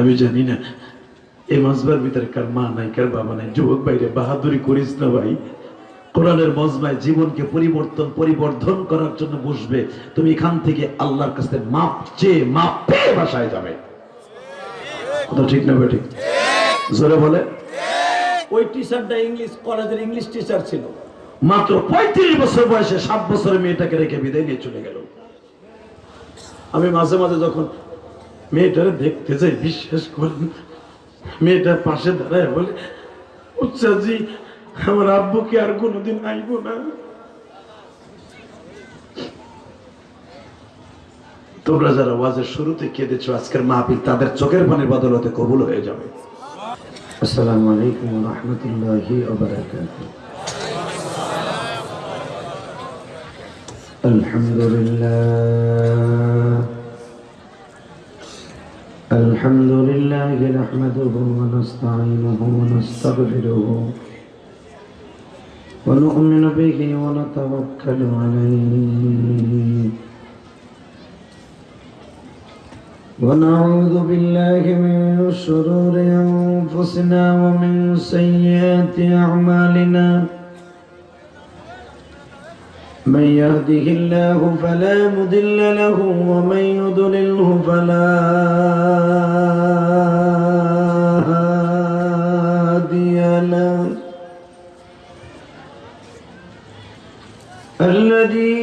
আমি জানি না। এই মজবার ভিতরে কার মা নাই, কার বাবা নাই। যুবক বাইরে বাহাদুরি করিস না ভাই। কোরআনের মজমায় জীবনকে পরিবর্তন, পরিবর্ধন করার জন্য বসবে। তুমি এখান থেকে আল্লাহর কাছে মাপ চেয়ে মাপ পেয়ে বাসায় যাবে। কথা ঠিক না জোরে বলে। ওই ইংলিশ কলেজের ইংলিশ টিচার ছিল। মাত্র পঁয়ত্রিশ বছর বয়সে সাত বছরের মেয়েটাকে রেখে বিদায় নিয়ে চলে গেল। আমি মাঝে মাঝে যখন মেয়েটারে দেখতে যাই বিশ্বাস করেন। মেয়েটার পাশে দাঁড়ায় বলে উচ্চাজি আমার আব্বু কি আর কোনোদিন আইব না। তোমরা যারা ওয়াজের শুরুতে কেঁদেছ আজকের মাহফিল, তাদের চোখের পানির বদলতে কবুল হয়ে যাবে। আসসালামু আলাইকুম রহমতুল্লাহি আলহামদুলিল্লাহ। الحمد لله نحمده ونستعينه ونستغفره ونؤمن به ونتوكل عليه. ونعوذ بالله من شرور أنفسنا ومن سيئات أعمالنا. من يهده الله فلا مضل له ومن يضلله فلا هادي له. الذي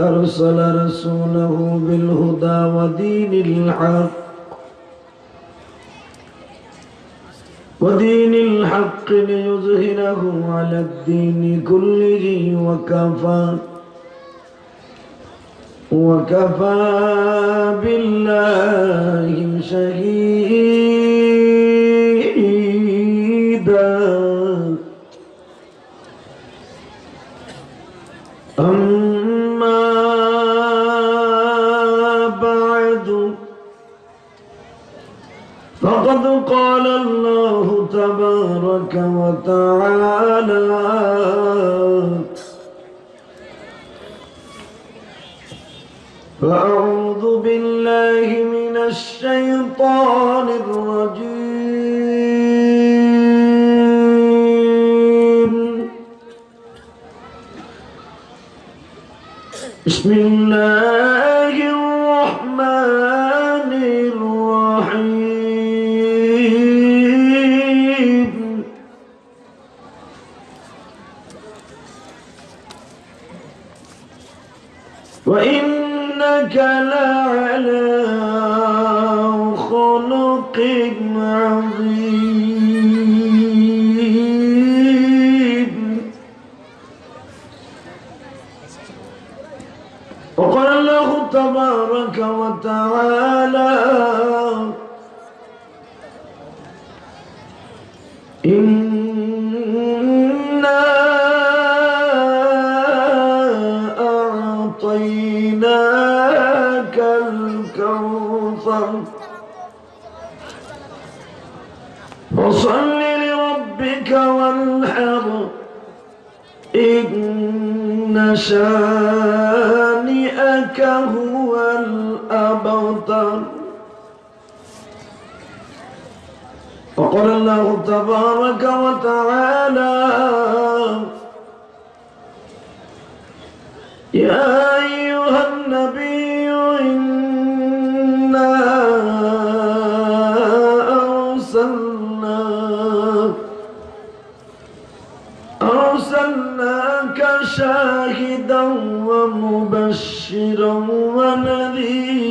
أرسل رسوله بالهدى ودين الحق ودين الحق ليظهره على الدين كله وكفى. وكفى بالله شهيدا. أما بعد فقد قال تبارك وتعالى. فأعوذ بالله من الشيطان الرجيم. بسم الله وإنك لعلى خلق عظيم وقال الله تبارك وتعالى فصل لربك وانحر إن شانئك هو الأبتر. وقال الله تبارك وتعالى يا أيها النبي إنا ومبشرا ونذيرا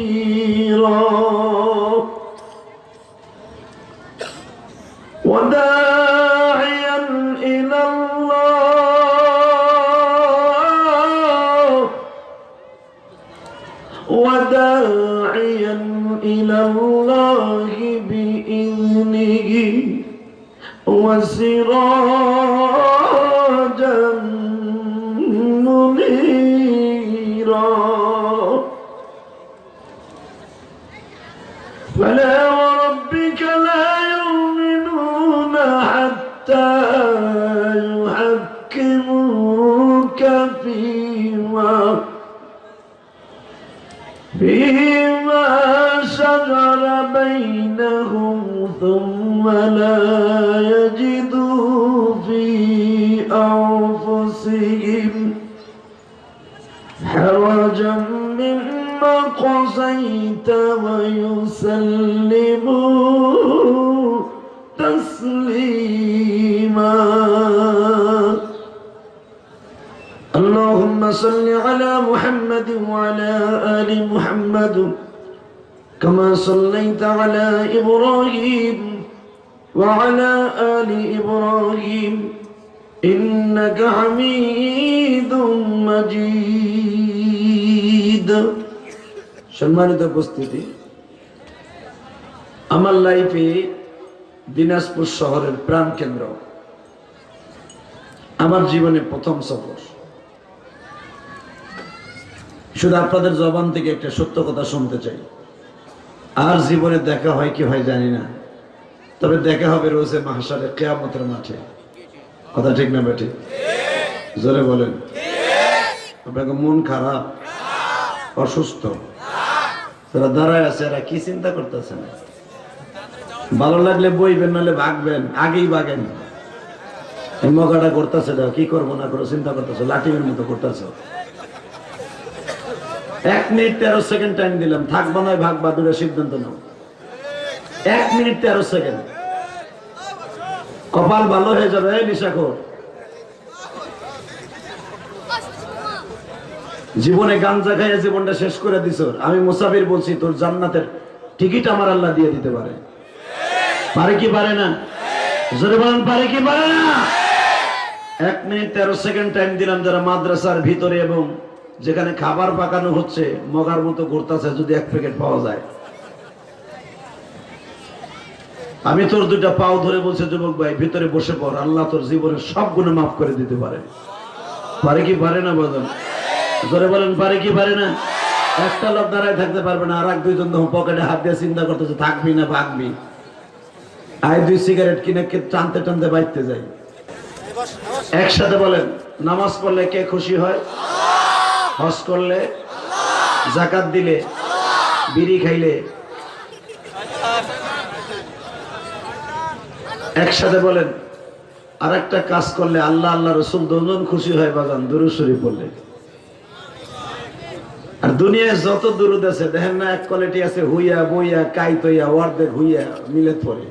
وداعيا إلى الله وداعيا إلى الله بإذنه وسراجا ثم لا يجدوا في أنفسهم حرجا مما قضيت ويسلموا تسليما. اللهم صل على محمد وعلى آل محمد. كما صليت على إبراهيم وعلى آل إبراهيم إنك حميد مجيد সম্মানিত উপস্থিতি আমার লাইফে দিনাজপুর শহরের প্রাণ কেন্দ্র আমার জীবনে প্রথম সফর শুধু আপনাদের জবান থেকে একটা সত্য কথা শুনতে চাই আর জীবনে দেখা হয় কি হয় জানি না। তবে দেখা হবে রোজে মাহাসারে কেয়ামতের মাঠে। কথা ঠিক না বেঠিক? জোরে বলেন। আপনাকে মন খারাপ, অসুস্থ। তারা দাঁড়ায় আছে, এরা কি চিন্তা করতেছেন? ভালো লাগলে বইবেন, নাহলে ভাগবেন, আগেই ভাগেন। মগাটা করতেছে কি করব না করো চিন্তা করতেছো লাঠিমের মতো করতেছো। এক মিনিট তেরো সেকেন্ড টাইম দিলাম। থাকব নয় ভাগবা দুটো সিদ্ধান্ত নাও। এক মিনিট তেরো সেকেন্ড। কপাল ভালো হয়ে যাবে নিশাখোর জীবনে গাঞ্জা খাইয়া জীবনটা শেষ করে দিছ। আমি মুসাফির বলছি, তোর জান্নাতের টিকিট আমার আল্লাহ দিয়ে দিতে পারে। পারে কি পারে না? জোরে বলেন, পারে কি পারে না? এক মিনিট তেরো সেকেন্ড টাইম দিলাম যারা মাদ্রাসার ভিতরে এবং যেখানে খাবার পাকানো হচ্ছে, মগার মতো ঘুরতেছে যদি এক প্যাকেট পাওয়া যায়। আমি তোর দুইটা পাও ধরে বলছে, যুবক ভাই, ভিতরে বসে পড়, আল্লাহ তোর জীবনের সব গুণে মাফ করে দিতে পারে। পারে কি পারে না বলেন জোরে বলেন, পারে কি পারে না? একটা লোক দাঁড়ায় থাকতে পারবে না, আর এক দুইজন পকেটে হাত দিয়ে চিন্তা করতেছে, থাকবি না, ভাগবি। আয় দুই সিগারেট কিনে কে টানতে টানতে বাইতে যাই। একসাথে বলেন, নামাজ পড়লে কে খুশি হয়? হজ করলে, জাকাত দিলে, বিড়ি খাইলে, একসাথে বলেন আর একটা কাজ করলে আল্লাহ আল্লাহ রসুল দুজন খুশি হয় বাগান দুরুসরি পড়লে। আর দুনিয়ায় যত দুরুদ আছে, দেখেন না, এক কোয়ালিটি আছে, হুইয়া, বইয়া, কাইতইয়া অর্ধেক হুইয়া মিলে পড়ে।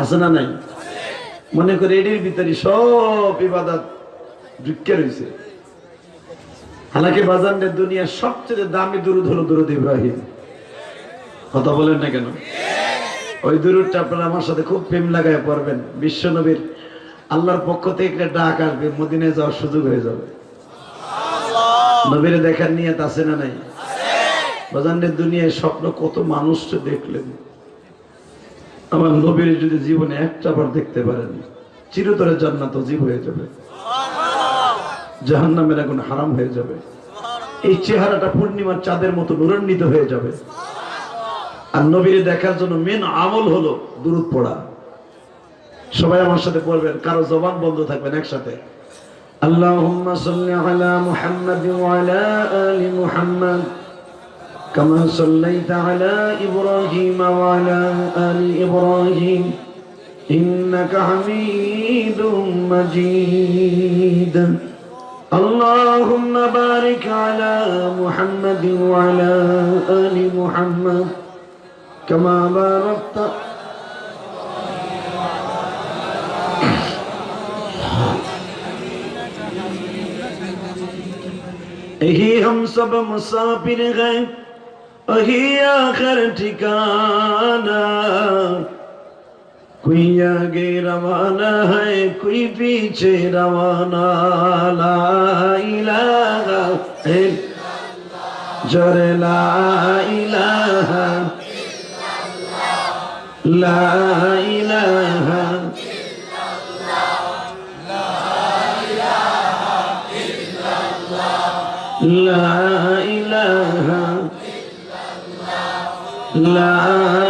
আছে না নাই? মনে করে এটির ভিতরে সব ইবাদত ঢুকে রয়েছে হালাকি বাজানের দুনিয়ার সবচেয়ে দামি দুরুদ হলো দুরুদ ইব্রাহিম। কথা বলেন না কেন? ওই দুরুদটা আপনারা আমার সাথে খুব প্রেম লাগায় পড়বেন। বিশ্ব নবীর আল্লাহর পক্ষ থেকে একটা ডাক আসবে, মদিনায় যাওয়ার সুযোগ হয়ে যাবে। নবীরে দেখার নিয়ত আছে না নাই? বাজানের দুনিয়ায় স্বপ্ন কত মানুষ দেখলেন। আমার নবীর যদি জীবনে একটা বার দেখতে পারেন, চিরতরে জান্নাত জীব হয়ে যাবে। জাহান নামের এখন হারাম হয়ে যাবে এই চেহারাটা পূর্ণিমার চাঁদের মতো নুরান্বিত হয়ে যাবে আর নবীরে দেখার জন্য মেন আমল হলো দূরত পড়া সবাই আমার সাথে পড়বেন কারো জবান বন্ধ থাকবেন একসাথে اللهم صل على محمد وعلى آل محمد كما صليت على إبراهيم وعلى آل إبراهيم إنك حميد مجيد اللهم بارك على محمد وعلى آل محمد كما باركت यही हम सब मुसाफिर हैं वही आखिर ठिकाना कोई आगे रवाना है कोई पीछे रवाना لا الہ الا جر لا الہ لا الہ لا الہ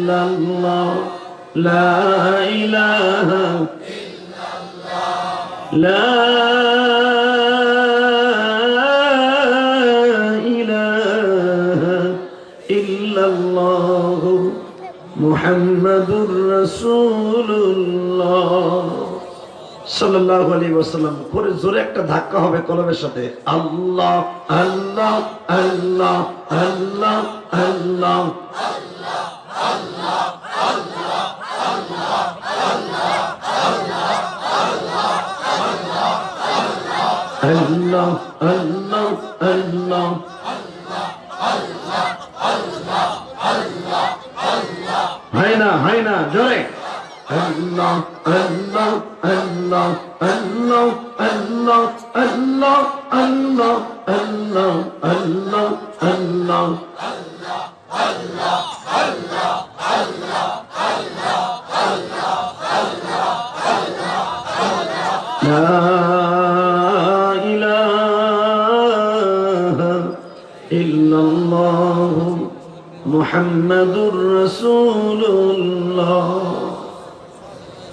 إلا الله لا إله لا ইল্লাল্লাহু মুহাম্মাদুর রাসূলুল্লাহ সাল্লাল্লাহু আলাইহি ওয়াসাল্লাম করে জোরে একটা ধাক্কা হবে কলমের সাথে আল্লাহ আল্লাহ আল্লাহ আল্লাহ আল্লাহ আল্লাহ আল্লাহ আল্লাহ হয় না হয় না জোরে আল্লাহ আল্লাহ আল্লাহ আল্লাহ আল্লাহ আল্লাহ আল্লাহ আল্লাহ আল্লাহ আল্লাহ لا মোহাম্মদুর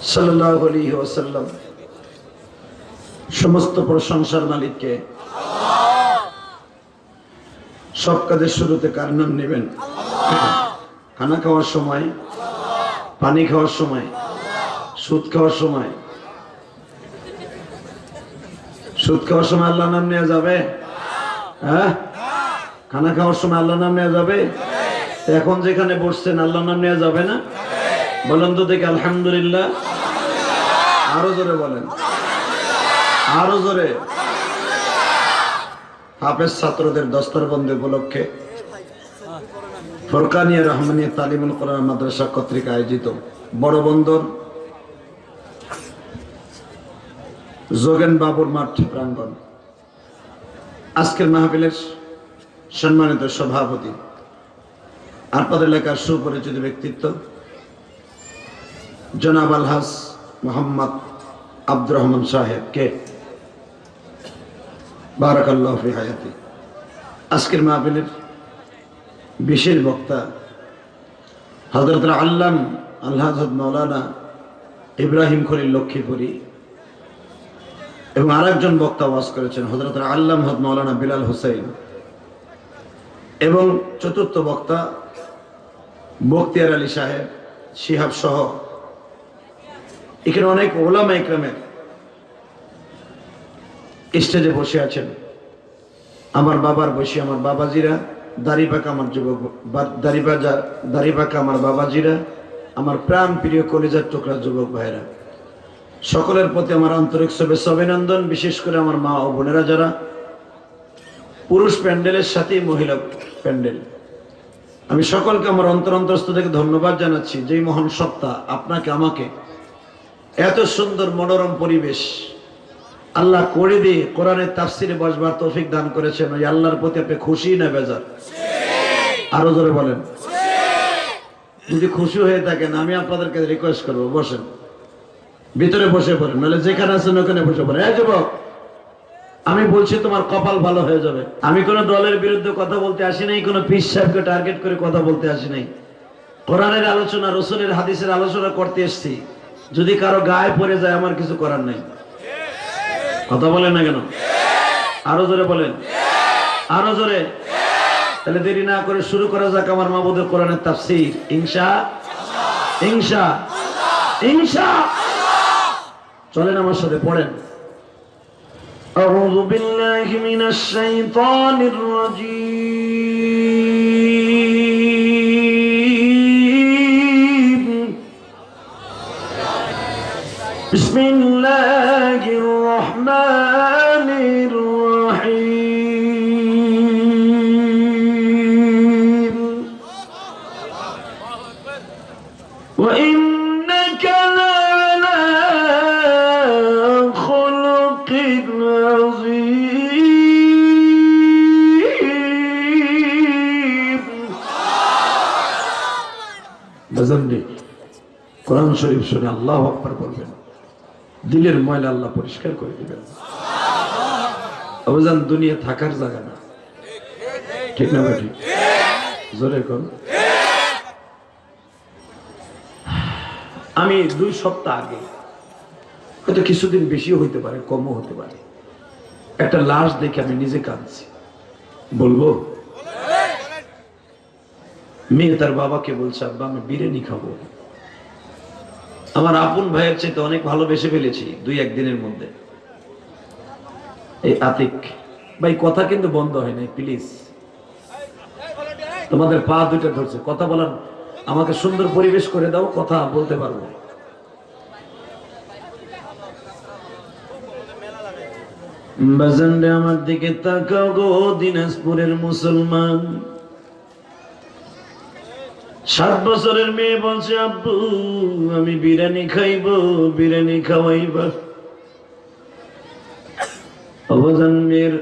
সাল্লাহ সমস্ত প্রশংসার মালিককে সব কাজের শুরুতে কার নাম নেবেন? খানা খাওয়ার সময়, পানি খাওয়ার সময়, সুদ খাওয়ার সময়? সুদ খাওয়ার সময় আল্লাহ নাম নেওয়া যাবে? হ্যাঁ? খানা খাওয়ার সময় আল্লাহ নাম নেওয়া যাবে? এখন যেখানে বসছেন আল্লাহ নাম নেওয়া যাবে না? বলেন তো দেখে, আলহামদুলিল্লাহ। আরও জোরে বলেন। আরও জোরে। হাফেজ ছাত্রদের দস্তর দস্তরবন্দি উপলক্ষে ফরকানিয়া রহমানিয়া তালিমুল কোরআন মাদ্রাসা কর্তৃক আয়োজিত বড় বন্দর যোগেন বাবুর মাঠ প্রাঙ্গণ। আজকের মাহফিলের সম্মানিত সভাপতি, আপনাদের এলাকার সুপরিচিত ব্যক্তিত্ব, জনাব আলহাস মোহাম্মদ আব্দুর রহমান সাহেব, কে? বারাকাল্লাহ আজকের মাহফিলের বিশেষ বক্তা হজরত আল্লাম আল্লাহ মৌলানা ইব্রাহিম খলিল লক্ষ্মীপুরী এবং আরেকজন বক্তা ওয়াজ করেছেন হজরত আল্লাম হদ মৌলানা বিলাল হোসেন এবং চতুর্থ বক্তা বক্তিয়ার আলী সাহেব, শিহাব সহ এখানে অনেক ওলামা ইকরামের স্টেজে বসে আছেন। আমার বাবার বসে আমার বাবাজিরা দাড়িপাকা আমার যুবক দাড়িপাজা দাড়িপাকা আমার বাবাজিরা, আমার প্রাণ প্রিয় কলিজার টুকরা যুবক ভাইরা সকলের প্রতি আমার আন্তরিক শুভেচ্ছা অভিনন্দন, বিশেষ করে আমার মা ও বোনেরা যারা পুরুষ প্যান্ডেলের সাথে মহিলা প্যান্ডেল। আমি সকলকে আমার অন্তর অন্তরস্থ থেকে ধন্যবাদ জানাচ্ছি, যেই মহান সত্তা আপনাকে, আমাকে, এত সুন্দর মনোরম পরিবেশ আল্লাহ করে দিয়ে কোরআনের তাফসিরে বসবার তৌফিক দান করেছেন। ওই আল্লাহর প্রতি আপনি খুশি না বেজার? আরও জোরে বলেন। যদি খুশি হয়ে থাকেন, আমি আপনাদেরকে রিকোয়েস্ট করব, বসেন। ভিতরে বসে পড়েন, নাহলে যেখানে আছেন ওখানে বসে পড়েন। এই যুবক, আমি বলছি তোমার কপাল ভালো হয়ে যাবে। আমি কোনো দলের বিরুদ্ধে কথা বলতে আসি নাই, কোনো পিস সাহেবকে টার্গেট করে কথা বলতে আসি নাই। কোরআনের আলোচনা, রসুলের হাদিসের আলোচনা করতে এসছি। যদি কারও গায়ে পড়ে যায়, আমার কিছু করার নেই। কথা বলেন না কেন আরো জোরে বলেন আরো জোরে তাহলে দেরি না করে শুরু করা যাক আমার মাবুদের কোরআনের তাফসির ইনশা ইনশা ইনশা চলেন আমার সাথে পড়েন أعوذ بالله من الشيطان الرجيم بسم الله الرحمن الرحيم. وإنك لعلى خلق عظيم. بزمني قرآن شريف شنا الله أكبر দিলের ময়লা আল্লাহ পরিষ্কার করে দিবেন। অবজান দুনিয়া থাকার জায়গা না। ঠিক না ঠিক জোরে কর আমি দুই সপ্তাহ আগে, হয়তো কিছুদিন বেশিও হইতে পারে, কমও হতে পারে। একটা লাশ দেখে আমি নিজে কাঁদছি। বলব? মেয়ে তার বাবাকে বলছে, আব্বা, আমি বিরিয়ানি খাব। আমার আপন ভাইয়ের চাইতে অনেক ভালোবেসে ফেলেছি দুই একদিনের মধ্যে। এই আতিক, ভাই, কথা কিন্তু বন্ধ হয় নাই প্লিজ তোমাদের পা দুইটা ধরছে, কথা বলার, আমাকে সুন্দর পরিবেশ করে দাও, কথা বলতে পারব। আমার দিকে তাকাও গো, দিনাজপুরের মুসলমান। সাত বছরের মেয়ে বলছে, আব্বু, আমি বিরিয়ানি খাইব, বিরিয়ানি খাওয়াইবা। অবদান মেয়ের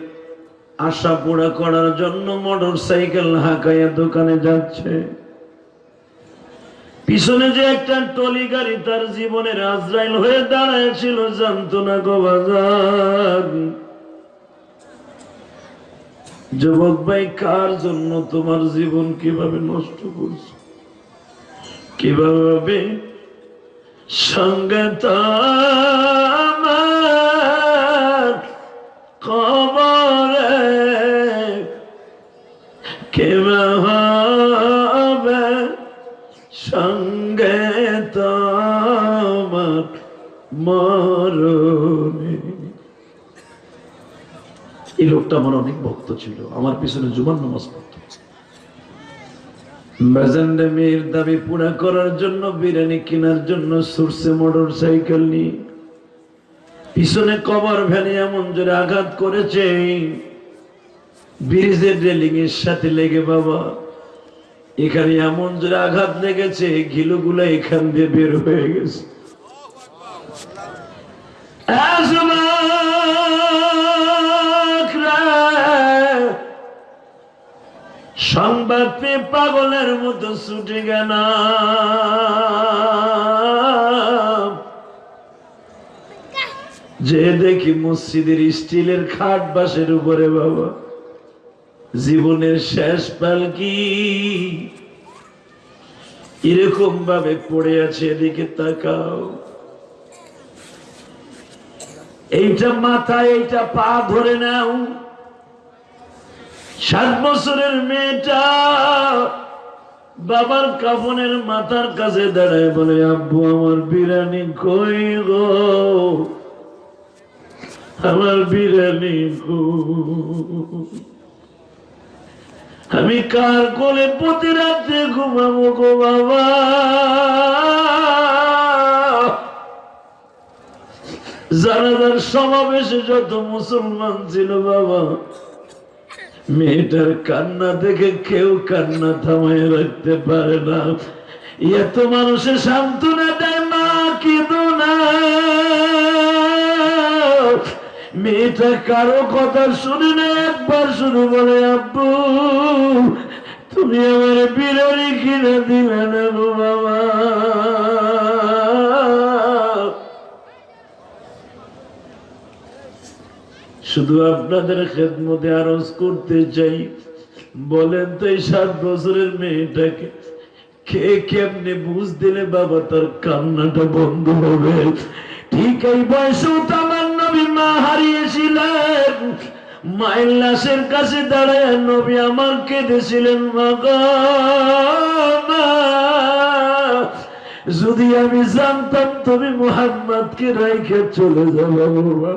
আশা পুরা করার জন্য মোটর সাইকেল হাঁকাইয়া দোকানে যাচ্ছে। পিছনে যে একটা টলি গাড়ি তার জীবনের আজরাইল হয়ে দাঁড়ায় জানতো না গো বাজার যুবক ভাই, কার জন্য তোমার জীবন কীভাবে নষ্ট করছ? কীভাবে সঙ্গে তোমার কবরে কীভাবে সঙ্গে তোমার মরণে? এই লোকটা আমার অনেক ভক্ত ছিল। আমার পিছনে জুমান পড়ত। বাজানরে মেয়ের দাবি পুরা করার জন্য, বিরিয়ানি কেনার জন্য, সরষে, মোটর, সাইকেল নিয়ে। পিছনে কবর ভ্যানে এমন জোরে আঘাত করেছে। ব্রিজের রেলিং এর সাথে লেগে বাবা, এখানে এমন জোরে আঘাত লেগেছে, ঘিলুগুলো এখান দিয়ে বের হয়ে গেছে। সংবাদ পেয়ে পাগলের মতো ছুটে গেল যে দেখি মসজিদের স্টিলের খাট বাসের উপরে, বাবা। জীবনের শেষ পালকি এরকম ভাবে পড়ে আছে, এদিকে তাকাও। এইটা মাথা এইটা পা ধরে নাও। সাত বছরের মেয়েটা বাবার কাফনের মাথার কাছে দাঁড়ায় বলে, আব্বু, আমার বিরানি কই গো? আমার বিরিয়ানি গো আমি কার কোলে প্রতি রাত্রে ঘুমাবো গো বাবা? জানাজার সমাবেশে যত মুসলমান ছিল বাবা মেয়েটার কান্না দেখে কেউ কান্না থামায় রাখতে পারে না। এত মানুষের সান্ত্বনা দেয় মা কেঁদো না মেয়েটা কারও কথা শুনে না, একবার শুরু বলে, আব্বু, তুমি আমার বিরিয়ানি কিনে দিলে না বাবা। শুধু আপনাদের খেদমতে আরজ করতে চাই। বলেন তো এই সাত বছরের মেয়েটাকে কে কেমনে বুঝ দিলে বাবা তার কান্নাটা বন্ধ হবে? ঠিক এই নবী মা হারিয়েছিলেন মায়ের লাশের কাছে দাঁড়ায় নবী আমার কেঁদেছিলেন মা। যদি আমি জানতাম তুমি মোহাম্মদকে রাইখে চলে যাব, বাবা।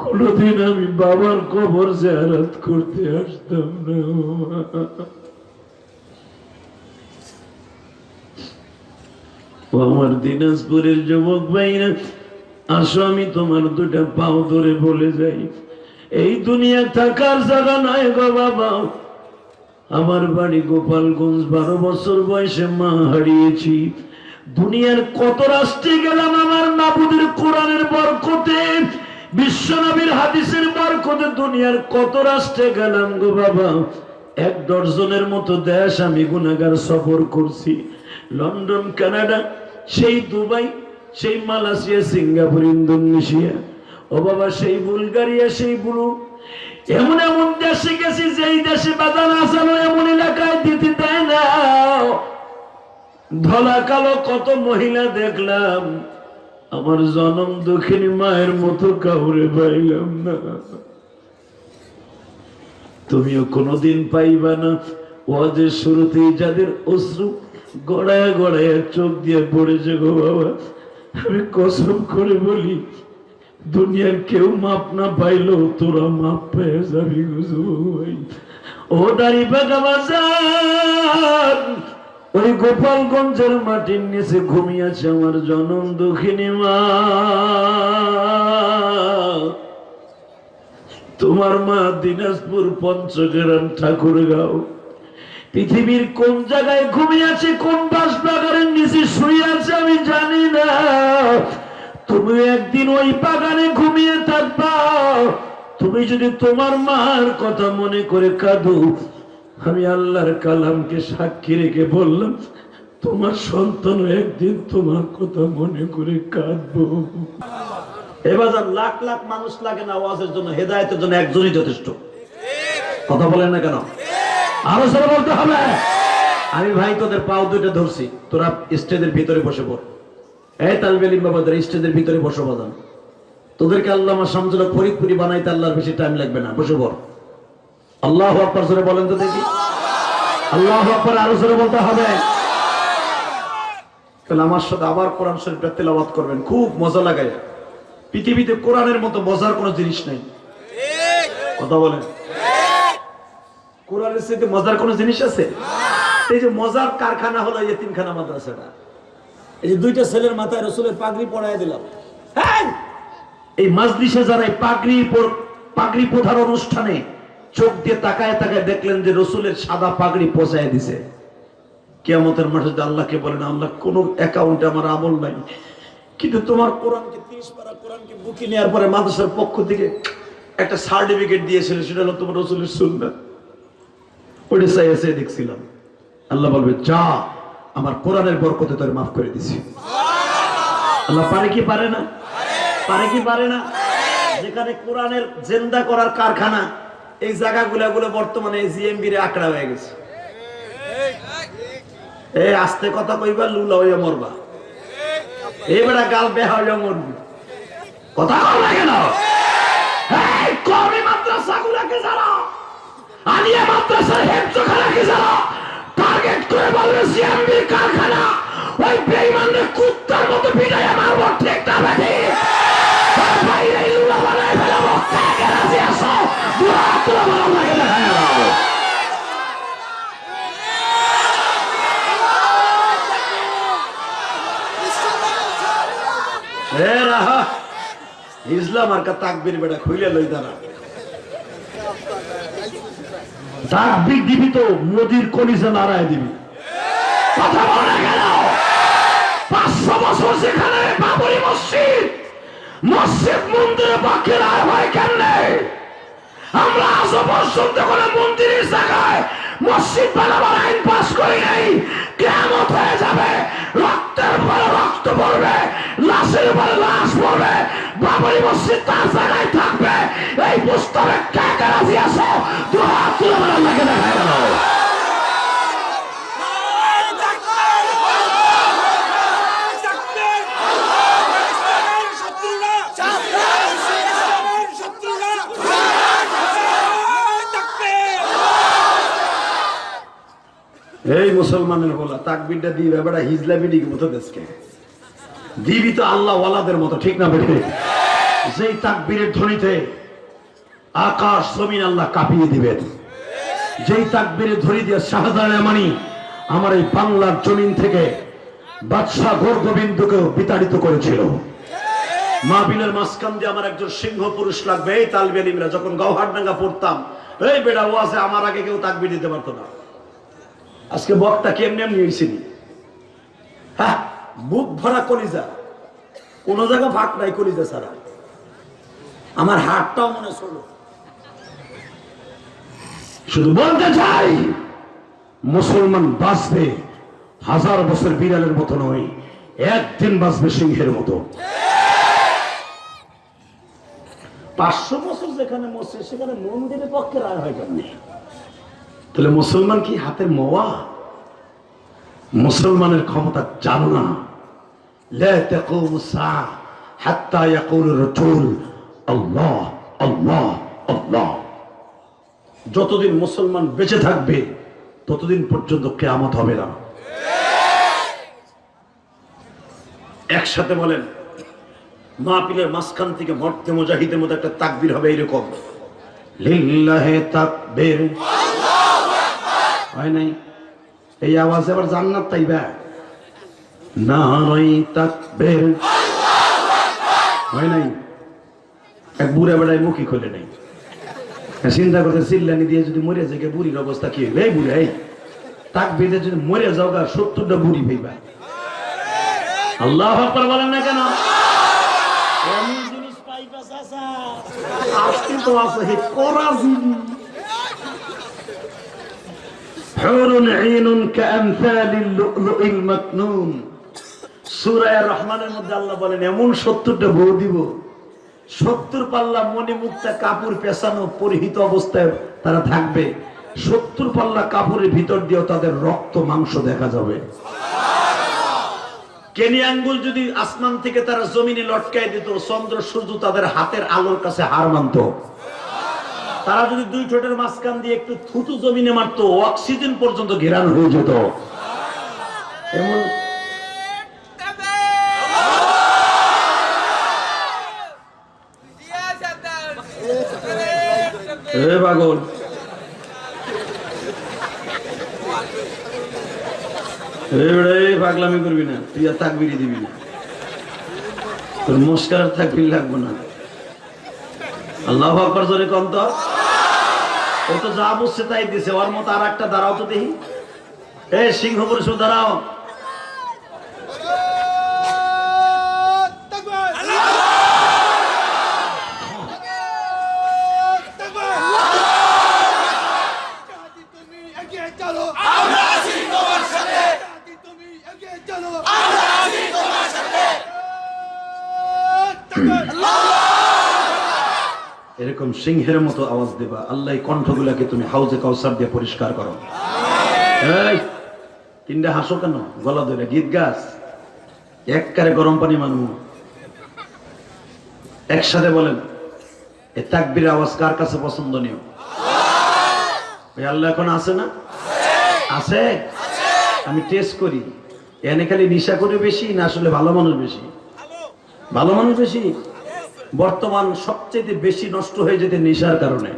কোনদিন আমি বাবার কবর জিয়ারত করতে আসতাম না। আমার দিনাজপুরের যুবক ভাইরা, আসো, আমি তোমার দুটা পাও ধরে বলে যাই। এই দুনিয়া থাকার জায়গা নয় গো বাবা। আমার বাড়ি গোপালগঞ্জ, বারো বছর বয়সে মা হারিয়েছি। দুনিয়ার কত রাষ্ট্রে গেলাম আমার মাবুদের কোরআনের বরকতে। বিশ্বনবীর হাদিসের বরকতে দুনিয়ার কত রাষ্ট্রে গেলাম গো বাবা? এক দর্জনের মতো দেশ আমি গুনাগার সফর করছি। লন্ডন, কানাডা, সেই দুবাই, সেই মালয়েশিয়া, সিঙ্গাপুর, ইন্দোনেশিয়া। ও বাবা, সেই বুলগারিয়া, সেই বুলু। এমন এমন দেশে গেছি, যেই দেশে বাজার আসানো এমন এলাকায় দিতে দেয় না। ধলা কালো কত মহিলা দেখলাম। আমার জনম দক্ষিণী মায়ের মতো কাউরে পাইলাম না। তুমিও কোনোদিন পাইবা না। ওয়াজের শুরুতেই যাদের অশ্রু গড়ায় গড়ায় চোখ দিয়ে পড়েছে গো বাবা, আমি কসম করে বলি, দুনিয়ার কেউ মাপ না পাইলো তোরা মাপ পেয়ে যাবি ভাই। ও দাড়ি বাজার ওই গোপালগঞ্জের মাটির নিচে ঘুমিয়েছে আমার জনম দক্ষিণী মা। তোমার মা দিনাজপুর পঞ্চগ্রাম ঠাকুরগাঁও। পৃথিবীর কোন জায়গায় ঘুমিয়ে আছে কোন বাস বাগানের নিচে শুয়ে আছে আমি জানি না। তুমি একদিন ওই বাগানে ঘুমিয়ে থাকবা। তুমি যদি তোমার মার কথা মনে করে কাঁদো আমি আল্লাহর কালামকে সাক্ষী রেখে বললাম, তোমার সন্তান একদিন তোমার কথা মনে করে কাঁদবো। এবার লাখ লাখ মানুষ লাগে না ওয়াজের জন্য, হেদায়তের জন্য, একজনই যথেষ্ট। কথা বলেন না কেন? আরও বলতে হবে। আমি ভাই, তোদের পাও দুইটা ধরছি। তোরা স্টেজের ভিতরে বসে পড়। এই তালবেলিম বাবাদের স্টেজের ভিতরে বসে বাজান। তোদেরকে আল্লাহ আমার শামসুল্লাহ ফরিদপুরি বানাইতে আল্লাহর বেশি টাইম লাগবে না। বসে পড়। আল্লাহ আকবর সরে বলেন তো দেখি। আল্লাহ আকবর আরও সরে বলতে হবে। তাহলে আমার সাথে আবার কোরআন শরীফটা তেলাওয়াত করবেন, খুব মজা লাগায় পৃথিবীতে কোরআনের মতো মজার কোনো জিনিস নাই। কথা বলেন। কোরআনের সাথে মজার কোনো জিনিস আছে? এই যে মজার কারখানা হলো এই তিনখানা মাদ্রাসাটা। এই যে দুইটা ছেলের মাথায় রসুলের পাগড়ি পড়ায় দিলাম! এই মাজলিসে যারা এই পাগড়ি পাগড়ি প্রধান অনুষ্ঠানে চোখ দিয়ে তাকায় তাকায় দেখলেন যে রসুলের সাদা পাগড়ি পচায় দিছে। কেয়ামতের মাঠে আল্লাহকে বলেন, আল্লাহ, কোন অ্যাকাউন্টে আমার আমল নাই। কিন্তু তোমার কোরআনকে তিরিশ পারা কোরআনকে বুকি নেওয়ার পরে মাদ্রাসার পক্ষ থেকে একটা সার্টিফিকেট দিয়েছিল, সেটা হলো তোমার রসুলের সুন্নাত। ওইটা এসে দেখছিলাম। আল্লাহ বলবে, যা, আমার কোরআনের বরকতে তোর মাফ করে দিছি। আল্লাহ, পারে কি পারে না? পারে কি পারে না? যেখানে কোরআনের জেন্দা করার কারখানা এই জায়গাগুলো গুলো বর্তমানে জিএমবি রে আঁকড়া হয়ে গেছে। এই আস্তে কথা কইবা, লুলা মরবা। এই বেটা গাল বেহা মরবি। কথা না কারখানা। ওই বেঈমানদের কুত্তার মতো পিটাইয়া মারবো ঠিক ইসলাম আর কা তাকবীর বেটা খুইলে লই দাঁড়া। তাকবীর দিবি তো মোদির কলিজা নাড়ায় দিবি। কথা বলে গেল? পাঁচশো বছর সেখানে বাবরি মসজিদ মসজিদ মন্দিরে রায় হয় কেন আমরা আজও পর্যন্ত কোনো মন্দিরের জায়গায় মসজিদ বানাবার আইন পাস করি নাই। কেমন হয়ে যাবে, রক্তের পরে রক্ত পড়বে, লাশের পরে লাশ পড়বে, বাবরি মসজিদ তার জায়গায় থাকবে। এই পুস্তকে কে কে রাজি আসো দু হাত তুলে লাগে দেখা গেল এই মুসলমানের বলা তাকবিরটা দিবে, বেটা হিজলা বিডিকে মতো দেশকে। দিবি তো আল্লাহ ওয়ালাদের মতো, ঠিক না বেটে? যেই তাকবীরের ধ্বনিতে আকাশ, জমিন আল্লাহ কাঁপিয়ে দিবেন। যেই তাকবীরের ধ্বনি দিয়ে শাহজাহান মানি আমার এই বাংলার জমিন থেকে বাদশাহ গোর গোবিন্দকেও বিতাড়িত করেছিল। মাহবিলের মাঝখান দিয়ে আমার একজন সিংহ পুরুষ লাগবে, এই তালবেলিমরা যখন গৌহাটডাঙ্গা পড়তাম, এই বেটা ওয়াজে আমার আগে কেউ তাকবির দিতে পারতো না। আজকে বক্তা কেমনি এমনি হয়েছিনি হ্যাঁ বুক ভরা কলিজা। কোন জায়গা ফাঁক নাই কলিজা ছাড়া। আমার হাতটাও মনে ছিল। শুধু বলতে চাই, মুসলমান বাঁচবে হাজার বছর বিড়ালের মতো নয়, একদিন বাঁচবে সিংহের মতো। পাঁচশো বছর যেখানে মসজিদ সেখানে মন্দিরের পক্ষে রায় হয় কেমনি? তাহলে মুসলমান কি হাতের মোয়া? মুসলমানের ক্ষমতা জানো না। যতদিন মুসলমান বেঁচে থাকবে, ততদিন পর্যন্ত কেয়ামত হবে না। একসাথে বলেন মা পিলের মাঝখান থেকে মর্তে মুজাহিদের মতো একটা তাকবির হবে এইরকম লিল্লাহে তাকবির। আল্লাহু হয় নাই? এই আওয়াজ আবার জান্নাত তাইবা? না নয় তাকবীর। হয় নাই? এক বুড়া বেড়ায় মুখী খোলে নাই। চিন্তা করতে চিল্লানি দিয়ে যদি মরে যায় বুড়ির অবস্থা কি হইবে এই বুড়া, এই। তাক বেঁধে যদি মরে যাও গা, সত্তরটা বুড়ি পেইবা। আল্লাহ আকবার বলেন না কেন? জিনিস পাইবা, চাচা। আজকে তো আছে করা জিনিস হুরুন আইনুন কাআমসালিল লু'লু'িল মাকনুন সূরা রহমানের মধ্যে আল্লাহ বলেন, এমন 70টা বউ দিব 70 পাল্লা মনে মুক্তা কাপড় পেছানো পরিহিত অবস্থায় তারা থাকবে। 70 পাল্লা কাপড়ের ভিতর দিয়ে তাদের রক্ত, মাংস দেখা যাবে। কেনি আঙ্গুল যদি আসমান থেকে তারা জমিনে লটকায় দিত, চন্দ্র সূর্য তাদের হাতের আলোর কাছে হার মানত। তারা যদি দুই ঠোঁটের মাঝখান দিয়ে একটু থুতু জমিনে মারতো অক্সিজেন পর্যন্ত ঘেরানো হয়ে যেত। এমন এ পাগল। পাগলামি করবি না, তুই আর তাকবিরি দিবি না। তোর মুস্কার থাকবি লাগবো না। আল্লাহ আকবর জোরে কম তো। ও তো যা বুঝছে তাই দিছে, ওর মতো আর একটা দাঁড়াও তো দেখি। এ সিংহ পুরুষ দাঁড়াও তুমি এগিয়ে চলো আমরা আছি তোমার সাথে তুমি এগিয়ে চলো আমরা আছি তোমার সাথে এরকম সিংহের মতো আওয়াজ দেবা। আল্লাহ কণ্ঠগুলাকে তুমি হাউজে কাউসার দিয়ে পরিষ্কার করো। তিনটা হাসো কেন? গলা ধরে, গীত গাছ এককারে গরম পানি মানু। একসাথে বলেন, এ তাকবির আওয়াজ কার কাছে পছন্দনীয়? আল্লাহ এখন আছে না? আছে? আমি টেস্ট করি। এনে খালি নিশা করে বেশি, না আসলে ভালো মানুষ বেশি? ভালো মানুষ বেশি? বর্তমান সবচেয়ে বেশি নষ্ট হয়ে যেতে নেশার কারণে।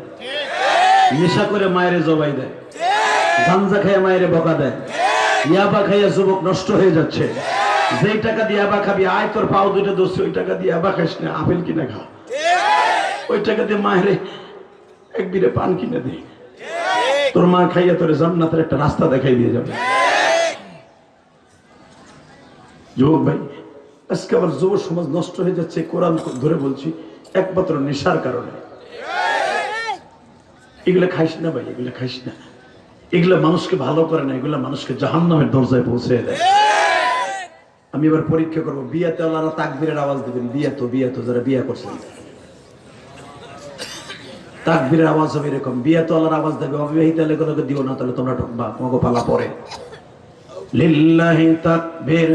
নেশা করে মায়েরে জবাই দেয়। গাঞ্জা খাইয়া মায়েরে বকা দেয়। ইয়াবা খাইয়া যুবক নষ্ট হয়ে যাচ্ছে। যেই টাকা দিয়ে আবা খাবি, আয় তোর পাও দুইটা দোষ, ওই টাকা দিয়ে আবা খাইস না, আপেল কিনে খা। ওই টাকা দিয়ে মায়েরে এক বিরে পান কিনে দে। তোর মা খাইয়া তোর জান্নাতের একটা রাস্তা দেখাই দিয়ে যাবে। যুবক ভাই আজকে আবার যুব সমাজ নষ্ট হয়ে যাচ্ছে, কোরআন ধরে বলছি, একমাত্র নেশার কারণে। এগুলা খাইস না ভাই, এগুলা খাইস না। এগুলা মানুষকে ভালো করে না, এগুলা মানুষকে জাহান নামের দরজায় পৌঁছে দেয়। আমি এবার পরীক্ষা করব, বিয়াতে ওনারা তাকবীরের আওয়াজ দেবেন বিয়াতো বিয়াতো যারা বিয়া করছেন তাকবীরের আওয়াজ হবে এরকম বিয়াতো আল্লাহর আওয়াজ দেবে, অবিবাহিত দিও না, তাহলে তোমরা ঢুকবা, তোমাকে পালা পরে। লিল্লাহি তাকবীর।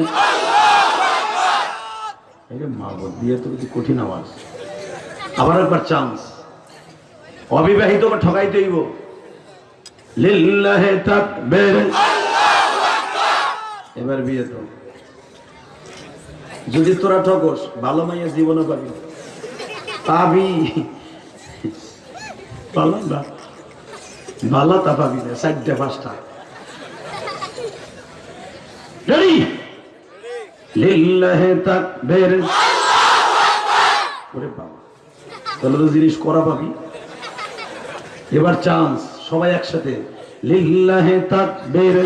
বিয়ে তো কিছু কঠিন আওয়াজ। আবার একবার চান্স অবিবাহিত ঠকাই দইব এবার বিয়ে তো। যদি তোরা ঠকস ভালো মাইয়া জীবনও পাবি। পাবি। পালা না ভালো তা পাবি না, চারটে, পাঁচটা। রেডি জিনিস করা পাবি। এবার চান্স সবাই একসাথে। লিল্লাহে তাকবীর।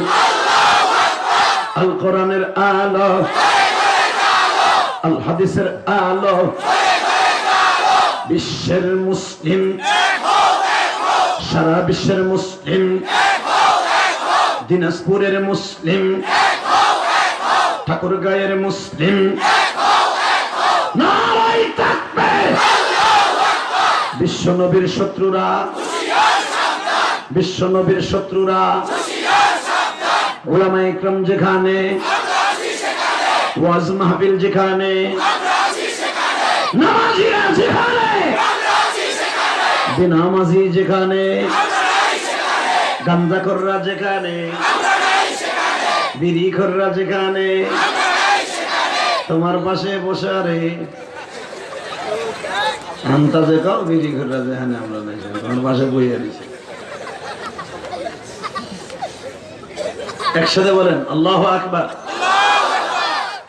আল কোরআনের আলো। আল হাদিসের আলো। বিশ্বের মুসলিম। সারা বিশ্বের মুসলিম। দিনাজপুরের মুসলিম। ঠাকুর গায়ের মুসলিম। বিশ্ব নবীর শত্রুরা। বিশ্ব নবীর শত্রুরা। ওলামা ইকরাম যেখানে। ওয়াজ মাহফিল যেখানে। নামাজিরা যেখানে। গাঞ্জা যেখানে। বিড়ি খররা যেখানে তোমার পাশে বসে রে আন্তাজে কাও বিড়ি খররা যেখানে আমরা নাই তোমার পাশে বইয়া দিছে একসাথে বলেন আল্লাহ আকবার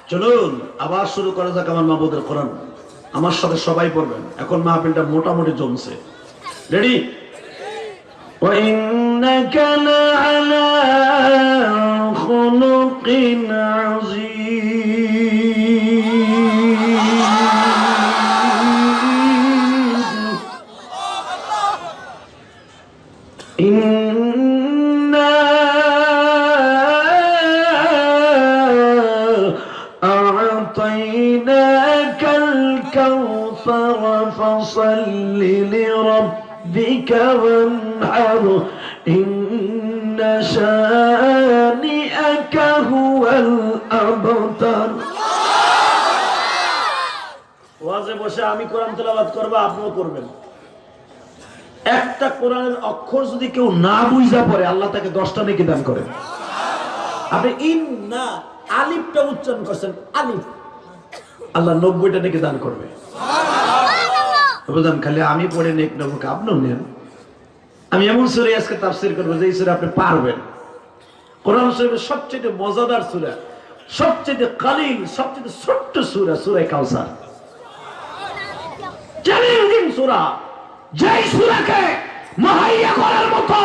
চলুন আবার শুরু করা যাক আমার মাহবুদের কোরআন আমার সাথে সবাই পড়বেন এখন মাহফিলটা মোটামুটি জমছে রেডি وإنك لعلى خلق عظيم. إنا أعطيناك الكوثر فصل لربك وانحر. إن هو الأبتر ওয়াজে বসে আমি কোরআন তেলাওয়াত করবো আপনিও করবেন একটা কোরআনের অক্ষর যদি কেউ না বুঝা পড়ে আল্লাহ তাকে দশটা নেকি দান করে আপনি ইন না আলিফটা উচ্চারণ করছেন আলিফ আল্লাহ নব্বইটা নেকি দান করবে বুঝলাম খালি আমি পড়ে নেক নেবো আপনিও নেন আমি এমন সুরে আজকে তাফসির করবো যে এই সুরে আপনি পারবেন কোরআন শরীফের সবচেয়ে মজাদার সুরা, সবচেয়ে কালিল, সবচেয়ে ছোট্ট সুরা, সুরে কাউসার। সুরা, যেই সুরাকে মহাইয়া করার মতো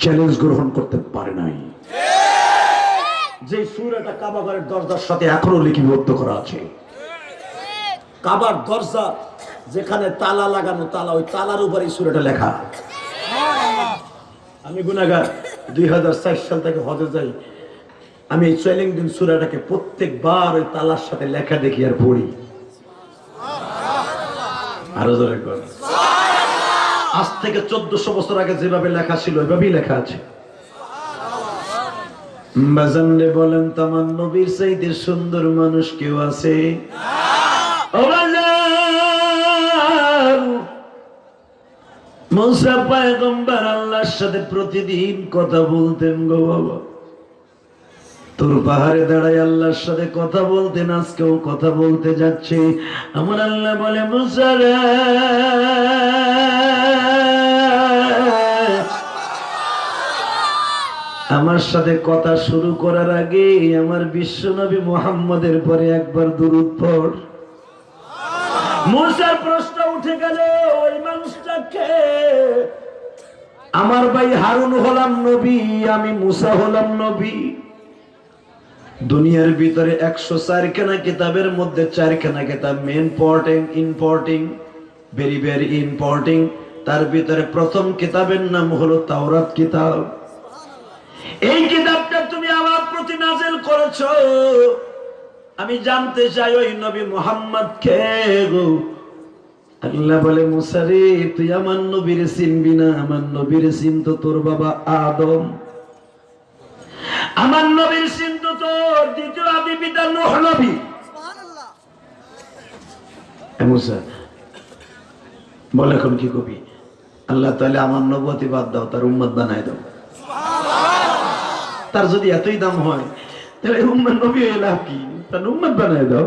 চ্যালেঞ্জ গ্রহণ করতে পারে নাই। দরজার সাথে এখনও করা আছে। কাবার দরজা যেখানে তালা লাগানো তালা, ওই তালার উপরে সুরাটা লেখা। আমি গুনাগার দুই সাল থেকে হজে যাই। আমি এই চ্যালেঞ্জিং সুরাটাকে প্রত্যেকবার ওই তালার সাথে লেখা দেখি আর পড়ি। আরও আজ থেকে চোদ্দশো বছর আগে যেভাবে লেখা ছিল, ওইভাবেই লেখা আছে। বলেন তামান নবীর চাইতে সুন্দর মানুষ কেউ আছে? ও মুসা পায়গম্বর আল্লাহর সাথে প্রতিদিন কথা বলতেন গো বাবা। তোর পাহাড়ে দাঁড়ায় আল্লাহর সাথে কথা বলতেন, আজকেও কথা বলতে যাচ্ছে। আমার আল্লাহ বলে মুসারে আমার সাথে কথা শুরু করার আগে আমার বিশ্বনবী মোহাম্মদের পরে একবার দুরুদ পড়। মুসার প্রশ্ন উঠে গেল, ওই মানুষটাকে আমার ভাই হারুন হলাম নবী, আমি মুসা হলাম নবী। দুনিয়ার ভিতরে একশো চারখানা কিতাবের মধ্যে চারখানা কিতাব main porting important very very important তার ভিতরে প্রথম কিতাবের নাম হলো তাওরাত কিতাব। এই কিতাবটা তুমি আমার প্রতি নাজেল করেছ। আমি জানতে চাই ওই নবী মোহাম্মদ কে গো। আল্লাহ বলে মুসারে তুই আমার নবীর চিনবি না আমার নবীর চিনত তোর বাবা আদম। আমার নবীর চিন্ত তোর দ্বিতীয় আদি পিতা নোহ নবী। মুসা বল এখন কি কবি? আল্লাহ তাহলে আমার নবতী বাদ দাও তার উম্মত বানাই দাও। তার যদি এতই দাম হয় তাহলে উম্মত নবী হয়ে লাভ কি? তার উম্মত বানাই দাও।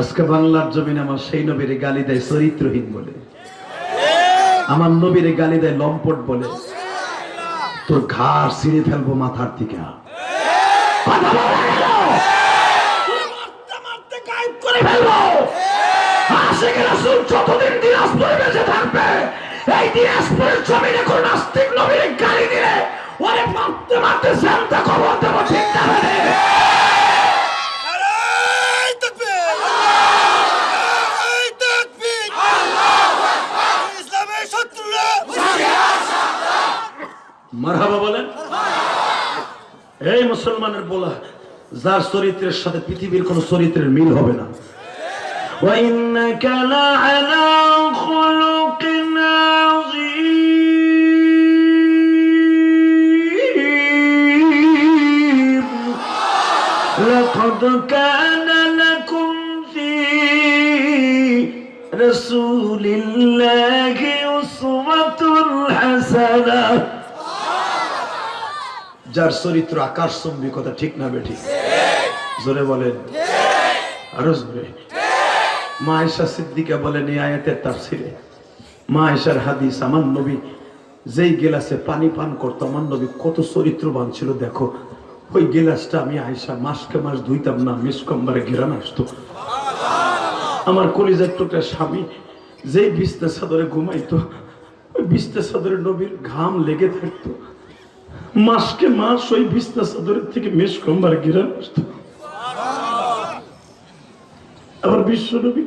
আজকে বাংলার জমিন আমার সেই নবীরে গালি দেয় চরিত্রহীন বলে। আমার নবীরে গালি দেয় লম্পট বলে। তোর ঘাড় ছিঁড়ে ফেলব মাথার। তোর মারতে মারতে জ্যান্ত দেবো, ঠিক না রে? নারায় তাকবীর নারায় তাকবীর ইসলামের শত্রুরা মারহাবা বলেন এই মুসলমানের বলা যার চরিত্রের সাথে পৃথিবীর কোন চরিত্রের মিল হবে না وإنك لعلى خلق عظيم لقد كان لكم في رسول الله أسوة حسنة যার চরিত্র আকাশ চম্বি কথা ঠিক না বেঠিক জোরে বলেন। আরও জোরে। মা আয়েশা সিদ্দিকা বলেন, এই আয়াতের তাফসিরে মা আয়েশার হাদিস, আমার নবী যেই গেলাসে পানি পান করতো, আমার নবী কত চরিত্রবান ছিল, দেখো। ওই গেলাসটা আমি আয়েশা মাসকে মাস ধুইতাম না, মিসকম্বারে ঘেরান আসতো। আমার কলিজার টুকরা স্বামী যেই বিছনা চাদরে ঘুমাইতো, ওই বিছনা চাদরে নবীর ঘাম লেগে থাকতো। মাসকে মাস ওই বিছনা চাদরের থেকে মেষ মিসকম্বারে ঘেরান আসতো আবার বিশ্বনবী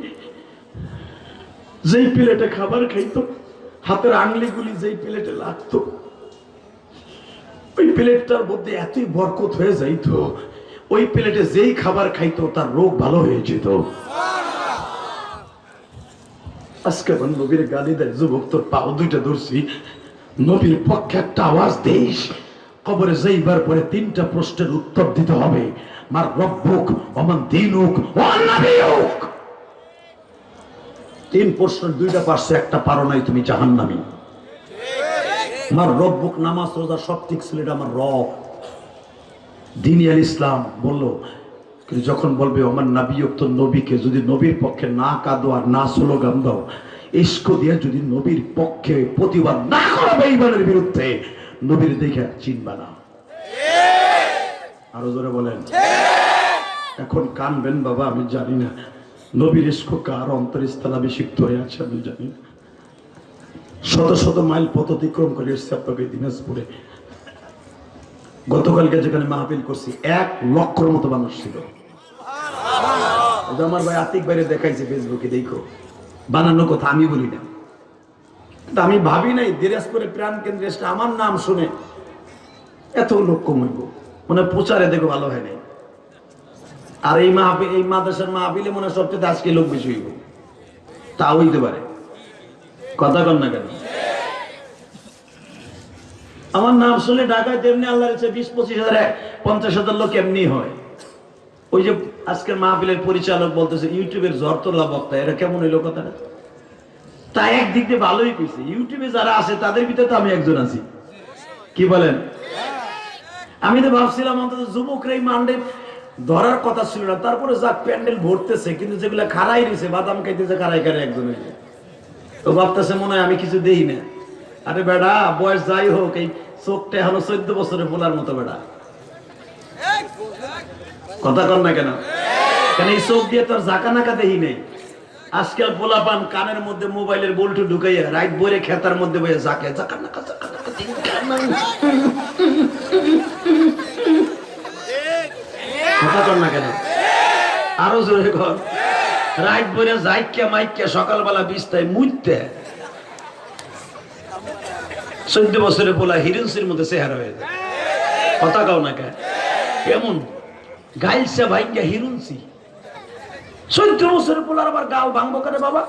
যেই প্লেটে খাবার খাইতো, হাতের আংলিগুলি যেই প্লেটে লাগতো, ওই প্লেটটার মধ্যে এতই বরকত হয়ে যাইতো, ওই প্লেটে যেই খাবার খাইতো, তার রোগ ভালো হয়ে যেত। আজকে আমার নবীর গালি দেয়, যুবক তোর পাও দুইটা ধরছি, নবীর পক্ষে একটা আওয়াজ দিস কবরে যাইবার পরে তিনটা প্রশ্নের উত্তর দিতে হবে। মার রব্বুক অমান দিনুক অন্নাবিয়ুক তিন প্রশ্নের দুইটা পারছে, একটা পারো নাই, তুমি জাহান্নামী। আমার রব্বুক, নামাজ, রোজা, সব ঠিক ছিল, এটা আমার রব। দিনী আল ইসলাম বলল যখন বলবে আমার নাবিয়ক তো নবীকে যদি নবীর পক্ষে না কাঁদো আর না স্লোগান দাও ইস্ক দিয়ে যদি নবীর পক্ষে প্রতিবাদ না করো বেঈমানের বিরুদ্ধে নবীর দেখে চিনবা না। আরও জোরে বলেন। এখন কানবেন বাবা, আমি জানি না। নবীর কার অন্তরস্থল অভিষিক্ত হয়ে আছে, আমি জানি না। শত শত মাইল পথ অতিক্রম করে এসছে আপনাকে দিনাজপুরে। গতকালকে যেখানে মাহফিল করছি, এক লক্ষর মতো মানুষ ছিল। আমার ভাই আতিক বাইরে দেখাইছে ফেসবুকে দেখো। বানানো কথা আমি বলি না। আমি ভাবি নাই দিনাজপুরে প্রাণ কেন্দ্রে এসে আমার নাম শুনে এত লোক কমাইব মানে প্রচারে দেখো ভালো হয় নাই। আর এই মাহফিল, এই মাদ্রাসার মাহফিলে মনে হয় সবচেয়ে আজকে লোক বেশি হইব। তা হইতে পারে। কথা কন না কেন? আমার নাম শুনে ঢাকায় তেমনি আল্লাহ ইচ্ছে বিশ, পঁচিশ হাজার পঞ্চাশ হাজার লোক এমনি হয়। ওই যে আজকের মাহফিলের পরিচালক বলতেছে, ইউটিউবের জ্বর তোলা বক্তা এটা কেমন হইল কথাটা? তা একদিক দিয়ে ভালোই কইছে। ইউটিউবে যারা আছে, তাদের ভিতরে তো আমি একজন আছি। কি বলেন? আমি তো ভাবছিলাম অন্তত যুবকরাই মান্ডে ধরার কথা ছিল না। তারপরে যাক, প্যান্ডেল ভরতেছে, কিন্তু যেগুলা খারাই রয়েছে বাদাম খাইতেছে খারাই খারাই একজন ও ভাবতেছে মনে হয় আমি কিছু দেই না। আরে বেড়া, বয়স যাই হোক, এই চোখটা এখনও চোদ্দ বছরে বলার মতো বেড়া। কথা কর না কেন? কেন এই চোখ দিয়ে তোর জাকা নাকা দেহি নেই? আজকাল পোলা পান কানের মধ্যে মোবাইলের বল্টু ঢুকাইয়া রাইট বইরে খেতার মধ্যে বইয়ে জাকে জাকা কথা না আরও বইরে সকালবেলা বছরে মধ্যে চেহারা হয়ে যায়। কেমন? গাইলসা ভাইঙ্গা হিরুনসি চোদ্দ বছরে পোলার আবার গাল ভাঙবো কেন বাবা?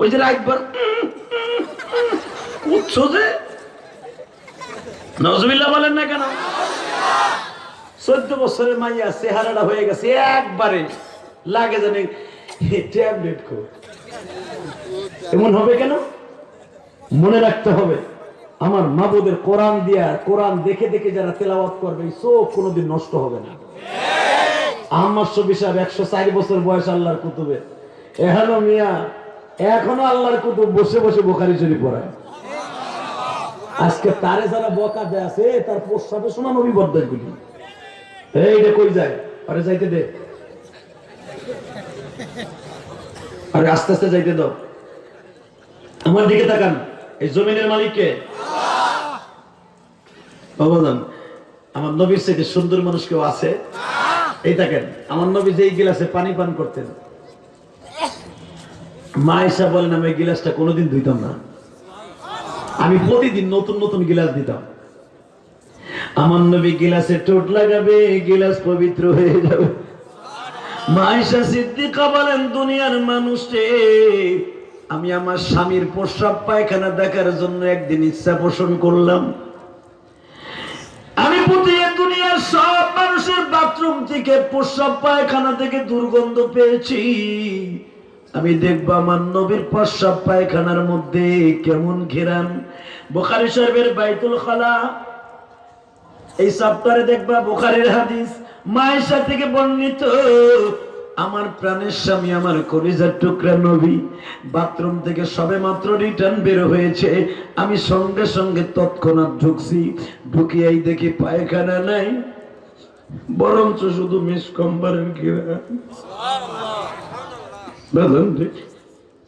ওই যে রাইটবার কুচ্ছ যে। নজবিল্লা বলেন না কেন? চোদ্দ বছরের মাইয়া চেহারাটা হয়ে গেছে একবারে। লাগে জানি ট্যাবলেট খো এমন হবে কেন? মনে রাখতে হবে, আমার মাবুদের কোরআন দিয়া কোরআন দেখে দেখে যারা তেলাওয়াত করবে, এই চোখ কোনোদিন নষ্ট হবে না। চার এখনও আল্লাহর কুতুব বসে বসে বোখারি শরীফ পড়ায়। আজকে তারে যারা বকা দেয় আছে, তার প্রস্তাবে শোনা নবী এইটা কই যায়? যাইতে দে। আরে আস্তে আস্তে যাইতে দাও। আমার দিকে তাকান। এই জমিনের মালিককে। বাবাজান আমার নবীর সাথে সুন্দর মানুষ কেউ আছে? এই দেখেন, আমার নবী যেই গিলাসে পানি পান করতেন, মা এসা বলেন, আমি গিলাসটা কোনোদিন ধুইতাম না। আমি প্রতিদিন নতুন নতুন গিলাস দিতাম। আমার নবী গিলাসে টোট লাগাবে গিলাস পবিত্র হয়ে যাবে। মাইশা সিদ্দিকা বলেন, দুনিয়ার মানুষ, আমি আমার স্বামীর প্রস্রাব পায়খানা দেখার জন্য একদিন ইচ্ছা পোষণ করলাম। আমি দুনিয়ার সব মানুষের বাথরুম থেকে প্রস্রাব পায়খানা থেকে দুর্গন্ধ পেয়েছি। আমি দেখব আমার নবীর প্রস্রাব পায়খানার মধ্যে কেমন ঘেরান। বোখারি সাহেবের বাইতুল খালা। এই সপ্তাহে দেখবা বোখারের হাদিস মায়ের থেকে বর্ণিত। আমার প্রাণের স্বামী, আমার কলিজার টুকরা নবী, বাথরুম থেকে সবে মাত্র রিটার্ন বের হয়েছে আমি সঙ্গে সঙ্গে তৎক্ষণাৎ ঢুকছি, ঢুকিয়াই দেখি পায়খানা নাই, বরঞ্চ শুধু মিস কম্বারের ঘেরা?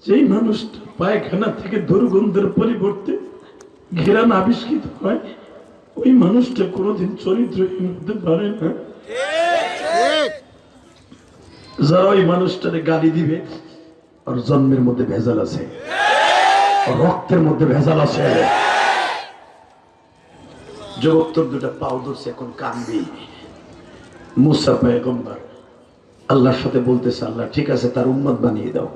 যেই মানুষটা পায়খানা থেকে দুর্গন্ধের পরিবর্তে ঘেরান আবিষ্কৃত হয়, ওই মানুষটা কোনোদিন চরিত্রহীন হতে পারে না যারা ওই মানুষটারে গালি দিবে আর জন্মের মধ্যে ভেজাল আছে। রক্তের মধ্যে ভেজাল আছে। যুবক দুটা পাও ধরছে, এখন কানবি। মুসা আল্লাহর সাথে বলতেছে, আল্লাহ, ঠিক আছে, তার উম্মত বানিয়ে দাও।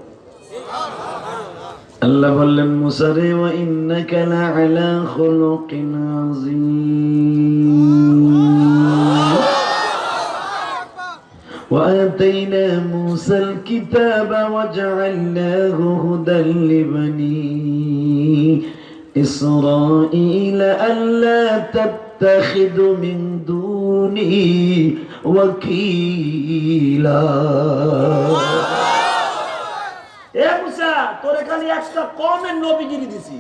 আল্লাহ বললেন, মুসা রে, ওয়া ইন্নাকা লাআলা খুলুকিন আযীম। وآتينا موسى الكتاب وجعلناه هدى لبني إسرائيل ألا تتخذوا من دوني وكيلا এ মুসা তোরে খালি একটা কমের নবীগিরি দিছি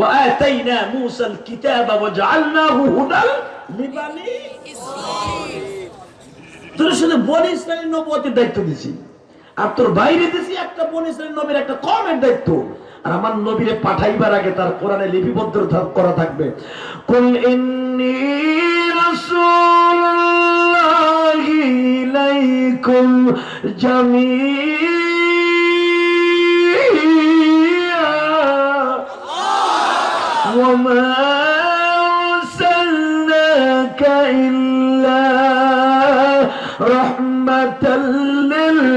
وآتينا موسى الكتاب وجعلناه هدى لبني তোর শুধু বনি ইসরায়েলের নবুয়তের দায়িত্ব দিছি আর তোর বাইরে দিছি একটা বন ইসরায়েল নবীর একটা কমের দায়িত্ব আর আমার নবীরে পাঠাইবার আগে তার কোরআনে লিপিবদ্ধ থাক- করা থাকবে কুল ইন্নী রাসূলুল্লাহি ইলাইকুম জামিআ وما أرسلناك إلا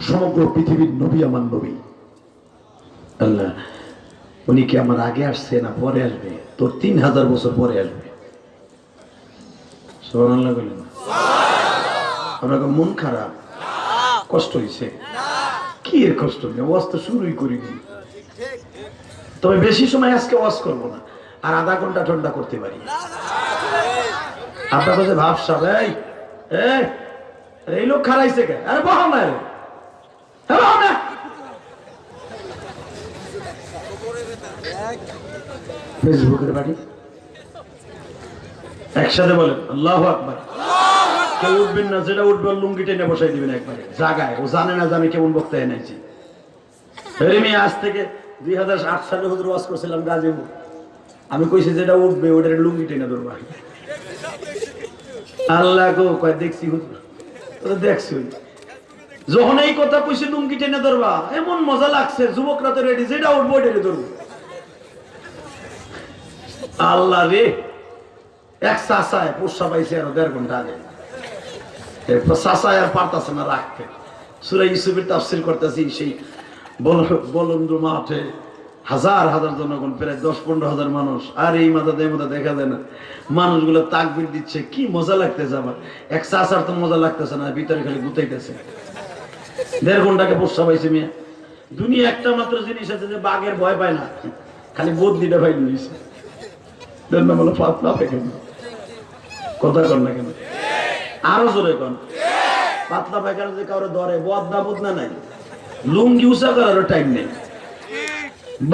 সমগ্র পৃথিবীর নবী আমার নবী। আল্লাহ উনি কি আমার আগে আসছে না পরে আসবে? তোর তিন হাজার বছর পরে আসবে। মন খারাপ? কষ্ট হয়েছে কি এর কষ্ট? নেই ওয়াজ তো শুরুই করিনি। তবে বেশি সময় আজকে ওয়াজ করব না আর আধা ঘণ্টা ঠান্ডা করতে পারি। আপনার কাছে ভাবসাব এই এই, লোক খারাইছে কে আরে না। ফেসবুকের বাড়ি? একসাথে বলেন আল্লাহ আকবার। কেউ উঠবেন না যেটা উঠবে ওর লুঙ্গি টেনে বসাই দিবেন একবারে। জাগায় ও জানে না যে আমি কেমন বক্তা এনেছি। রেমি আজ থেকে দুই হাজার আট সালে হুজুর ওয়াজ করছিলাম গাজীপুর। আমি কইছি যেটা উঠবে ওটার লুঙ্গি টেনে ধরবা। আল্লাহ গো কয় দেখছি হুজুর? দেখছি। যখন এই কথা কইছি, লুঙ্গি টেনে ধরবা, এমন মজা লাগছে, যুবকরা তো রেডি যেটা উঠবো টেনে ধরবো। আল্লাহ রে, এক চাষায় পোষা পাইছে আরও দেড় ঘণ্টা আগে। মাঠে হাজার হাজার প্রায় দশ পনেরো হাজার মানুষ, আর এই দেখা না। মানুষগুলো তাকবির দিচ্ছে, কি মজা লাগতেছে আমার। এক চাষার তো মজা লাগতেছে না ভিতরে খালি গুতাইতেছে। দেড় ঘন্টাকে পোষা পাইছে মেয়ে। দুনিয়া একটা মাত্র জিনিস আছে যে বাঘের ভয় পায় না। খালি বদলিটা ভাই নিয়েছে কথা কর না কেন? আরও জোরে কন। পাতলা পায়খানা কারও ধরে বদনা নাই। লুঙ্গি উষা করারও টাইম নেই।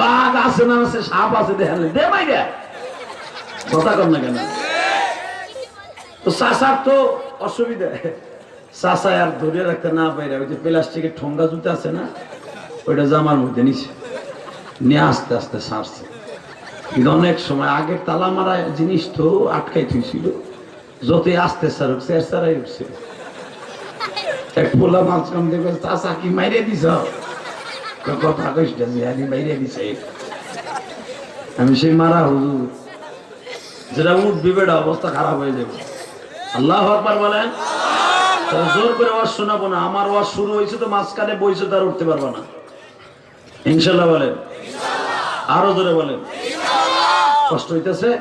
বাঘ আছে না আছে, সাপ আছে, দেখেন দে মাই দে কথা কর না কেন? তো চাষার তো অসুবিধা। চাষায় আর ধরে রাখতে না পাইরা, ওই যে প্লাস্টিকের ঠোঙ্গা জুতো আছে না, ওইটা জামার মধ্যে নিছে। নিয়ে আস্তে আস্তে সারছে। কিন্তু অনেক সময় আগের তালা মারা জিনিস তো আটকাই থুইছিল, যতই আস্তে সারুক স্যার সারাই উঠছে। এক পোলা মাঝখান দেখবে চাষা কি মাইরে দিছ? কথা কইস না জিহাদি মাইরে দিছে। আমি সেই মারা হুজুর, যেটা উঠবি বেটা, অবস্থা খারাপ হয়ে যাবে। আল্লাহ আকবার বলেন। জোর করে ওয়াজ শোনাবো না। আমার ওয়াজ শুরু হয়েছে তো মাঝখানে বইছে তার উঠতে পারব না। ইনশাল্লাহ বলেন। আরও জোরে বলেন। কষ্ট হইতেছে?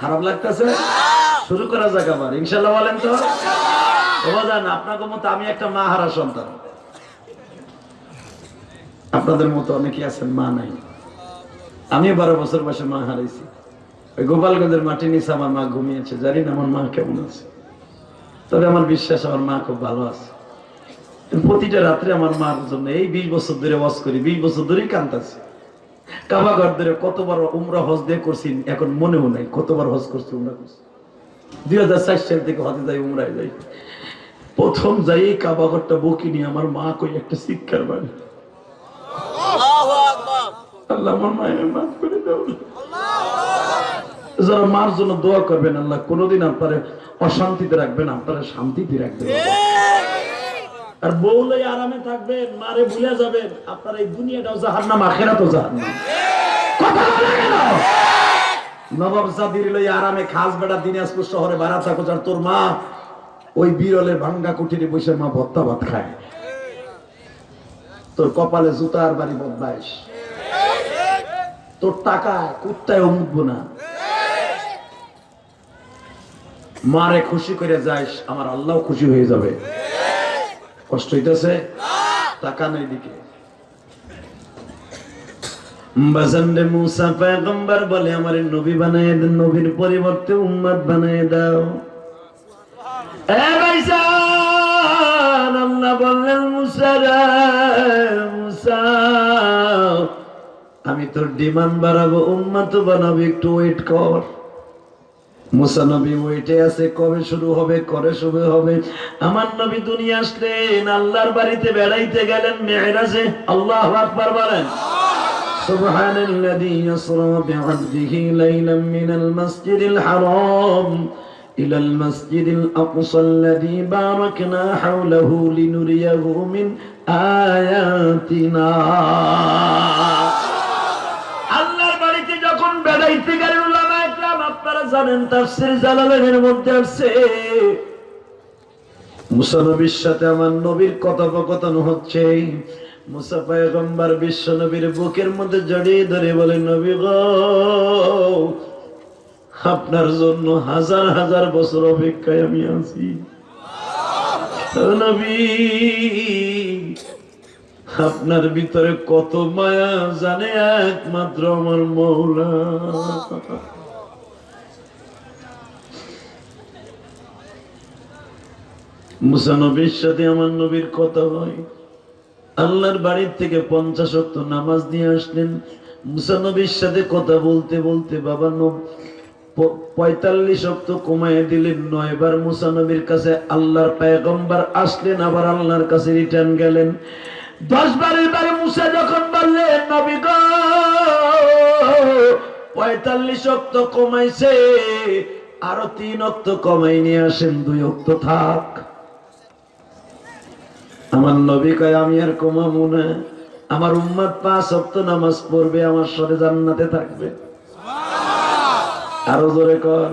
খারাপ লাগতেছে? শুরু করা যাক আবার। ইনশাল্লাহ বলেন তো। জান আপনাদের মতো আমি একটা মা হারা সন্তান। আপনাদের মতো অনেকে আছেন মা নাই। আমি বারো বছর বয়সে মা হারাইছি। ওই গোপালগঞ্জের মাটি নিচে আমার মা ঘুমিয়েছে। জানি না আমার মা কেমন আছে। তবে আমার বিশ্বাস আমার মা খুব ভালো আছে। প্রতিটা রাত্রে আমার মার জন্য এই বিশ বছর ধরে ওয়াজ করি বিশ বছর ধরেই কান্তাছি কাবাঘর ধরে কতবার উমরা হজ দিয়ে করছি এখন মনেও নাই কতবার হজ করছি উমরা করছি। দুই হাজার চার সাল থেকে হজে যাই উমরায় যাই। প্রথম যাই এই কাবাঘরটা বকি নিয়ে আমার মা কই একটা শিক্ষার বাড়ি। আল্লাহ আমার মায়ের মাফ করে দাও। যারা মার জন্য দোয়া করবেন আল্লাহ কোনোদিন আপনারে অশান্তিতে রাখবেন আপনারা শান্তিতে রাখবেন আর বউলে আরামে থাকবেন মারে ভুলে যাবেন আপনার এই দুনিয়াটাও জাহার নাম আখেরাতও জাহার নাম কথা বলে কেন নবাব জাদির লই আরামে খাস বেড়া দিনাজপুর শহরে বাড়া থাকো যার তোর মা ওই বিরলের ভাঙ্গা কুঠিরে বসে মা ভত্তা ভাত খায়। তোর কপালে জুতার বাড়ি বদমাইশ। তোর টাকা কুত্তায় মুখবো না মারে খুশি করে যাইস, আমার আল্লাহ খুশি হয়ে যাবে। কষ্ট হইতেছে? টাকা নেই দিকে। বাজানরে পরিবর্তে উম্মত বানায় দাও। বললেন আমি তোর ডিমান্ড বাড়াবো, উম্মত বানাবো, একটু ওয়েট কর। মুসা নবী ওইটে আছে কবে শুরু হবে করে শুরু হবে আমার নবী দুনিয়া আসলেন আল্লাহর বাড়িতে বেড়াইতে গেলেন মেহরাজে আল্লাহ আকবার বলেন سبحان الذي يسرى بعبده ليلا من المسجد الحرام إلى المسجد الأقصى الذي باركنا حوله لنريه من آياتنا আল্লাহর বাড়িতে যখন বেড়াইতে গেলেন উলামা একরাম আপনারা জানেন, তাফসীর জালালাইনের মধ্যে আছে। মুসা নবীর সাথে আমার নবীর কথোপকথন হচ্ছে। বিশ্ব নবীর বুকের মধ্যে জড়িয়ে ধরে বলে, নবী আপনার জন্য হাজার হাজার বছর অপেক্ষায় আমি আছি। আপনার ভিতরে কত মায়া জানে একমাত্র আমার মৌলা। মুসা নবীর সাথে আমার নবীর কথা হয়। আল্লাহর বাড়ির থেকে পঞ্চাশ অক্ত নামাজ দিয়ে আসলেন। মুসা নবীর সাথে কথা বলতে বলতে বাবা পঁয়তাল্লিশ অক্ত কমায় দিলেন। নয়বার মুসা নবীর কাছে আল্লাহর পায়গম্বার আসলেন, আবার আল্লাহর কাছে রিটার্ন গেলেন। দশ বারের বারে মুসা যখন বললেন, নবী গো, পঁয়তাল্লিশ অক্ত কমাইছে আরও তিন অক্ত কমাই নিয়ে আসেন, দুই অক্ত থাক। আমার নবী কয়, আমি আর কমাবো না। আমার উম্মাদ পাঁচ অক্ত নামাজ পড়বে, আমার সাথে জান্নাতে থাকবে। আরও জোরে কন।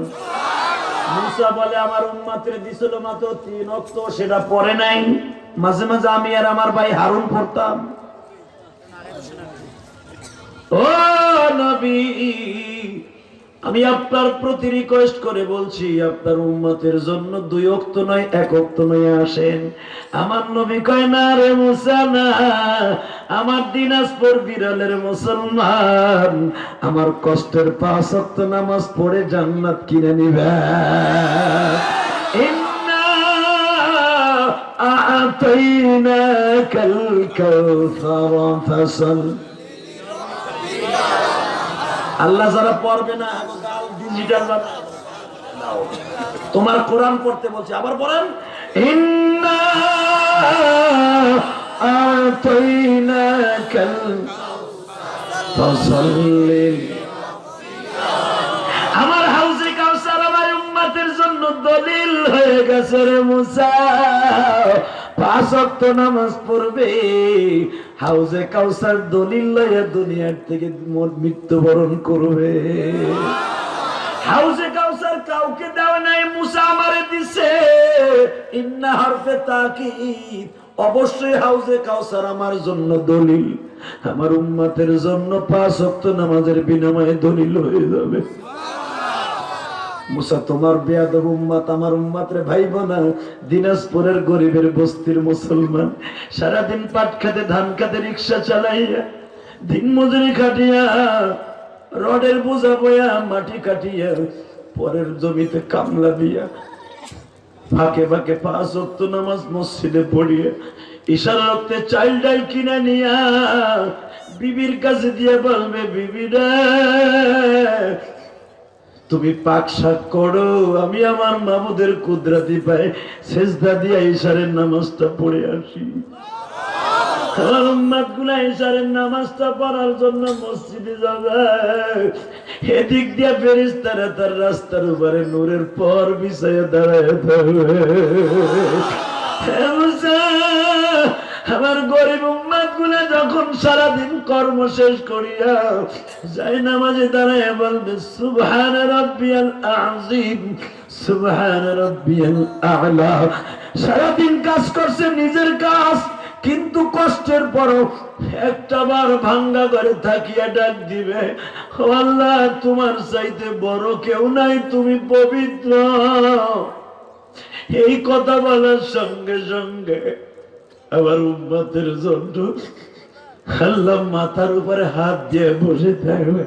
আমার দিছিল মাত্র তিন অক্ত সেটা নাই। মাঝে মাঝে আমি আর আমার ভাই হারুন পড়তাম। ও নবী আমি আপনার প্রতি রিকোয়েস্ট করে বলছি, আপনার উম্মতের জন্য দুই অক্ত নয়, এক অক্ত নয় আসেন। আমার নবী কয়, না রে মুসা, না। আমার দিনাজপুর বিরলের মুসলমান। আমার কষ্টের পাঁচ অক্ত নামাজ পড়ে জান্নাত কিনে নিবে। আ'তাইনাকাল কাউসার, ফাসাল আল্লাহ যারা পড়বে না তোমার কোরআন পড়তে বলছে, আবার পড়েন। আমার হাউসে কাউসার আমার উম্মাতের জন্য দলিল হয়ে গেছে রে মুসা। পাঁচ নামাজ পড়বে। হাউসে কাউসার দলিল লয়ে দুনিয়ার থেকে মৃত্যুবরণ করবে। হাউজে কাউসার কাউকে দেওয়া নাই, মুসা আমারে দিছে। ইন্না হরফে তাকিদ। অবশ্যই হাউজে কাউসার আমার জন্য দলিল। আমার উম্মতের জন্য পাঁচ ওয়াক্ত নামাজের বিনিময়ে দলিল হয়ে যাবে। মুসা, তোমার বেয়াদব উম্মাত আমার উম্মাত রে ভাই বোনা দিনাজপুরের গরিবের বস্তির মুসলমান, সারাদিন পাট খাতে, ধান খাতে, রিক্সা চালাইয়া, দিন মজুরি কাটিয়া, রডের বোঝা বয়া মাটি কাটিয়া, পরের জমিতে কামলা দিয়া, ফাঁকে ফাঁকে পাঁচ অক্ত নামাজ মসজিদে পড়িয়ে ইশারা রক্তে চাইল ডাল কিনে নিয়া, বিবির কাছে দিয়ে বলবে বিবিরা তুমি পাক শাক করো, আমি আমার মামুদের কুদরাতি পাই শেষদা দিয়া ইশারের নামাজটা পড়ে আসি। নামাজটা পড়ার জন্য মসজিদে যাবে। এদিক দিয়া ফেরিস তারা তার রাস্তার উপরে নূরের পর দাঁড়ায় আমার গরিব উম্মাদগুলা যখন সারাদিন কর্ম শেষ করিয়া যাই নামাজে দাঁড়ায় বলবে, সুবহান রব্বিয়াল আজিম সুবহান রব্বিয়াল আলা। সারাদিন কাজ করছে নিজের কাজ, কিন্তু কষ্টের পরও একটা বার ভাঙ্গা করে থাকিয়া ডাক দিবে আল্লাহ, তোমার চাইতে বড় কেউ নাই, তুমি পবিত্র। এই কথা বলার সঙ্গে সঙ্গে আমার উম্মতের জন্য আল্লাহ মাথার উপরে হাত দিয়ে বসে থাকবে।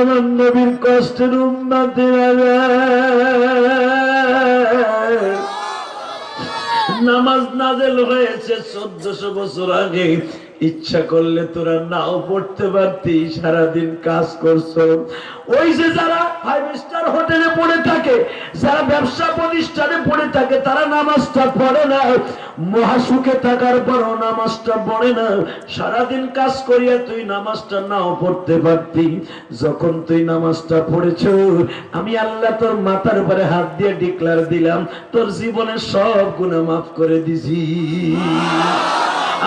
আমার নবীর কষ্টের উন্নতি নামাজ নাজেল হয়েছে চোদ্দশো বছর আগে। ইচ্ছা করলে তোরা নাও পড়তে পারতি, সারাদিন কাজ করছ। ওই যে যারা ফাইভ স্টার হোটেলে পড়ে থাকে, যারা ব্যবসা প্রতিষ্ঠানে পড়ে থাকে, তারা নামাজটা পড়ে না। মহাসুখে থাকার পরও নামাজটা পড়ে না। সারাদিন কাজ করিয়া তুই নামাজটা নাও পড়তে পারতি। যখন তুই নামাজটা পড়েছ, আমি আল্লাহ তোর মাথার উপরে হাত দিয়ে ডিক্লার দিলাম, তোর জীবনের সব গুণা মাফ করে দিছি।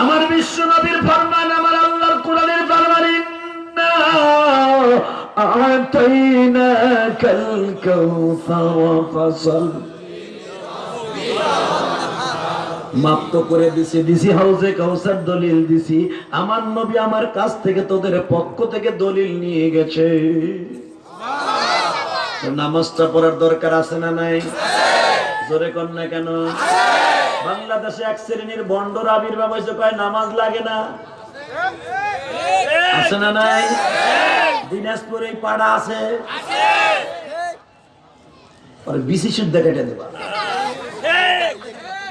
আমার বিশ্ব নবীর ফরমান, আমার আল্লাহর কোরআনের ফরমান করে দিছি দিছি হাউজে কাউসার দলিল দিছি। আমার নবী আমার কাছ থেকে তোদের পক্ষ থেকে দলিল নিয়ে গেছে। নামাজটা পড়ার দরকার আছে না নাই? জোরে কর না কেন? বাংলাদেশে এক শ্রেণির বন্ডর আবির্ভাব হয়েছে কয়, নামাজ লাগে না? আছে না নাই? দিনাজপুরে পাড়া আছে?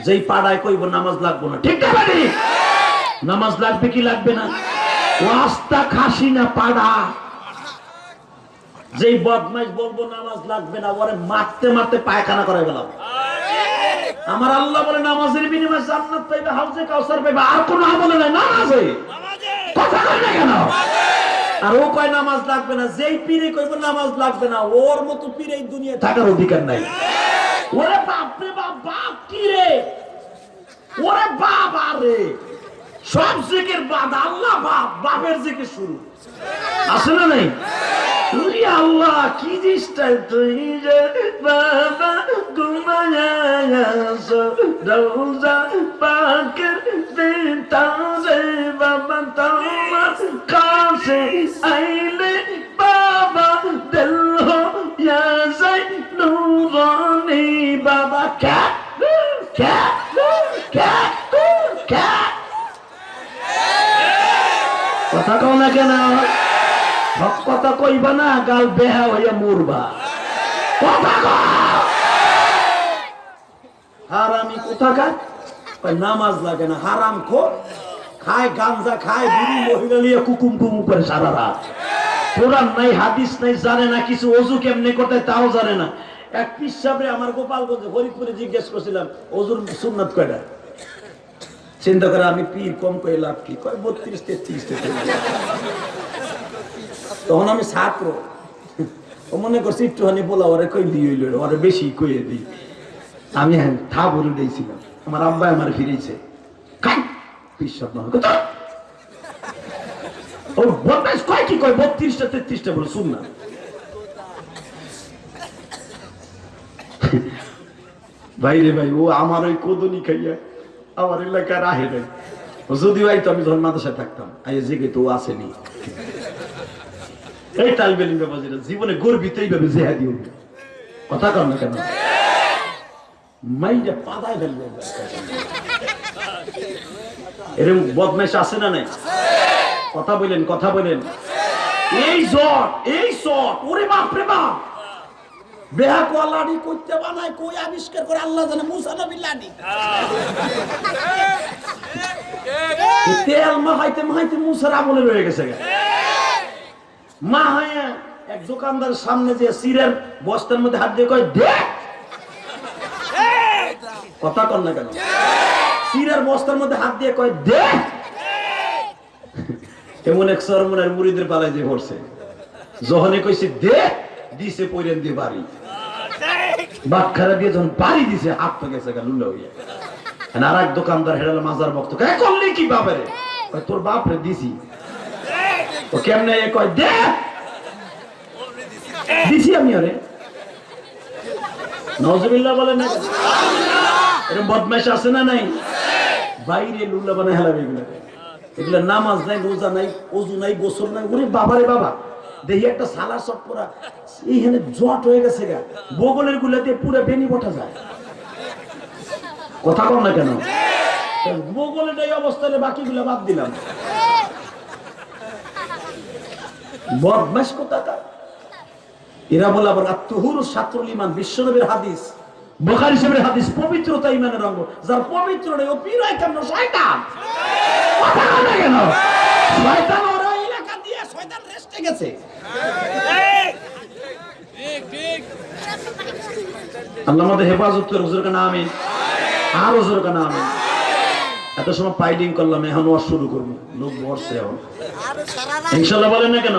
যেই পাড়ায় কইব, নামাজ লাগবো না। ঠিক নামাজ লাগবে কি লাগবে না? রাস্তা খাসি না পাড়া। যেই বদমাইশ বলব, নামাজ লাগবে না। ওরে মারতে মারতে পায়খানা করে গেলাম আমার আল্লাহ বলে নামাজের বিনিময়ে জান্নাত পাইবে হাউজে কাউসার পাইবে আর কোন আমলে নাই নামাজে। কথা কই না কেন? আর ও কয় নামাজ লাগবে না যেই পীরে কইব নামাজ লাগবে না ওর মতো পীরে এই দুনিয়ায় থাকার অধিকার নাই। ওরে বাপ রে বাপ বাপ কি রে? ওরে বাবা আরে। সব জিকির বাদ, আল্লাহ বাপ, বাপের জিকির শুরু। আছে না নাই? তুই আল্লাহ, কি জিনিসটাই তুই যে বাবা ঘুমায়াস রোজা পাকের দিতারে বাবা তোমার কাছে আইলে বাবা দিল হো ইয়া যাই নুরানি। বাবা কে কে কে কে কথা কও না কেন? সব কথা কইবা না, গাল বেহা হইয়া মরবা। কথা কও! হারামি কোথাকার? নামাজ লাগে না, হারাম খো খায় গাঞ্জা, খায় বুড়ি মহিলা নিয়ে কুকুম কুকুম করে সারা রাত। কোরআন নাই, হাদিস নাই, জানে না কিছু, অজু কেমনে করতে তাও জানে না। এক পিসাবে আমার গোপালগঞ্জে ফরিদপুরে জিজ্ঞেস করছিলাম, অজুর সুন্নাত কয়টা? চিন্তা করে আমি পীর, কম করে লাভ কি? কয়, বত্রিশ, তেত্রিশ তখন আমি ছাত্র। মনে করছি একটুখানি বলা, ওরে কই হইল ওরে বেশি কইয়ে দিই আমি হ্যাঁ থা বলে দিয়েছিলাম আমার আব্বা আমার ফিরেছে ও কি কয়? বত্রিশটা, তেত্রিশটা বলে, শুন না। ভাই রে ভাই, ও আমার ওই কোদনি খাইয়া আমার নাই ও যদি ভাই তো আমি থাকতাম আই তো আসেনি। এই জীবনে গর্বিত কথা কর না কেন? পাদায় আছে না নাই? কথা বলেন কথা বলেন। এই জট এই শট ওরে বাপ রে বাপ! লাড়ি কই আবিষ্কার করে আল্লাহ মাহাইতে রয়ে গেছে মা এক দোকানদার সামনে যে সিরের বস্তার মধ্যে হাত দিয়ে কয়, দে! কথা কর না কেন? সিরের বস্তার মধ্যে হাত দিয়ে কয়, দে! এমন এক সরমনের মুড়িদের পালায় যে পড়ছে যখনই কইছে, দে! দিছে পইরেন দিয়ে বাড়ি। বাটখারা দিয়ে যখন বাড়ি দিছে হাত তো গেছে লুলা হইয়া। আর এক দোকানদার হেরাল মাজার ভক্ত কে করলি কি বাপরে? তোর বাপ রে দিছি কেমনে এ কয় দে! দিছি আমি ওরে নজরুল্লাহ বলে না। এরকম বদমাইশ আছে না নাই? বাইরে লুল্লা বানায় হেলাবে এগুলো এগুলো নামাজ নাই রোজা নাই অজু নাই গোসল নাই। ওরে বাবারে বাবা! দেখি একটা সালার সব পুরা এইখানে জট হয়ে গেছে গা। বগলের গুলাতে পুরো বেনি বটা যায়। কথা না কেন? বাকিগুলো বাদ দিলাম। এরা বলে আবার আত্মহুর সাত্রুল ইমান বিশ্বনবীর হাদিস। বোখারি সাহেবের হাদিস, পবিত্রতা ইমানের অঙ্গ। যার পবিত্র নেই, ও পিরায় কেন শয়তান। কথা না কেন? শয়তান ওর এলাকা দিয়ে শয়তান রেস্টে গেছে। আল্লাহ আমাদের হেফাজত করে আমিন। আর হুজুর এত সময় করলাম, এখন শুরু করব। লোক ইনশাল্লাহ বলেন না কেন?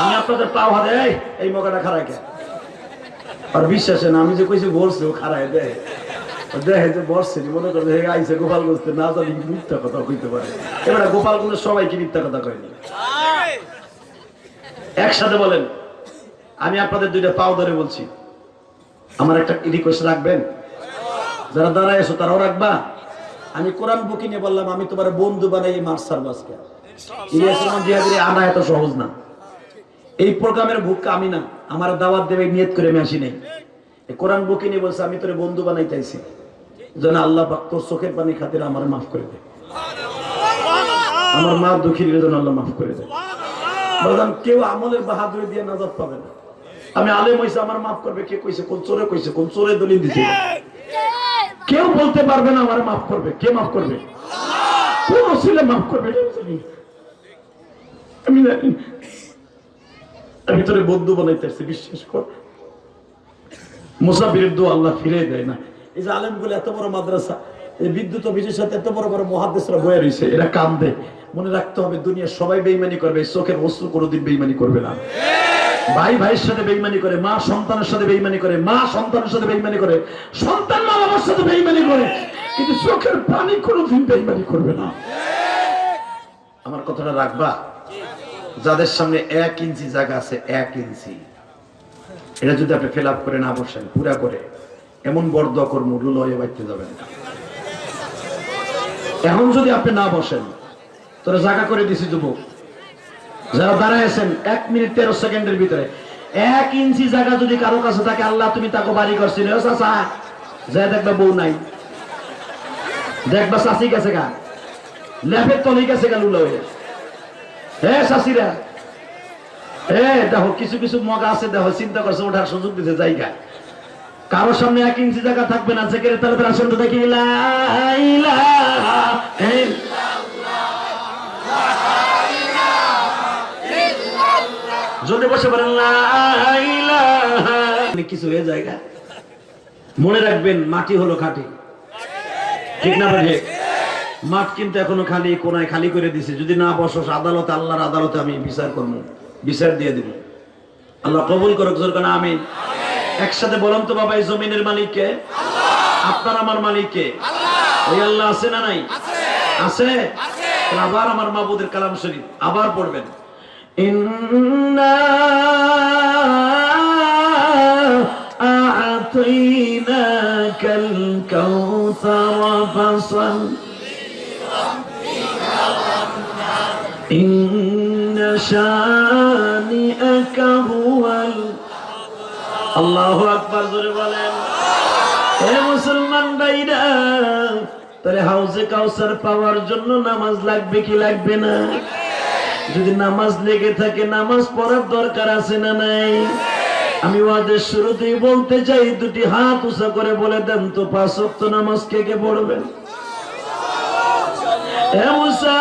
আমি আপনাদের পাও হাতে, এই মকাটা খারায় কে? আর বিশ্বাসে না, আমি যে কইছি বলছি, ও খারায় দেয়। দেখে যে বসছে মনে করে হে আইসে গোপাল গোস্তে না জানি মিথ্যা কথা কইতে পারে। এবারে গোপালগুলো সবাইকে মিথ্যা কথা কয়নি একসাথে বলেন, আমি আপনাদের দুইটা পাও ধরে বলছি। আমার একটা রিকোয়েস্ট রাখবেন? যারা দাঁড়ায় এসো তারাও রাখবা। আমি কোরআন বুকি নিয়ে বললাম, আমি তোমার বন্ধু বানাই মার সার্ভাসকে। ইলিয়াস রহমান জিহাদিরে আনা এত সহজ না। এই প্রোগ্রামের আমি না। আমার দাওয়াত দেবে, নিয়ত করে আমি আসি নাই। কোরআন বুকি নিয়ে বলছে, আমি তোর বন্ধু বানাই চাইছি যেন আল্লাহ তোর চোখের পানি খাতির আমার মাফ করে দে। আমার মা দুঃখী আল্লাহ মাফ করে দে। বললাম, কেউ আমলের বাহাদুরি দিয়ে নাজাত পাবে না। আমি আলেম হয়েছে আমার মাফ করবে। কে কইছে, কোন চোরে কইছে, কোন চোরে দলিল দিছে? কেউ বলতে পারবে না আমার মাফ করবে। কে মাফ করবে? কোন ছেলে মাফ করবে? আমি জানি। আমি তোরে বন্ধু বানাইতে বিশ্বাস কর। মুসাফিরের দোয়া আল্লাহ ফিরে দেয় না। এই যে আলেমগুলো এত বড় মাদ্রাসা এই বিদ্যুৎ অফিসের সাথে এত বড় বড় মহাদেশরা বয়ে রয়েছে, এরা কাম দেয় মনে রাখতে হবে দুনিয়া সবাই বেইমানি করবে চোখের বস্তু কোনোদিন বেইমানি করবে না। ভাই ভাইয়ের সাথে বেইমানি করে, মা সন্তানের সাথে বেইমানি করে, মা সন্তানের সাথে বেইমানি করে, সন্তান মা বাবার সাথে বেইমানি করে, কিন্তু চোখের পানি কোনোদিন বেইমানি করবে না। আমার কথাটা রাখবা? যাদের সামনে এক ইঞ্চি জায়গা আছে, এক ইঞ্চি। এটা যদি আপনি ফিল আপ করে না বসেন, পুরা করে, এমন বর্দ কর্ম লয়ে বাইতে যাবেন এখন যদি আপনি না বসেন, তোরা জায়গা করে দিছি যুবক। যারা দাঁড়ায় আছেন, এক মিনিট তেরো সেকেন্ডের ভিতরে। এক ইঞ্চি জায়গা যদি কারও কাছে থাকে, আল্লাহ তুমি তাকে বাড়ি করছিল চাচা যা দেখবা বউ নাই। দেখবা চাষি গেছে গা। ল্যাপের তলি গেছে গা লুলা হয়ে। হে চাষিরা এ দেখো, কিছু কিছু মগা আছে, দেখো, চিন্তা করছে, ওঠার সুযোগ দিতে জায়গা কারও সামনে এক ইঞ্চি জায়গা থাকবে না যে কেড়ে তাহলে আসন তো দেখি যদি বসে ইলাহা। কিছু হয়ে জায়গা। মনে রাখবেন, মাটি হলো খাঁটি। ঠিক না ভাই মাঠ কিন্তু এখনও খালি, কোনায় খালি করে দিছে। যদি না বসস, আদালতে, আল্লাহর আদালতে আমি বিচার করব। বিচার দিয়ে দিব। আল্লাহ কবুল করুক, জোর কেন আমি একসাথে বলুন তো বাবা এই জমিনের মালিককে আপনার আমার মালিককে ওই আল্লাহ আছে না নাই আছে তাহলে আবার আমার মাবুদের কালাম শরীফ আবার পড়বেন ইন্না أعطيناك الكوثر فصل إن شانئك هو ال... আল্লাহু জোরে বলেন। হে মুসলমান ভাইরা হাউজে কাউসার পাওয়ার জন্য নামাজ লাগবে কি লাগবে না? যদি নামাজ লেগে থাকে, নামাজ পড়ার দরকার আছে না নাই? আমি ওয়াদের শুরুতেই বলতে চাই, দুটি হাত উঁচা করে বলে দেন তো, পাঁচ নামাজ কে কে পড়বেন? হে মুসা!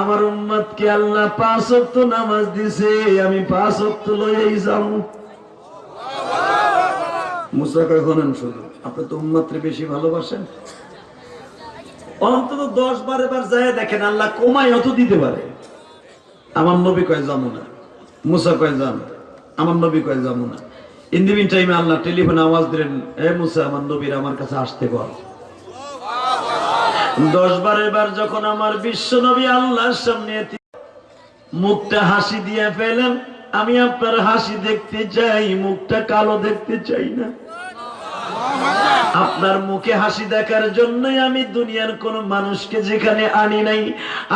আমার উম্মত কে আল্লাহ পাঁচ ওয়াক্ত নামাজ দিছে, আমি পাঁচ ওয়াক্ত লইয়াই যাব। অন্তত দশ বারে যায় দেখেন, আল্লাহ কমাই অত দিতে পারে। আমার কয় না। মুসা কয় কয় না। টেলিফোনে আওয়াজ দিলেন, এ মুসা, আমার নবীর আমার কাছে আসতে কর দশ বারের বার যখন আমার বিশ্ব নবী আল্লাহর সামনে মুখটা হাসি দিয়ে ফেলেন, আমি আপনার হাসি দেখতে চাই, মুখটা কালো দেখতে চাই না। আপনার মুখে হাসি দেখার জন্যই আমি দুনিয়ার কোন মানুষকে যেখানে আনি নাই,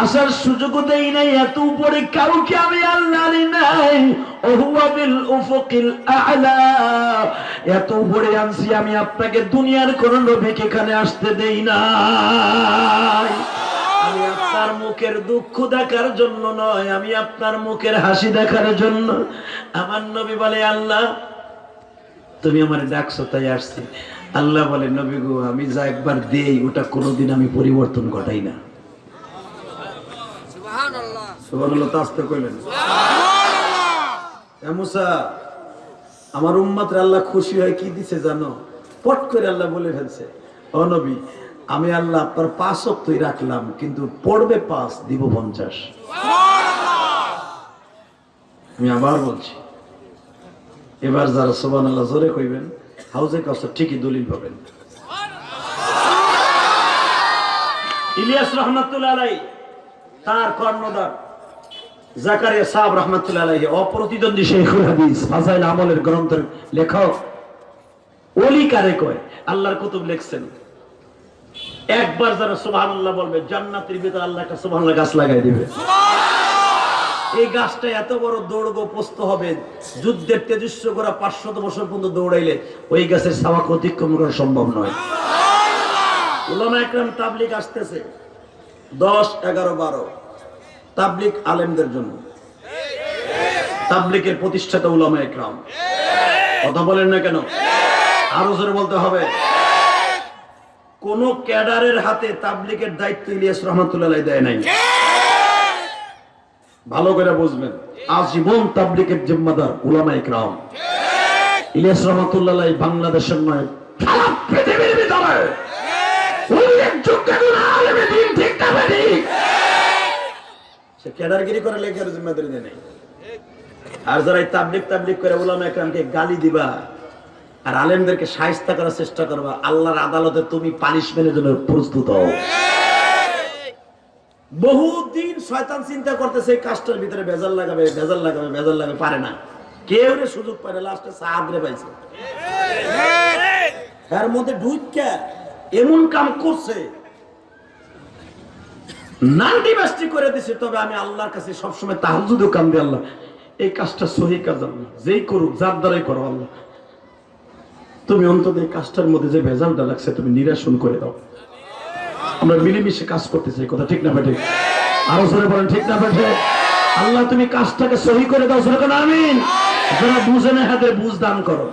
আসার সুযোগও দেই নাই, এত উপরে কাউকে আমি আল্লাহ নাই। এত উপরে আনছি আমি আপনাকে দুনিয়ার কোন নবীকে এখানে আসতে দেই নাই। আমি আপনার মুখের দুঃখ দেখার জন্য নয়, আমি আপনার মুখের হাসি দেখার জন্য। আমার নবী বলে, আল্লাহ তুমি আমার ডাকছো তাই আসছি। আল্লাহ বলে নবী গো আমি যা একবার দেই ওটা কোনোদিন আমি পরিবর্তন ঘটাই না। আমার উম্মাত্রে আল্লাহ খুশি হয় কি দিছে জানো? পট করে আল্লাহ বলে ফেলছে ও নবী আমি আল্লাহ আপনার পাঁচ অক্তই রাখলাম কিন্তু পড়বে পাঁচ দিব পঞ্চাশ। আমি আবার বলছি এবার যারা সোবান আল্লাহ জোরে কইবেন, হাউজে কাছে ঠিকই দলিল পাবেন। ইলিয়াস রহমতুল্লাহ তার কর্ণদার আমলের লেখক। ওলি কারে কয়? আল্লাহর কুতুব লিখছেন। একবার যারা সুবহানাল্লাহ বলবে, জান্নাতের ভিতরে আল্লাহ একটা গাছ লাগাই দিবে। এই গাছটা এত বড় দৌড়গো পোস্ত হবে, যুদ্ধের তেজস্ব করা পাঁচশত বছর পর্যন্ত দৌড়াইলে ওই গাছের সাবাক অতিক্রম করা সম্ভব নয়। উলামা একরাম তাবলিক আসতেছে দশ, এগারো, বারো। তাবলিক আলেমদের জন্য। তাবলিকের প্রতিষ্ঠাতা উলামা একরাম। কথা বলেন না কেন? আরও জোরে বলতে হবে। কোন ক্যাডারের হাতে তাবলিকের দায়িত্ব ইলিয়াস রহমতুল্লাহ দেয় নাই। ভালো করে বুঝবেন। আজীবন তাবলিকের জিম্মাদার উলামা ইকরাম। ইলিয়াস রহমতুল্লাহ বাংলাদেশের নয় সারা পৃথিবীর ভিতরে। উল্লেখযোগ্য আলেমে দিন ঠিক না বেঠিক? সে ক্যাডারগিরি করে লেখার জিম্মাদারি দেয় আর যারা এই তাবলিক তাবলিক করে উলামা ইকরামকে গালি দিবা আর আলেমদেরকে সাহিস্তা করার চেষ্টা করবা আল্লাহর আদালতে তুমি পানিশমেন্টের জন্য প্রস্তুত হও। বহুদিন শয়তান চিন্তা করতেছে, এই কাজটার ভিতরে ভেজাল লাগাবে ভেজাল লাগাবে ভেজাল লাগাবে, পারে না। কেউ রে সুযোগ পায় না, লাস্টে সাহায্যে পাইছে। এর মধ্যে ঢুইকা এমন কাম করছে, নান্ডি বাস্তি করে দিছে, তবে আমি আল্লাহর কাছে সবসময় তাহাজুদও কাম দিই, আল্লাহ, এই কাজটা সহি কাজ আল্লাহ, যেই করুক, যার দ্বারাই করো আল্লাহ। তুমি অন্তত এই কাজটার মধ্যে যে ভেজালটা লাগছে, তুমি নিরাসন করে দাও। আমরা মিলেমিশে কাজ করতে চাই কথা ঠিক না বেঠে আরও জোরে বলেন ঠিক না বেঠে আল্লাহ তুমি কাজটাকে সহি করে দাও সরে কেন আমিন। যারা বুঝে না হাতের বুঝ দান করো।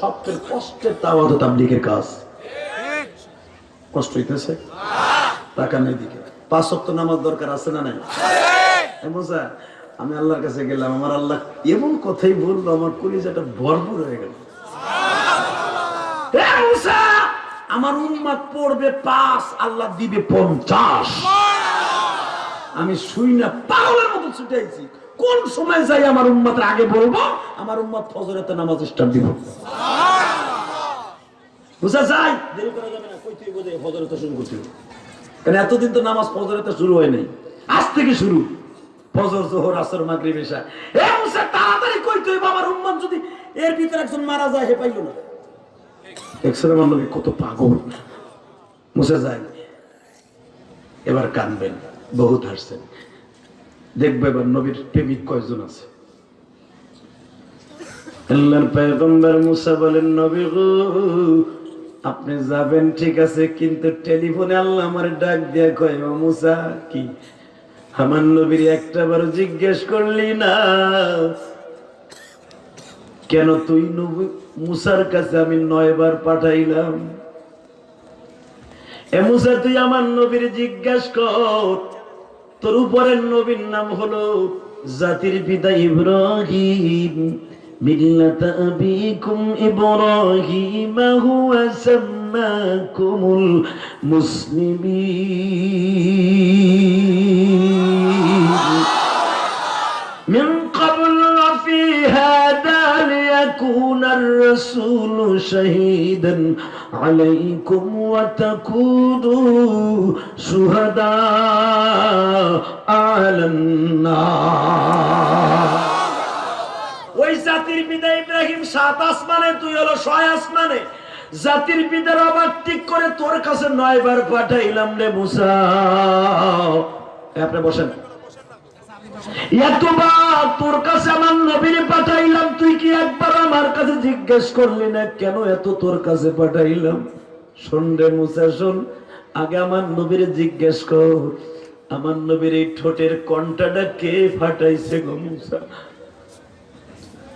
সবচেয়ে কষ্টের তাওয়াত তাবলিগের কাজ। কষ্ট হইতেছে? পাঁচ ওয়াক্ত নামাজ দরকার আছে না নাই? মুসা আমি আল্লাহর কাছে গেলাম আমার আল্লাহ এমন কথাই বলল আমার কলিজাটা ভরপুর হয়ে গেল। মুসা, আমার উম্মাদ পড়বে পাঁচ, আল্লাহ দিবে পঞ্চাশ। আমি শুই না, পাগলের মতো ছুটে আইছি। কোন সময় যাই আমার উম্মাতের আগে বলব, আমার উম্মাদ ফজরেতে নামাজ স্টার্ট দিব। যাবে না শুরু এতদিন তো নামাজ শুরু হয় নাই? আজ থেকে শুরু। জোহর তাড়াতাড়ি কই তুই? উম্মাদ যদি এর ভিতরে একজন মারা যায় হে পাইলো না। একসাথে আমার লোকে কত পাগল। মুসা যায়। এবার কানবেন, বহুত হাসছেন। দেখব এবার নবীর প্রেমিক কয়জন আছে। নবী গো, আপনি যাবেন ঠিক আছে, কিন্তু টেলিফোনে আল্লাহ আমার ডাক দিয়া কয় মুসা, কি? আমার নবীর একটা বার জিজ্ঞেস করলি না। কেন তুই নবী মুসার কাছে আমি নয়বার পাঠাইলাম। এ মুসা, তুই আমার নবীর জিজ্ঞেস কর। তোর উপরের নবীর নাম হলো জাতির পিতা ইব্রাহিম। মিল্লাত আবিকুম ইব্রাহিম হুয়া সাম্মাকুমুল মুসলিমিন। ليكون الرسول شهيدا عليكم وتكونوا شهداء على النار ওই জাতির পিতা ইব্রাহিম সাত আসমানে তুই হলো ছয় আসমানে জাতির পিতার আবার ঠিক করে তোর কাছে নয়বার পাঠাইলাম রে মুসা এই আপনি বসেন এতবার তোর কাছে আমার নবীর পাঠাইলাম, তুই কি একবার আমার কাছে জিজ্ঞেস করলি না, কেন এত তোর কাছে পাঠাইলাম? শোন রে আগে আমার নবীর জিজ্ঞেস কর, আমার নবীর এই ঠোঁটের কণ্ঠাটা কে ফাটাইছে গো মুসা?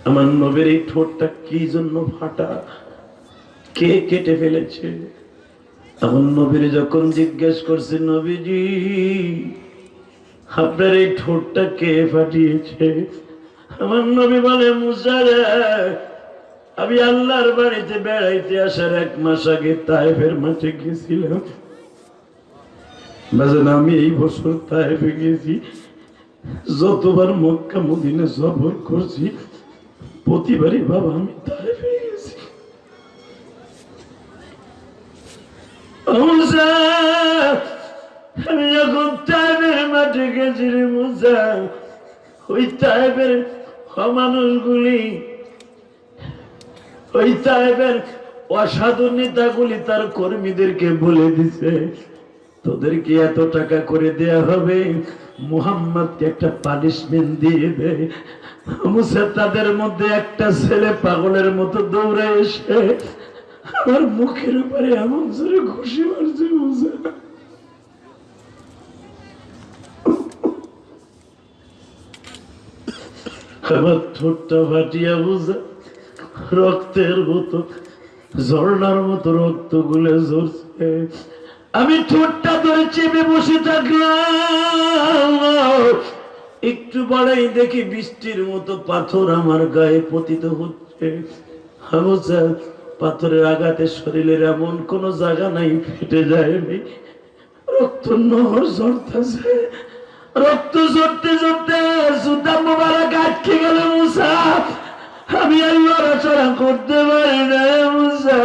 আমার নবীর এই ঠোঁটটা কি জন্য ফাটা? কে কেটে ফেলেছে? আমার নবীর যখন জিজ্ঞেস করছে, নবীজি আপনার এই ঠোঁটটা কে ফাটিয়েছে? আমার নবী বলে মুসারে আমি আল্লাহর বাড়িতে বেড়াইতে আসার এক মাস আগে তাইফের মাঠে গেছিলাম। আমি এই বছর তাইফে গেছি। যতবার মক্কা, মদিনে সফর করছি, প্রতিবারই বাবা, আমি তাইফে গেছি। মুসা আমি যখন টাইপের মাঠে গেছি রে ওই টাইপের মানুষগুলি ওই টাইপের অসাধু নেতাগুলি তার কর্মীদেরকে বলে দিছে। তোদেরকে এত টাকা করে দেয়া হবে, মুহাম্মদকে একটা পানিশমেন্ট দিয়ে দেয় তাদের মধ্যে একটা ছেলে পাগলের মতো দৌড়ে এসে আমার মুখের উপরে এমন জোরে ঘুষি মারছে মুসা। আমার ঠোঁটটা ফাটিয়া বুঝা রক্তের মতো ঝর্ণার মতো রক্ত গুলে ঝরছে। আমি ঠোঁটটা ধরে চেপে বসে থাকলাম। একটু বড়াই দেখি বৃষ্টির মতো পাথর আমার গায়ে পতিত হচ্ছে। পাথরের আঘাতে শরীরের এমন কোন জায়গা নাই, ফেটে যায়নি। রক্ত নহর ঝরতেছে। রক্ত ঝরতে ঝরতে সুতা মোবারক আটকে গেল মুসা। আমি আর লড়াচড়া করতে পারি না মুসা।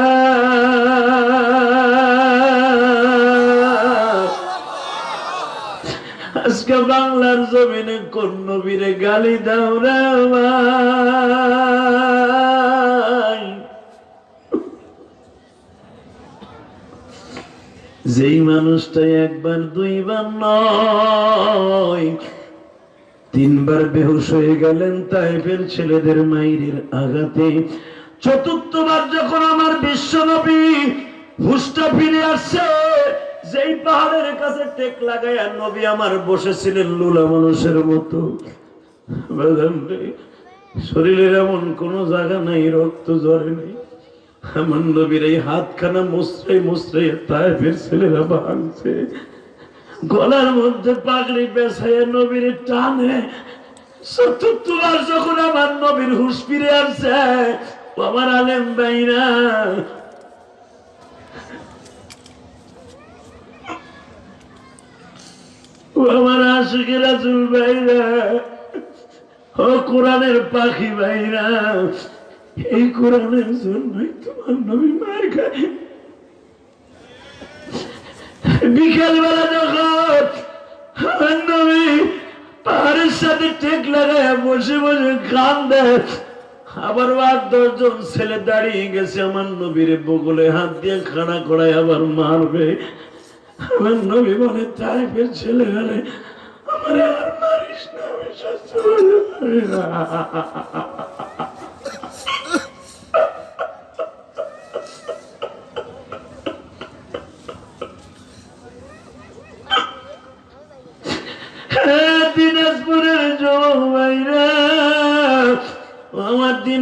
আজকে বাংলার জমিনে কোন নবীরে গালি দাও রে যেই মানুষটা একবার, দুইবার নয়, তিনবার বেহুশ হয়ে গেলেন তাইফের ছেলেদের মাইরের আঘাতে। চতুর্থবার যখন আমার বিশ্বনবী হুষ্টা ফিরে আসছে, যেই পাহাড়ের কাছে টেক লাগাইয়া নবী আমার বসেছিলেন লুলা মানুষের মতো। শরীরের এমন কোন জায়গা নাই, রক্ত জ্বরে নেই। আমার নবীর এই হাতখানা মুসরাই মুসরাই তাইফের ছেলেরা ভাঙছে। গলার মধ্যে পাগড়ি বেসাইয়া নবীর টানে। চতুর্থবার যখন আমার নবীর হুশ ফিরে আসছে আমার আলেম বাইরা আমার আশিকে রাজুল ভাইরা। ও কোরআনের পাখি ভাইরা। এই কোরআনের জন্যই তোমার নবী মার খায়। বিকেল বেলা যখন আমার নবী পাহাড়ের সাথে টেক লাগায় বসে বসে গান দেয় আবার আট দশজন ছেলে দাঁড়িয়ে গেছে আমার নবীর বগলে হাত দিয়ে খানা করায় আবার মারবে। আমার নবী বলে, তাইফের ছেলে গেলে আমার আর মারিস না, আমি সহ্য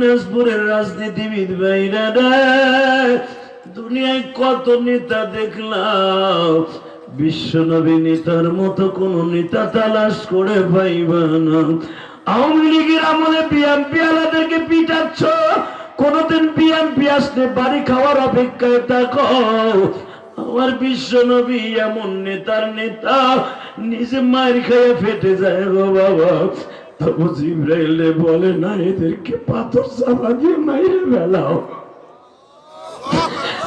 দিনাজপুরের রাজনীতিবিদ ভাইরা দুনিয়ায় কত নেতা দেখলাম বিশ্বনবী নেতার মতো কোন নেতা তালাশ করে পাইবা না। আওয়ামী লীগের আমলে বিএমপি আলাদেরকে পিটাচ্ছ, কোনদিন বিএমপি আসলে বাড়ি খাওয়ার অপেক্ষায় থাকো। আমার বিশ্ব নবী এমন নেতার নেতা, নিজে মার খেয়ে ফেটে যায় গো বাবা। তবু জিব্রাইলে বলে না, এদেরকে পাথর চালা দিয়ে মাইরে বেলাও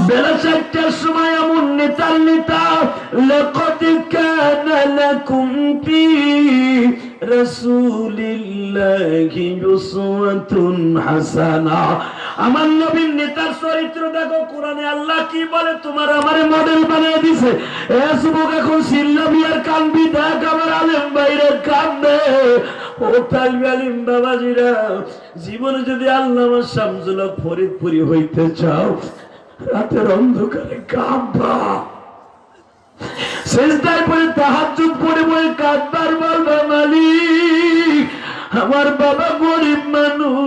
বেলা চারটার সময় এমন নেতার নেতা লকদ কানা লাকুম রাসূলিল্লাহি উসওয়াতুন হাসানা। আমার নবীর নেতার চরিত্র দেখো, কোরআনে আল্লাহ কি বলে? তোমার আমারে মডেল বানিয়ে দিছে। এ যুবক এখন সিল্লামি আর কানবি দেখ আমার আলেম বাইরে কান্দে। ও তালবি আলিম বাবাজিরা, জীবনে যদি আল্লাহ আমার শামসুল্লাহ ফরিদপুরি হইতে চাও, রাতের অন্ধকারে কাঁদবা। শেষদায় পরে তাহাজুদ পরে পরে কাঁদবার বলবা মালিক আমার বাবা গরিব মানুষ।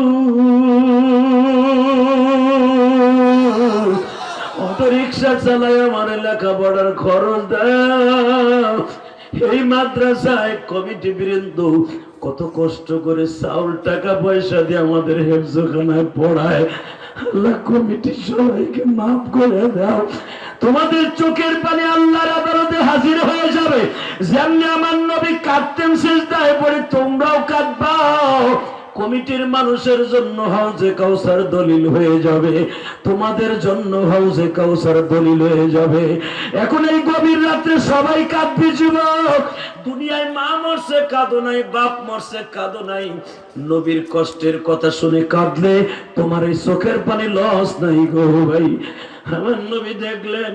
অটো রিক্সা চালায় আমার লেখাপড়ার খরচ দাও। এই মাদ্রাসায় কমিটি বৃন্দ, কত কষ্ট করে চাউল টাকা পয়সা দিয়ে আমাদের হেফজখানায় পড়ায়। আল্লাহ কমিটির সবাইকে মাফ করে দাও। তোমাদের চোখের পানি আল্লাহর আদালতে হাজির হয়ে যাবে। যেমনি আমার নবী কাঁদতেন শেষ দায় পড়ে তোমরাও কাঁদবাও কমিটির মানুষের জন্য হাউজে কাউসার দলিল হয়ে যাবে। তোমাদের জন্য হাউজে কাউসার দলিল হয়ে যাবে। এখন এই গভীর রাত্রে সবাই কাঁদবে যুবক। দুনিয়ায় মা মরছে, কাঁদো নাই, বাপ মরছে, কাঁদো নাই। নবীর কষ্টের কথা শুনে কাঁদলে তোমার এই চোখের পানি লস নাই গো ভাই। আমার নবী দেখলেন,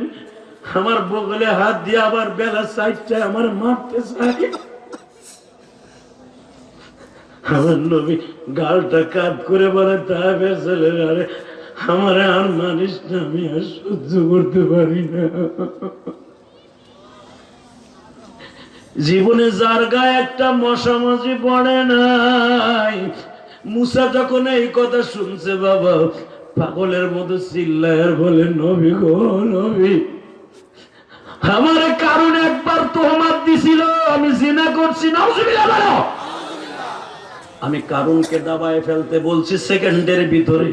আমার বগলে হাত দিয়ে আবার বেলা সাইডটায় আমার মারতে চাই আমার নবী গালটা কাত করে বলে আমার আর মানিস না, আমি আর সহ্য করতে পারি না। জীবনে যার গায়ে একটা মশামাছি পড়ে নাই, মুসা যখন এই কথা শুনছে, বাবা, পাগলের মতো চিল্লায় আর বলে, নবী গো, নবী, আমার কারণ একবার তোহমাত দিছিল, আমি জিনা করছি না আমি কারুনকে দাবায় ফেলতে বলছি, সেকেন্ডের ভিতরে।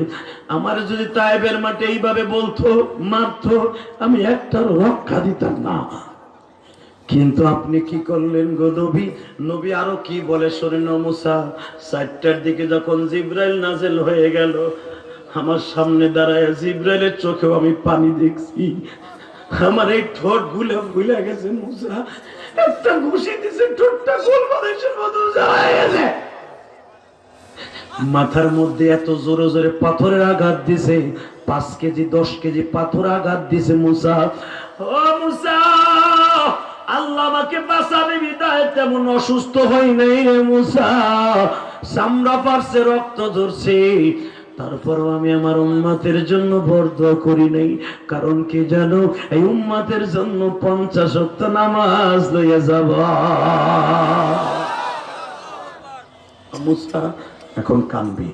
আমার যদি তাইবের মাঠে এইভাবে বলতো, মারতো, আমি একটার রক্ষা দিতাম না। কিন্তু আপনি কি করলেন গো নবী? নবী আরও কি বলে? শরীর মুসা চারটার দিকে যখন জিব্রাইল নাজেল হয়ে গেল, আমার সামনে দাঁড়ায় জিব্রাইলের চোখেও আমি পানি দেখছি। আমার এই ঠোঁট গুলে গুলে গেছে মুসা। একটা ঘুষি দিছে, ঠোঁটটা গোল মানুষের মতো গেছে। মাথার মধ্যে এত জোরে জোরে পাথরের আঘাত দিছে, পাঁচ কেজি, দশ কেজি পাথর আঘাত দিছে মুসা। ও মুসা, আল্লাহ আমাকে বাঁচাবে বিদায়। তেমন অসুস্থ হই নাই রে মুসা। চামড়া পারছে রক্ত ধরছে তারপরও আমি আমার উম্মাতের জন্য বর্দ করি নাই। কারণ কি জানো, এই উম্মাতের জন্য পঞ্চাশ অক্ত নামাজ লইয়া যাব। মুসা এখন কানবি।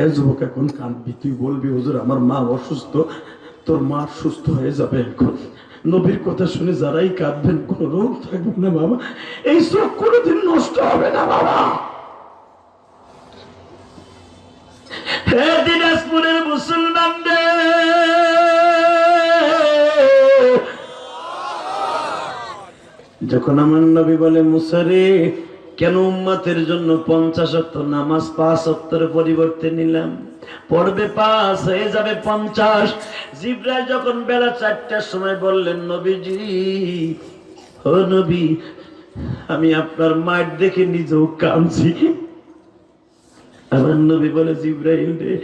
এ যুবক এখন কানবি। তুই বলবি, হুজুর, আমার মা অসুস্থ, তোর মা সুস্থ হয়ে যাবে এখন। নবীর কথা শুনে যারাই কাঁদবেন, কোনো রোগ থাকবে না বাবা। এই চোখ কোনোদিন নষ্ট হবে না বাবা। দিনাজপুরের মুসলমানদের যখন আমার নবী বলে মুসারে কেন উম্মাতের জন্য পঞ্চাশ অক্ট নামাজ পাঁচ অক্টের পরিবর্তে নিলাম? পড়বে পাঁচ, হয়ে যাবে পঞ্চাশ। জিব্রাইল যখন বেলা চারটার সময় বললেন, নবীজি, ও নবী, আমি আপনার মায়ের দেখে নিজেও কাঁদছি। আমার নবী বলে, জিব্রাইল রে,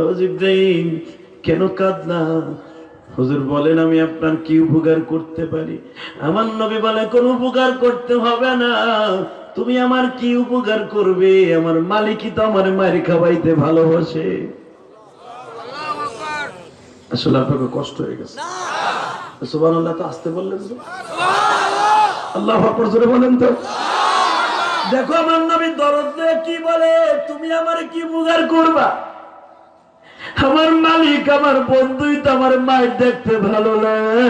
ও জিব্রাইল, কেন কাঁদলা? হুজুর বলেন, আমি আপনার কি উপকার করতে পারি? আমার নবী বলে, কোন উপকার করতে হবে না। তুমি আমার কি উপকার করবে? আমার মালিকই তো আমার মায়ের খাওয়াইতে ভালোবাসে। আসলে আপনাকে কষ্ট হয়ে গেছে। সুবান আল্লাহ তো আসতে বললেন তো। আল্লাহ আকবর জোরে বলেন তো। দেখো আমার নবী দরদ কি বলে? তুমি আমার কি উপকার করবা? আমার মালিক আমার বন্ধুই তো আমার মায়ের দেখতে ভালো লাগে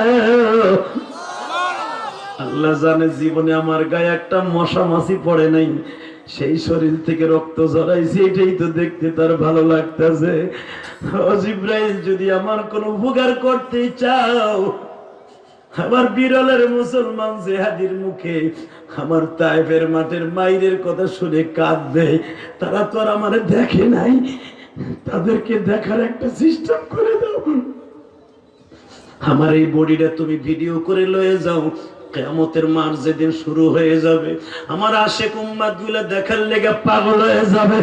আল্লাহ জানে জীবনে আমার গায়ে একটা মশা মাছি পড়ে নাই। সেই শরীর থেকে রক্ত ঝরাইছে, এটাই তো দেখতে তার ভালো লাগতেছে। ইব্রাহিম যদি আমার কোনো উপকার করতে চাও, আমার বিরলের মুসলমান জেহাদির মুখে আমার তাইফের মাঠের মাইরের কথা শুনে কাঁদবে। তারা তো আর আমার দেখে নাই। তাদেরকে দেখার একটা সিস্টেম করে দাও। আমার এই বডিটা তুমি ভিডিও করে লয়ে যাও। কেমতের মার যেদিন শুরু হয়ে যাবে, আমার আশে কুম্মাদগুলা দেখার লেগে পাগল হয়ে যাবে।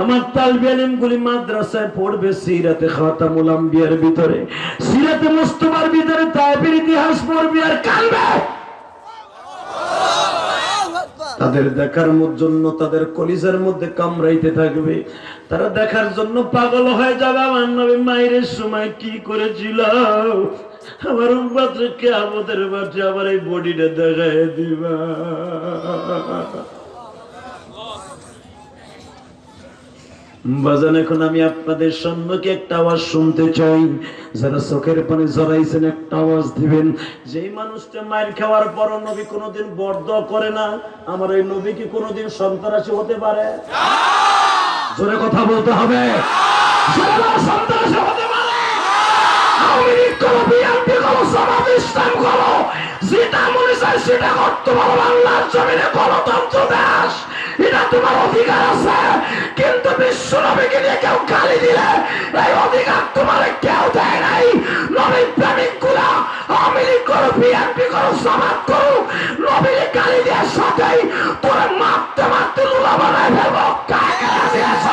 আমার তালবিয়ালিম গুলি মাদ্রাসায় পড়বে সিরাতে খাতামুল আম্বিয়ার ভিতরে। সিরাতে মুস্তফার ভিতরে তাইবের ইতিহাস পড়বে আর কানবে। তাদের দেখার জন্য তাদের কলিজার মধ্যে কামড়াইতে থাকবে। তারা দেখার জন্য পাগল হয়ে যাবে। আমার নবী মায়ের সময় কি করেছিল? আমার উম্মাত্রে কে আমাদের বাচ্চা আমার এই বডিটা দেখায় দিবা। বাজান, এখন আমি আপনাদের সম্মুখে একটা আওয়াজ শুনতে চাই। যারা চোখের পানি জড়াইছেন একটা আওয়াজ দিবেন। যেই মানুষটা মায়ের খাওয়ার পর নবী কোনোদিন বর্দ করে না, আমার এই নবী কি কোনোদিন সন্ত্রাসী হতে পারে? জোরে কথা বলতে হবে। সন্ত্রাসী হতে পারে। যেটা মনে চায় সেটা করতে পারো। বাংলার জমিনে গণতন্ত্র দেশ, এটা তোমার অধিকার আছে। কিন্তু বিশ্ব নবীকে নিয়ে কেউ গালি দিলে, এই অধিকার তোমার কেউ দেয় নাই। নবী প্রেমিকগুলা করো, বিএনপি করো করো, নবীর গালি দেওয়ার বানায় ফেলব। দিয়েছ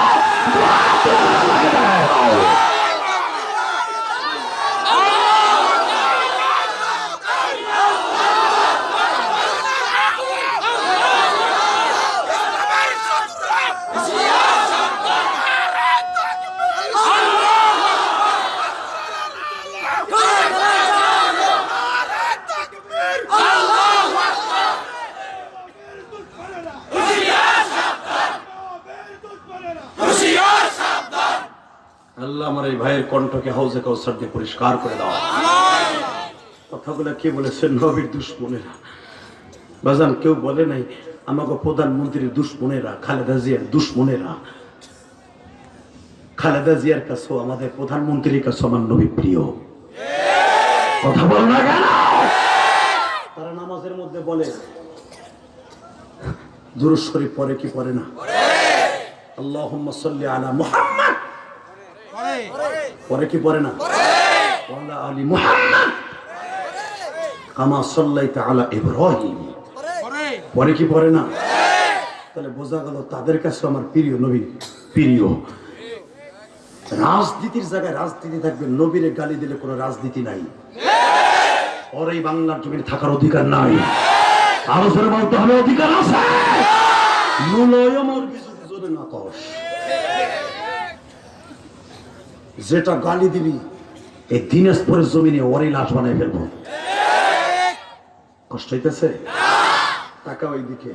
আল্লাহ আমার এই ভাইয়ের কণ্ঠকে হাউজে কাউসার দিয়ে পরিষ্কার করে দাও। কথাগুলো কে বলেছে? নবীর দুশ্মনেরা। বাজান, কেউ বলে নাই আমাকে প্রধানমন্ত্রীর দুশ্মনেরা, খালেদা জিয়ার দুশ্মনেরা। খালেদা জিয়ার কাছেও, আমাদের প্রধানমন্ত্রীর কাছে আমার নবী প্রিয়। কথা বল না কেন? তারা নামাজের মধ্যে বলে, দুরুদ পরে কি পড়ে না? সাল্লি আলা মুহাম্মদ। পরে কি পড়ে না? পরে। কি পড়ে না? তাহলে বোঝা গেল তাদের কাছে আমার প্রিয় নবী, প্রিয়। রাজনীতির জায়গায় রাজনীতি থাকবে, নবীরে গালি দিলে কোনো রাজনীতি নাই। ওর বাংলার জমিনে থাকার অধিকার নাই। আরও বলতে হবে, অধিকার আছে। মূলয় কিছু না কস। যেটা গালি দিবি এই দিনাজপুরের জমিনে ওরই লাশ বানাই ফেলব। কষ্ট হইতেছে? টাকা ওই দিকে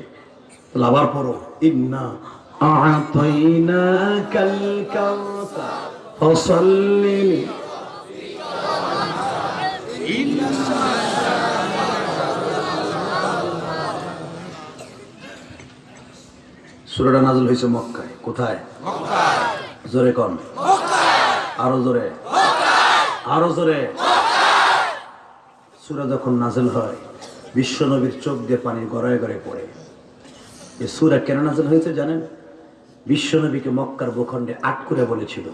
লাভার পরও ইন্না সুরাটা নাজল হয়েছে মক্কায়। কোথায়? জোরে কন। মক্কায়। আরও জোরে। আরও জোরে। সুরা যখন নাজল হয়, বিশ্ব নবীর চোখ দিয়ে পানি গড়ায় গড়ে পড়ে। এ সুরা কেন নাজল হয়েছে জানেন? বিশ্ব নবীকে মক্কার ভূখণ্ডে আট করে বলেছিল,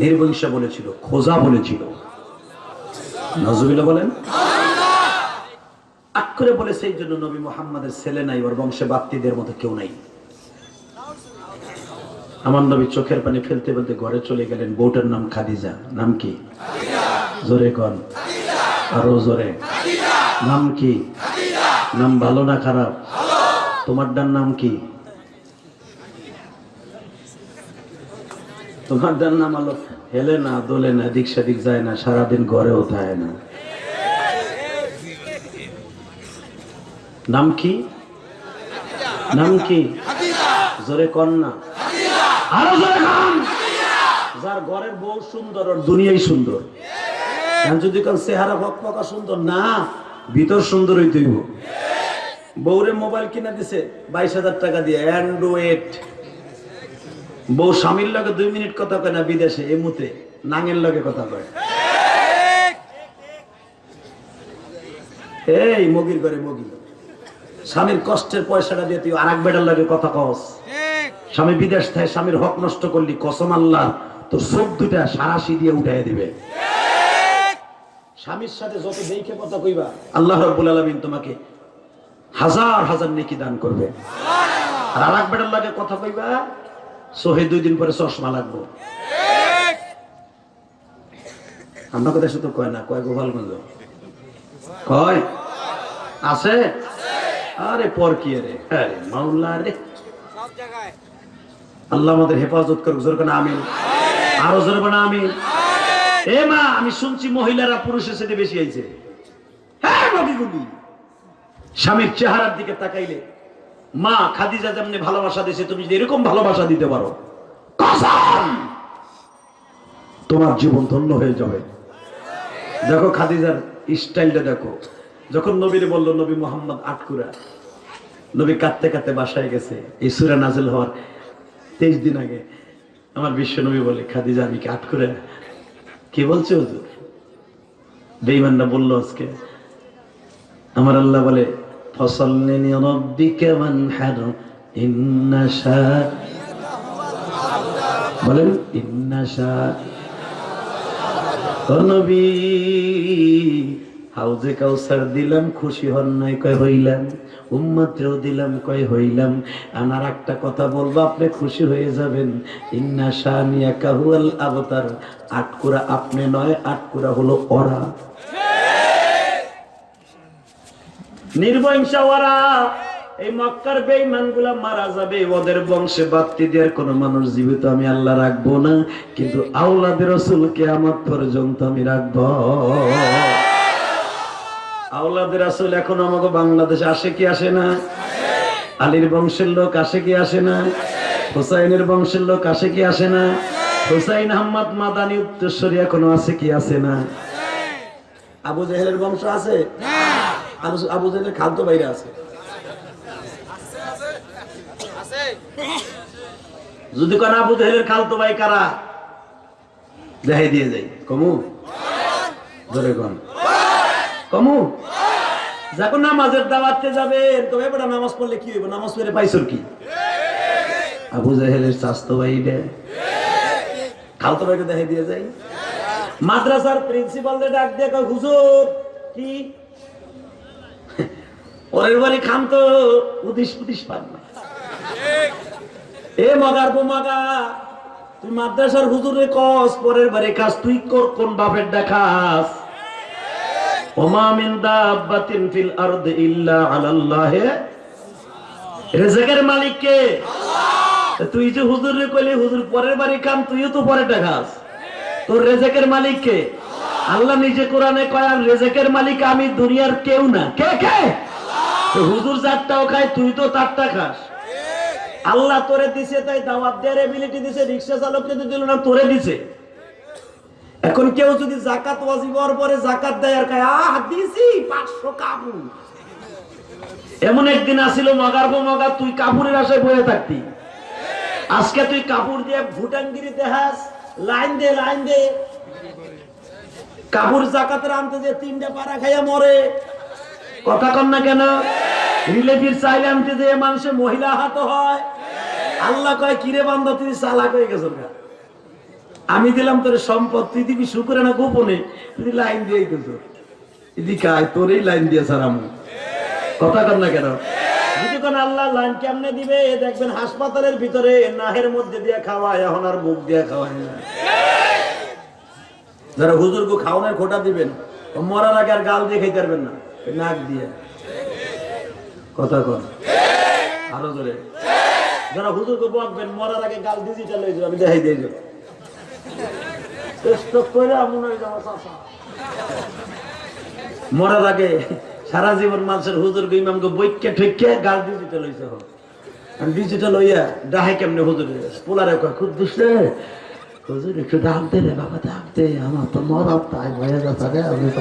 নির্বংশা বলেছিল, খোজা বলেছিল। নজরুল্লাহ বলেন আট করে বলে সেই জন্য নবী মোহাম্মদের ছেলে নাই, ওর বংশে বাত্তিদের মতো কেউ নাই। আমার নবী চোখের পানি ফেলতে ফেলতে ঘরে চলে গেলেন। বউটার নাম খাদিজা। নাম কি? জোরে কন। আরও জোরে। নাম কি? নাম ভালো না খারাপ? তোমারটার নাম কি? তোমারটার নাম আলো হেলে না দোলে না দিক সেদিক যায় না সারাদিন ঘরেও থাকে না। নাম কি? নাম কি? জোরে কন না। যার ঘরের বউ সুন্দর দুনিয়াই সুন্দর। যদি কাল চেহারা সুন্দর, না, ভিতর সুন্দর হইতে মোবাইল দিছে, বাইশ হাজার টাকা দিয়ে, অ্যান্ড্রয়েড। বউ স্বামীর লগে দুই মিনিট কথা কয় না বিদেশে এমুতে নাঙের লগে কথা কয়। এই, মগির করে মগি। স্বামীর কষ্টের পয়সাটা দিয়ে তুই আর এক বেটার লাগে কথা কস। স্বামী বিদেশ থাকে স্বামীর হক নষ্ট করলি, কসম আল্লাহ, তোর চোখ দুটা সারাশি দিয়ে উঠাই দিবে। স্বামীর সাথে যত দেখে কথা কইবা, আল্লাহ রব্বুল আলমিন তোমাকে হাজার হাজার নেকি দান করবে। আর আরেক বেটার লাগে কথা কইবা, সোহে দুই দিন পরে চশমা লাগবো। আমরা কথা শুধু কয় না, কয় গোপালগঞ্জ? কয়? আছে? আরে পর কি রে। আরে মাওলা রে। আল্লাহ আমাদের হেফাজত করুক, জোর কেন আমিন। আরও জোর কেন আমিন। এ মা, আমি শুনছি মহিলারা পুরুষের সাথে বেশি আইছে। হ্যাঁ স্বামীর চেহারার দিকে তাকাইলে, মা খাদিজা যেমনি ভালোবাসা দিয়েছে তুমি যদি এরকম ভালোবাসা দিতে পারো তোমার জীবন ধন্য হয়ে যাবে। দেখো খাদিজার স্টাইলটা দেখো। যখন নবীরে বলল, নবী মোহাম্মদ আটকুরা। নবী কাঁদতে কাঁদতে বাসায় গেছে। এই সুরা নাজেল হওয়ার তেইশ দিন আগে আমার বিশ্ব নবী বলে, খাদিজা, আমি কি আটকুরা কি বলছে হুজুর? বেইমানরা বলল আজকে, আমার আল্লাহ বলে ইন্না বলেন হাউজে কাউসার দিলাম, খুশি হন নাই, কয় হইলাম? উম্মতেও দিলাম, কয় হইলাম। আমার একটা কথা বলব, আপনি খুশি হয়ে যাবেন। ইন্না শানিয়া কাহুয়াল আবতার। আটকুরা আপনি নয় আটকুরা হলো ওরা। এই মক্কার মারা যাবে, ওদের বংশে মানুষ জীবিত আমি আল্লাহ রাখব না, কিন্তু আউলাদের রসুলকে আমার পর্যন্ত আমি রাখব। আউলাদের রাসূল এখন আমাকে বাংলাদেশে আসে কি আসে না? আলীর বংশের লোক আসে কি আসে না? হুসাইনের বংশের লোক আসে কি আসে না? হুসাইন আহমদ মাদানি উত্তরস্বরী এখনও আছে কি আসে না? আবু জেহেলের বংশ আছে? আবু- জেহেলের খাদ্য বাইরে আছে। যদি কোন আবু জেহেলের খালতো ভাই কারা? দেখাই দিয়ে যাই। কমু? ধরে কোন। কমু? যখন নামাজের দাওয়াতে যাবেন তবে বেটা নামাজ পড়লে কি হইব? নামাজ পড়ে পাইছর কি? আবু জাহেলের স্বাস্থ্য ভাই খালতো ভাইকে দেখাই দিয়ে যাই। মাদ্রাসার প্রিন্সিপালদের ডাক দিয়ে হুজুর, কি? ওরের বাড়ি খান তো উদিস উদিস পান না। এ মগার গো মগা, তুই মাদ্রাসার হুজুরে কস, পরের বাড়ি কাজ তুই কর কোন বাপের দেখাস? ওমা মিন দাব্বাতিন ফিল আরদি ইল্লা আলাল্লাহ। রিজকের মালিক কে? তা তুই যে হুজুর রে কইলি হুজুর পরের বাড়ি কাম তুইও তো পরে দেখাস। তোর রেজেকের মালিক কে? আল্লাহ। নিজে কোরআনে কয় আর রেজেকের মালিক আমি দুনিয়ার কেউ না। কে কে? হুজুর চারটাও খায় তুই তো তারটা খাস। আল্লাহ তোরে দিছে তাই দাওয়াত দেওয়ার এবিলিটি দিছে রিক্সা চালককে তো দিল না তোরে দিছে। এখন কেউ যদি জাকাত ওয়াজিব হওয়ার পরে জাকাত দেয় আর কয় আহ দিছি পাঁচশো এমন একদিন আসিল, মগার পর মগার তুই কাপড়ের আশায় বয়ে থাকতি। আজকে তুই কাপড় দিয়ে ভুটানগিরি দেখাস, লাইন দে লাইন দে। কাপুর জাকাতের আনতে যে তিনটা পাড়া খাইয়া মরে। কথা কন না কেন? রিলেটিভ চাইলে আনতে যে মানুষের মহিলা হাত হয়। আল্লাহ কয়, কিরে বান্ধব তুই চালাক হয়ে গেছ গা। আমি দিলাম তোর সম্পদ, তুই দিবি শুকুরে না গোপনে? তুই লাইন দিয়ে দিস এদিকে আয়, তোরই লাইন দিয়ে সারাম কথা কর না কেন? আল্লাহ লাইন দিবে? দেখবেন হাসপাতালের ভিতরে নাহের মধ্যে দিয়ে এখন আর হুজুরকে খাওয়ানোর দিবেন আর গাল পারবেন না। নাক দিয়ে। কথা কর। আরও জোরে। যারা হুজুরকে বকবেন, মরার আগে গাল যাবে দেখাই স্টক করে হয়। মরার আগে সারা জীবন মানুষের হুজুর ইমামকে বৈক্যা ঠৈক্যা গাল ডিজিটাল হয়েছে ডিজিটাল হইয়া ডাহাই কেমনে হুজুর পোলারে খুব দুসে হুজুর, একটু দাম দে রে বাবা দাম দে। আমার তো মরার তাই ভয়ে যাচ্ছে রে, আমি তো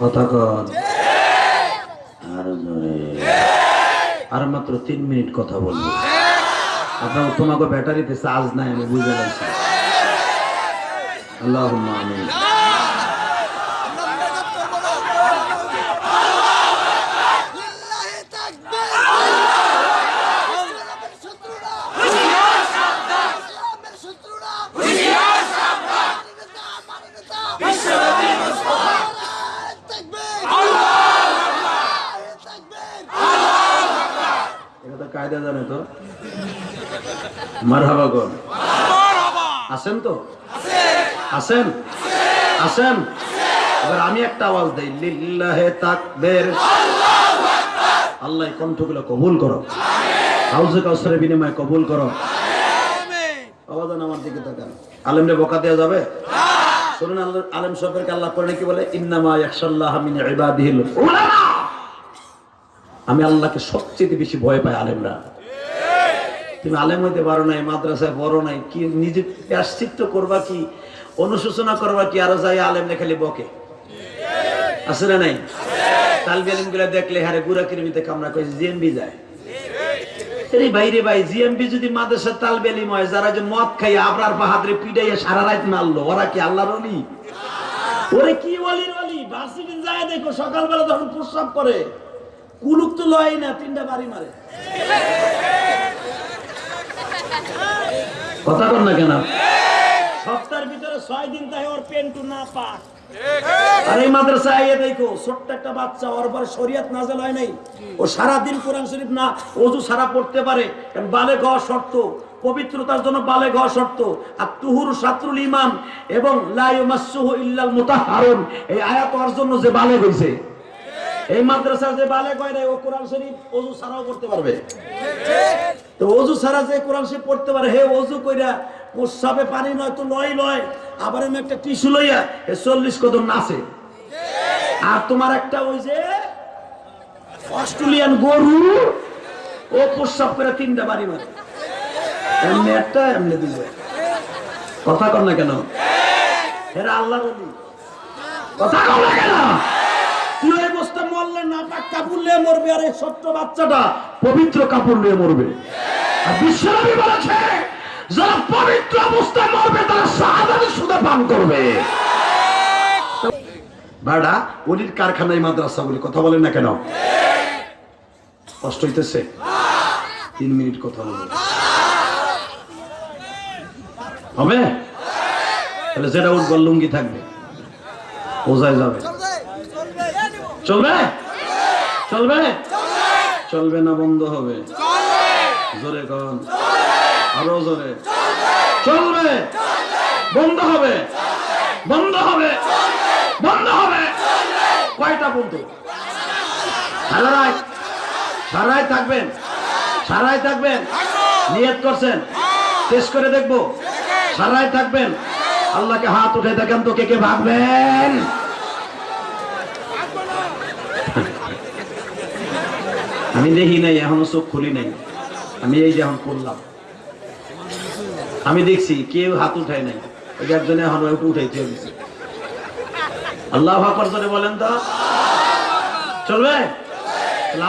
কথা কর আর জোরে। আর মাত্র তিন মিনিট কথা বলব। আপনার তোমাকে ব্যাটারিতে চার্জ নাই, আমি বুঝে গেছি। আল্লাহ আমিন তাকবীর ইসলামের শত্রুরা ইসলামের শত্রুরা মানবতা মানবতা নারায়ে তাকবীর নারায়ে তাকবীর এটা তো কায়দা জানে তো? মারহাবা গন আছেন তো? আছেন আছেন এবার আমি একটা আওয়াজ দেই, লিল্লাহে তাকবীর। আল্লাহ কণ্ঠগুলো কবুল করো। হাউজে কাউসারের বিনিময়ে কবুল করো। আওয়াজ আমার দিকে তাকান। আলেমরে বোকা দেওয়া যাবে? শুনুন আলেম সরকারকে আল্লাহ করে কি বলে? ইন্নামা ইয়াখশাল্লাহ মিন ইবাদিহিল উলামা। আমি আল্লাহকে সবচেয়ে বেশি ভয় পাই আলেমরা। তুমি আলেম হইতে পারো নাই, মাদ্রাসায় বড় নাই, কি নিজে প্রাশ্চিত্য করবা কি, অনুশোচনা করবা কি, আরও যাই আলেম খালি বকে। আছে না নাই? তালবি আলিমগুলা দেখলে হারে গুড়া কিরমিতে করে জিএমবি যায়। ভাই, জিএমবি যদি হয়, যারা যে মদ খাই আবরার বাহাদরে পিটাইয়া সারা রাত মারলো, ওরা কি আল্লাহর অলি ওরে কি অলির অলি ভার্সিটি যায় দেখো, সকালবেলা যখন প্রস্রাব করে কুলুক তো লয় না তিনটা বাড়ি মারে। কথা কর না কেন? সপ্তাহের ভিতরে ছয় দিন তাই ওর পেন্টু না পাক। আর এই মাদ্রাসায় আইয়ে দেখো ছোট্ট একটা বাচ্চা ওর পরে শরিয়াত নাজেল হয় নাই। ও সারা দিন কোরআন শরীফ না ওযু সারা পড়তে পারে। কারণ বালে শর্ত পবিত্রতার জন্য বালে শর্ত। আর তুহুর ইমান এবং লা ইউমাসসুহু ইল্লাল মুতাহহারুন এই আয়াত জন্য যে বালে হইছে এই মাদ্রাসার যে বালে কয় ও কোরআন শরীফ ওযু সারাও করতে পারবে। তো অজু ছাড়া যে কোরআন সে পড়তে পারে, হে অজু কইরা প্রস্রাবে পানি নয় তো লয় লয়, আবার আমি একটা টিস্যু লইয়া এ চল্লিশ কদম নাচে। আর তোমার একটা ওই যে অস্ট্রেলিয়ান গরু, ও প্রস্রাব করে তিনটা বাড়ি মারে। এমনি একটা, এমনি দিবে কথা কর না কেন? এরা আল্লাহ কথা কর না কেন? না কাপড় নিয়ে মরবে আর এই ছোট্ট বাচ্চাটা পবিত্র কাপড় নিয়ে মরবে। আর বিশ্বনবী বলেছে, যারা পবিত্র অবস্থায় মরবে, তারা শাহাদাতের সুদে পান করবে। বাড়া, অলির কারখানায় মাদ্রাসা বলে কথা বলেন না কেন? কষ্ট হইতেছে? তিন মিনিট কথা বলব হবে? তাহলে যেটা উঠবল লুঙ্গি থাকবে। বোঝাই যাবে? চলবে? চলবে? চলবে। না বন্ধ হবে। জোরে কন। আরও জোরে। চলবে। বন্ধ হবে। বন্ধ হবে। বন্ধ হবে। কয়টা বন্ধু? সারাই। সারাই থাকবেন। সারাই থাকবেন। নিয়ত করছেন। টেস্ট করে দেখব। সারাই থাকবেন। আল্লাহকে হাত উঠে দেখেন তো কে কে ভাববেন আমি দেখি নাই, এখনও চোখ খুলি নাই। আমি এই যে এখন করলাম আমি দেখছি, কেউ হাত উঠায় নাই। একজনে এখন একটু উঠাইতে দিচ্ছে আল্লাহ আকবর করে বলেন তো। চলবে?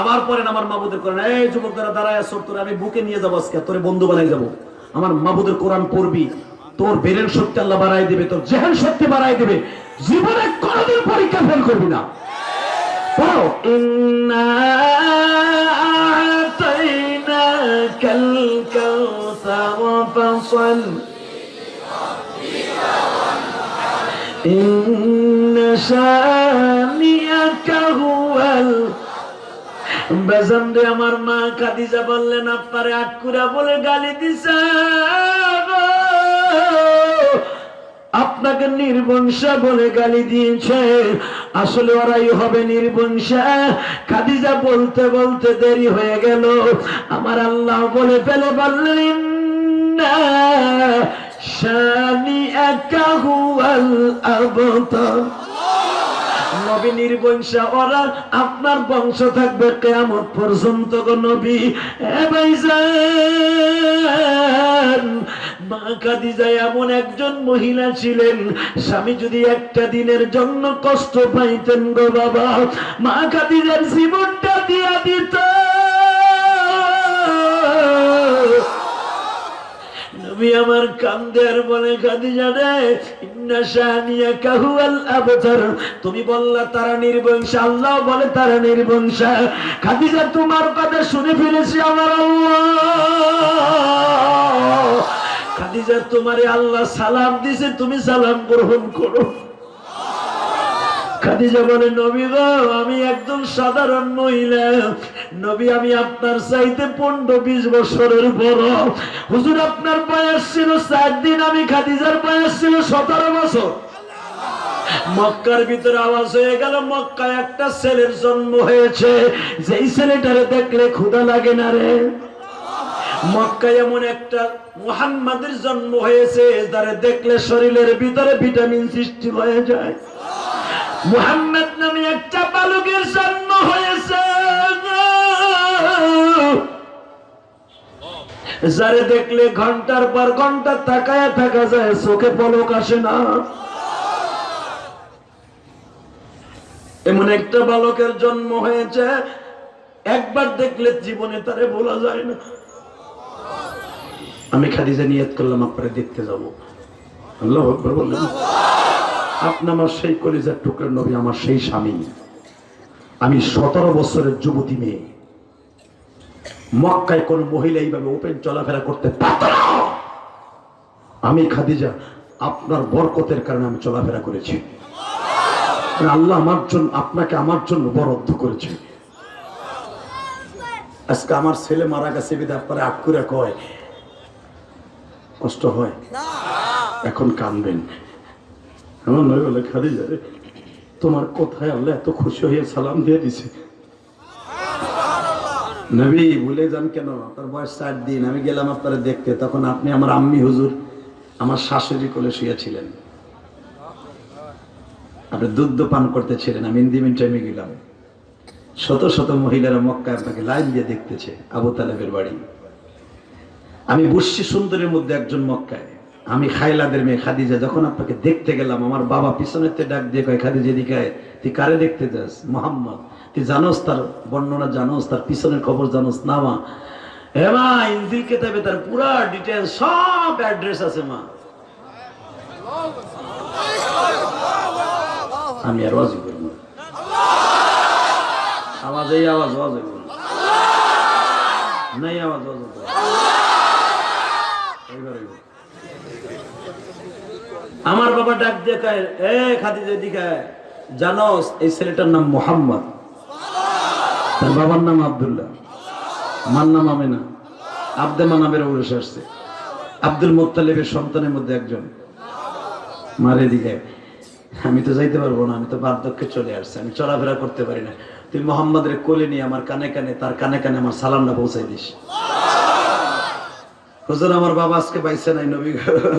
আবার পরেন আমার মাবুদের কোরআন। এই যুবক দ্বারা দাঁড়ায় আসর তোরে আমি বুকে নিয়ে যাব আজকে, তোরে বন্ধু বানাই যাব। আমার মাবুদের কোরআন পড়বি, তোর বেরের শক্তি আল্লাহ বাড়াই দিবে, তোর জেহেন শক্তি বাড়াই দিবে। জীবনে কোনোদিন পরীক্ষা ফেল করবি না। পড়ো ইন্না আতাইনাকাল কাউসার ফাসল إن شانئك هو ال- বেজান রে আমার মা খাদিজা বললেন আপনারে আটকুরা বলে গালি দিছে গো। আপনাকে নির্বংশা বলে গালি দিয়েছে। আসলে ওরাই হবে নির্বংশা। খাদিজা বলতে বলতে দেরি হয়ে গেল। আমার আল্লাহ বলে ফেলে বললেন না শানি একা হুয়াল আবতার। নবী নির্বংশা, ওরা আপনার বংশ থাকবে কেয়ামত পর্যন্ত নবী। এ ভাইজান মা খাদিজা এমন একজন মহিলা ছিলেন, স্বামী যদি একটা দিনের জন্য কষ্ট পাইতেন গো বাবা, মা খাদিজার জীবনটা দিয়া দিত নবী আমার কান্দের বলে কাঁদি আবতার। তুমি বললা, তারা নির্বংশ। আল্লাহ বলে, তারা নির্বংশ। খাদিজা, তোমার কথা শুনে ফেলেছি আমার আল্লাহ। খাদিজা, তোমারে আল্লাহ সালাম দিছে, তুমি সালাম গ্রহণ করো। খাদিজা বলে, নবী গো, আমি একজন সাধারণ মহিলা। নবী, আমি আপনার চাইতে পনেরো বিশ বছরের বড়। হুজুর, আপনার বয়স ছিল চার দিন, আমি খাদিজার বয়স ছিল সতেরো বছর। মক্কার ভিতরে আওয়াজ হয়ে গেল, মক্কায় একটা ছেলের জন্ম হয়েছে। যেই ছেলেটারে দেখলে ক্ষুধা লাগে না রে। মক্কায় এমন একটা মুহাম্মাদের জন্ম হয়েছে, যারে দেখলে শরীরের ভিতরে ভিটামিন সৃষ্টি হয়ে যায়। মুহাম্মদ নামে একটা বালকের জন্ম হয়েছে। যারে দেখলে ঘণ্টার পর ঘণ্টা তাকায় থাকা যায়, চোখে পলক আসে না। এমন একটা বালকের জন্ম হয়েছে, একবার দেখলে জীবনে তারে বলা যায় না। আমি খাদিজা নিয়ত করলাম, আপনারে দেখতে যাব। আল্লাহ বললেন। আপনি আমার সেই কলিজার টুকরা নবী আমার সেই স্বামী। আমি সতেরো বছরের যুবতী মেয়ে। মক্কায় কোন মহিলা এইভাবে ওপেন চলাফেরা করতে পারত আমি খাদিজা আপনার বরকতের কারণে আমি চলাফেরা করেছি। আল্লাহ আমার জন্য আপনাকে আমার জন্য বরাদ্দ করেছে। আজকে আমার ছেলে মারা গেছে বিধা আপনারা আটকুরা কয়। কষ্ট হয়? এখন কানবেন। আমার নয় বলে খাদিজা রে তোমার কোথায় আল্লাহ এত খুশি হয়ে সালাম দিয়ে দিছে। নবী, ভুলে যান কেন? আপনার বয়স চার দিন, আমি গেলাম আপনারা দেখতে। তখন আপনি আমার আম্মি হুজুর, আমার শাশুড়ি কোলে শুয়েছিলেন। আপনি দুধ পান করতেছিলেন, আমি ইন্দিমিন টাইমে গেলাম। শত শত মহিলারা মক্কা আপনাকে লাইন দিয়ে দেখতেছে, আবু তালেবের বাড়ি। আমি বুঝছি সুন্দরের মধ্যে একজন মক্কায়। আমি খাইলাদের মেয়ে খাদিজা, যখন আপনাকে দেখতে গেলাম, আমার বাবা পিছনের তে ডাক দিয়ে কয়, খাদিজা এদিকে। তুই কারে দেখতে যাস মোহাম্মদ, তুই জানোস তার বর্ণনা, জানোস তার পিছনের খবর, জানোস না মা হে মা ইন্দিল কেতাবে তার পুরা ডিটেলস সব অ্যাড্রেস আছে মা আমি আর ওয়াজি করব। আওয়াজ, এই আওয়াজ, ওয়াজ না। নাই আওয়াজ, ওয়াজ না। এইবার হইব। আমার বাবা ডাক দিয়ে এ খাদিজা দিকে জানোস এই ছেলেটার নাম মোহাম্মদ। তার বাবার নাম আবদুল্লাহ। মার নাম আমেনা। আব্দে মানাবের উড়ে আসছে। আব্দুল মোত্তালিবের সন্তানের মধ্যে একজন। মারে দিকে আমি তো যাইতে পারব না, আমি তো বার্ধক্যে চলে আসছি, আমি চলাফেরা করতে পারি না। তুই মোহাম্মদের কোলে নিয়ে আমার কানে কানে, তার কানে কানে আমার সালামটা পৌঁছাই দিস। হুজুর, আমার বাবা আজকে পাইছে নাই, নবী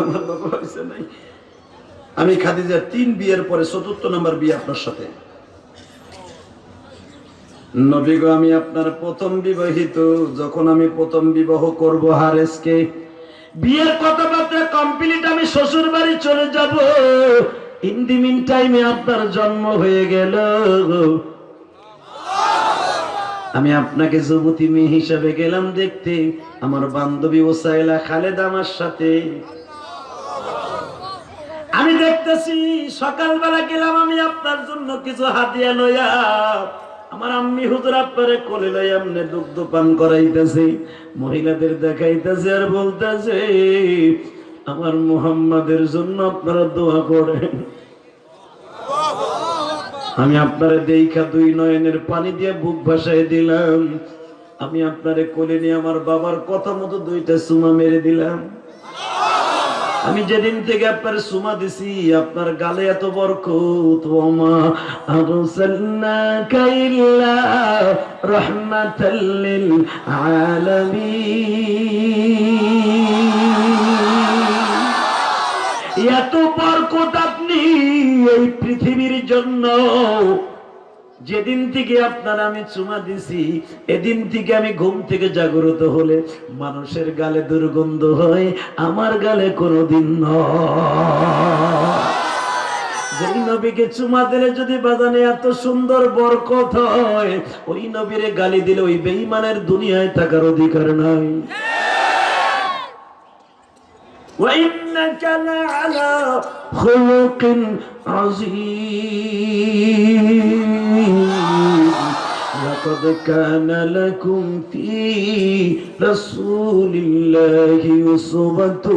আমার বাবা পাইছে নাই। আমি খাদিজার তিন বিয়ের পরে চতুর্থ নম্বর বিয়ে আপনার সাথে। নবী গো, আমি আপনার প্রথম বিবাহিত। যখন আমি প্রথম বিবাহ করব হারেসকে, বিয়ের কথাবার্তা কমপ্লিট আমি শ্বশুর বাড়ি চলে যাব। ইন দি মিন টাইমে আপনার জন্ম হয়ে গেল। আমি আপনাকে যুবতী মেয়ে হিসাবে গেলাম দেখতে। আমার বান্ধবী ওসাইলা খালেদ আমার সাথে। আমি দেখতেছি, সকালবেলা গেলাম আমি আপনার জন্য কিছু হাতিয়া লইয়া। আমার আম্মি হুজুর আপনারে কোলে লই দুগ্ধ পান করাইতেছে, মহিলাদের দেখাইতেছে আর বলতেছে, আমার মুহাম্মাদের জন্য আপনারা দোয়া করেন। আমি আপনারে দেখা দুই নয়নের পানি দিয়ে বুক ভাসায় দিলাম। আমি আপনারে কোলে নিয়ে আমার বাবার কথা মতো দুইটা সুমা মেরে দিলাম। আমি যেদিন থেকে আপনার সুমা দিছি, আপনার গালে এত বরকত, ওমা আরসালনাকা ইল্লা রাহমাতাল লিল আলামিন। এত বরকত আপনি এই পৃথিবীর জন্য যেদিন থেকে আপনার আমি চুমা দিছি এদিন থেকে আমি ঘুম থেকে জাগ্রত হলে মানুষের গালে দুর্গন্ধ হয় আমার গালে কোনোদিন নয় যেই নবীকে চুমা দিলে যদি বাজানে এত সুন্দর বরকত হয় ওই নবীরে গালি দিলে ওই বেঈমানের দুনিয়ায় থাকার অধিকার নাই وإنك لعلى خلق عظيم لقد كان لكم في رسول الله أسوة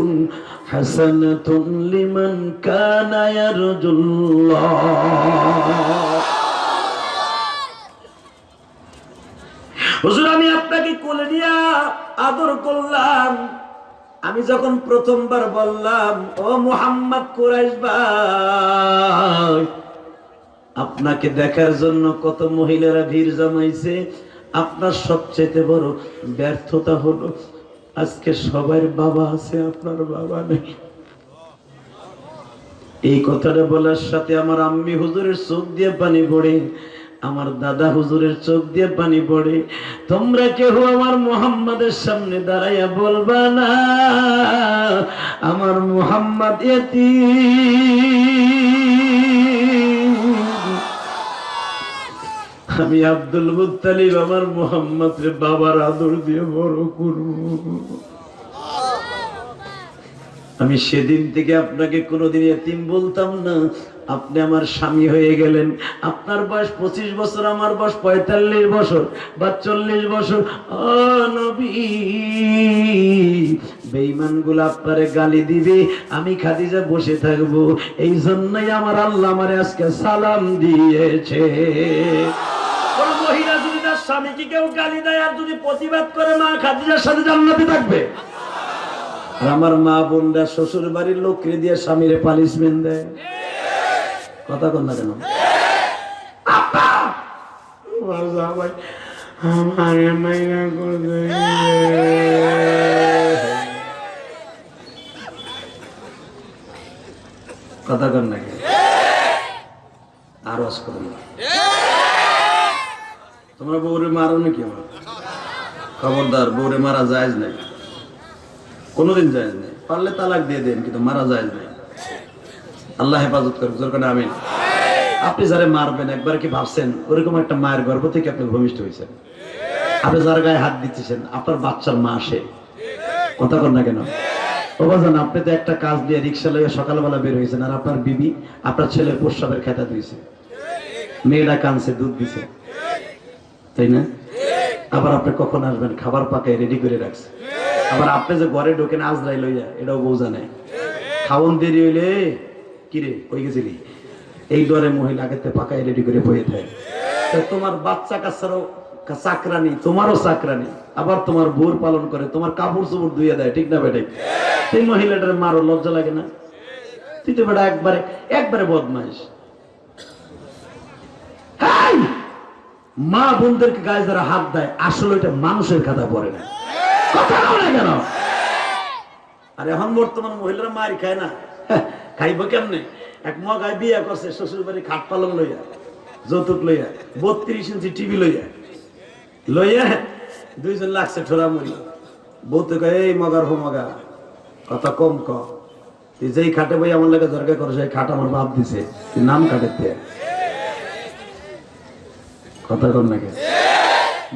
حسنة لمن كان يرجو الله হুজুর আমি আপনাকে কোলে নিয়ে আদর করলাম আমি যখন প্রথমবার বললাম ও মোহাম্মদ কুরাইশ ভাই আপনাকে দেখার জন্য কত মহিলারা ভিড় জমাইছে। আপনার সবচেয়ে বড় ব্যর্থতা হলো, আজকে সবার বাবা আছে, আপনার বাবা নেই। এই কথাটা বলার সাথে আমার আম্মি হুজুরের চোখ দিয়ে পানি পড়ে, আমার দাদা হুজুরের চোখ দিয়ে পানি পড়ে। তোমরা কেউ আমার মোহাম্মদের সামনে দাঁড়াইয়া বলবা না, আমার মোহাম্মদ এতি আমি আব্দুল মুত্তালিব, আমার মোহাম্মদ বাবার আদর দিয়ে বড় করব। আমি সেদিন থেকে আপনাকে কোনোদিন এতিম বলতাম না। আপনি আমার স্বামী হয়ে গেলেন। আপনার বয়স পঁচিশ বছর, আমার বয়স পঁয়তাল্লিশ বছর বা চল্লিশ বছর বেইমানগুলো আপনারে গালি দিবে, আমি খাদিজা বসে থাকব। এই জন্যই আমার আল্লাহ আমার আজকে সালাম দিয়েছে। স্বামীকে কেউ গালি দেয় আর যদি প্রতিবাদ করে মা খাদিজার সাথে জান্নাতে থাকবে? আর আমার মা বোনরা শ্বশুর বাড়ির লোককে দিয়ে স্বামীরে পানিশমেন্ট দেয়। কথা কন না কেন! আমারে মাইনা। কথা কন না কেন? আর রস করো না। তোমরা বউরে মারো নাকি আমার? খবরদার, বউরে মারা যায় নাই। কোনোদিন যায় নাই। পারলে তালাক দিয়ে দেন, কিন্তু মারা যায় নাই। আল্লাহ হেফাজত যেরকম আমিন। আপনি যারা মারবেন, একবার কি ভাবছেন? ওরকম একটা মায়ের গর্ভ থেকে আপনি ভূমিষ্ঠ হয়েছেন। আপনি যার গায়ে হাত দিচ্ছেন আপনার বাচ্চার মা আসে। কথা কর না কেন? বাজান, আপনি তো একটা কাজ দিয়ে রিক্সা লইয়া সকালবেলা বের হয়েছেন আর আপনার বিবি আপনার ছেলের প্রস্রাবের খেতা দিয়েছে। মেয়েরা কানছে দুধ দিছে। তাই না? আবার আপনি কখন আসবেন? খাবার পাকায় রেডি করে রাখছে। আবার আপনি যে ঘরে ঢোকেন আজরাই লইয়া এটাও বোঝা নাই খাওন দেরি হইলে, কিরে, কই গেছিলি? এই ডরে মহিলা আগেতে পাকায় রেডি করে বয়ে থাকে তোমার বাচ্চা কাচ্চারও চাকরানি, তোমারও চাকরানি। আবার তোমার বোর পালন করে, তোমার কাপড় চোপড় ধুয়ে দেয়, ঠিক না বেটে সেই মহিলাটার মারো লজ্জা লাগে না? তুই তো বেটা একবারে একবারে বদমাইশ। মা বোনদেরকে গায়ে যারা হাত দেয়, আসলে এটা মানুষের খাতা পড়ে না। কথা বলো কেন? আর এখন বর্তমান মহিলারা মার খায় না। খাইব কেমনে? এক মগায় বিয়ে করছে শ্বশুর বাড়ি খাট পালং লইয়া, যৌতুক লইয়া, বত্রিশ ইঞ্চি টিভি লইয়া। লইয়া দুইজন লাগছে ঠোরা মুড়ি বউতে কয়, এই মগার হো মগা, কথা কম ক। তুই যেই খাটে বই আমার লাগে দরকার করে, সেই খাট আমার বাপ দিছে। নাম তে। কথা কর নাকি?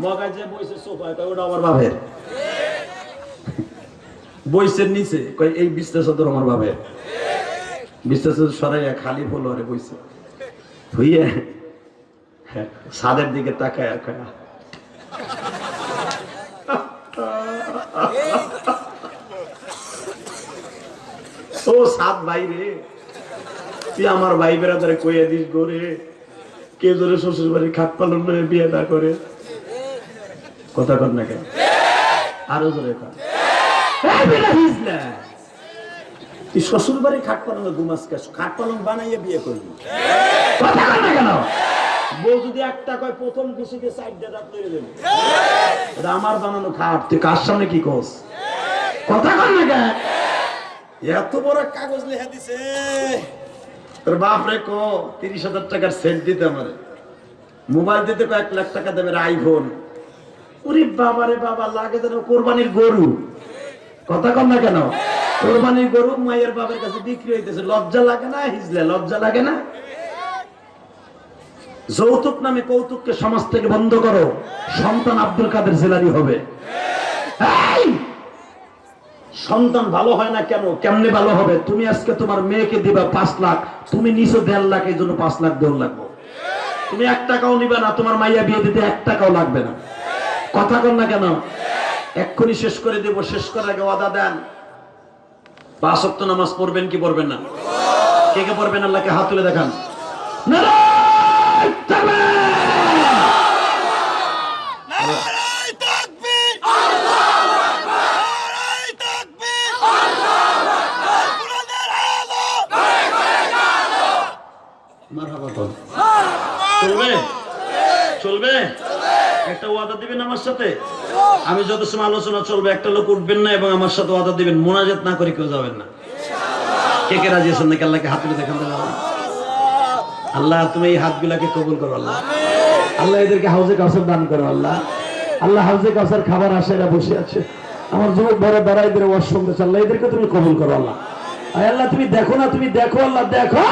মগায় যে বইছে সোফায় কয় ওটা আমার বাপের? বইসের নিচে কয় এই সদর আমার বাপের। বিস্তার সদর সরাইয়া খালি ফলোয়ারে বইছে। হইয়া হ্যাঁ, ছাদের দিকে তাকায় কয় ও সাত ভাই রে তুই আমার ভাই বেড়াদারে কইয়া দিস গোরে কে ধরে শ্বশুর বাড়ি খাট পালন নয় বিয়ে না করে? কথা কর না কেন? আরও জোরে কর। তুই শ্বশুর বাড়ি খাট পালন ঘুমাস কে খাট পালন বানাইয়া বিয়ে করবি? কেন? বউ যদি একটা কয় প্রথম খুশিতে সাইড দিয়ে লইয়ে দেবে। এটা আমার বানানো খাট, তুই কার সামনে কি কস কথা কর না কেন? এত বড় কাগজ লেখা দিছে। কোরবানির গরু। কথা কম না কেন? কোরবানির গরু মায়ের বাবার কাছে বিক্রি হইতেছে। লজ্জা লাগে না, হিজলে, লজ্জা লাগে না? যৌতুক নামে কৌতুককে সমাজ থেকে বন্ধ করো। সন্তান আব্দুল কাদের জেলারি হবে! সন্তান ভালো হয় না কেন? কেমনে ভালো হবে? তুমি আজকে তোমার মেয়েকে দিবা পাঁচ লাখ, তুমি নিচে দেড় লাখ, এই জন্য পাঁচ লাখ, দেড় লাগবো তুমি এক টাকাও নিবে না, তোমার মাইয়া বিয়ে দিতে এক টাকাও লাগবে না। কথা কর না কেন? এক্ষুনি শেষ করে দেব, শেষ করার আগে ওয়াদা দেন। পাঁচ ওয়াক্ত নামাজ পড়বেন কি পড়বেন না? কে কে পড়বেন? আল্লাহকে হাত তুলে দেখান। নারায় তাকবীর! নারায় তাকবীর নারায় তাকবীর কোরআনের আলো মারহাবা কর। চলবে? চলবে? একটা ওয়াদা দিবেন আমার সাথে? আমি যত সময় আলোচনা চলবে একটা লোক উঠবেন না এবং আমার সাথে ওয়াদা দিবেন। মোনাজাত না করে কেউ যাবেন না। কে কে রাজি আছেন নাকি? আল্লাহকে হাত তুলে দেখান আল্লাহ। তুমি এই হাতগুলাকে কবুল করো আল্লাহ। আল্লাহ এদেরকে হাউজে কাউসার দান করো আল্লাহ। আল্লাহ হাউজে কাউসার খাবার আশারা বসে আছে। আমার যুবক বড় বেড়া এদের ওয়াশ শুনতেছে। আল্লাহ এদেরকে তুমি কবুল করো আল্লাহ। আল্লাহ তুমি দেখো না তুমি দেখো আল্লাহ দেখো।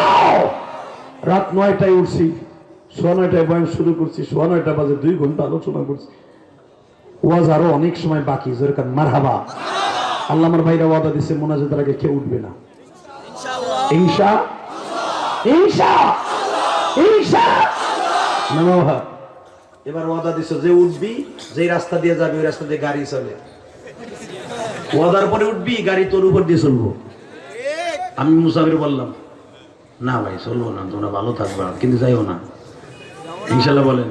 রাত নয়টায় উঠছি। সোয়া নয়টায় বয়ান শুরু করছি সোয়া নয়টা বাজে দুই ঘণ্টা আলোচনা করছি। ওয়াজ আরও অনেক সময় বাকি যেরকম মারহাবা। আল্লাহ আমার ভাইরা ওয়াদা দিছে মোনাজাতের আগে কেউ উঠবে না। ইনশা? ইনশা? ইনশা? নমঃ এবার ওয়াদা দিছো যে উঠবি যে রাস্তা দিয়ে যাবি ওই রাস্তা দিয়ে গাড়ি চলে। ওয়াদার পরে উঠবি গাড়ি তোর উপর দিয়ে চলবো। আমি মুসাফির বললাম না ভাই চলবো না তোমরা ভালো থাকবা কিন্তু যাইও না। ইনশাল্লাহ বলেন।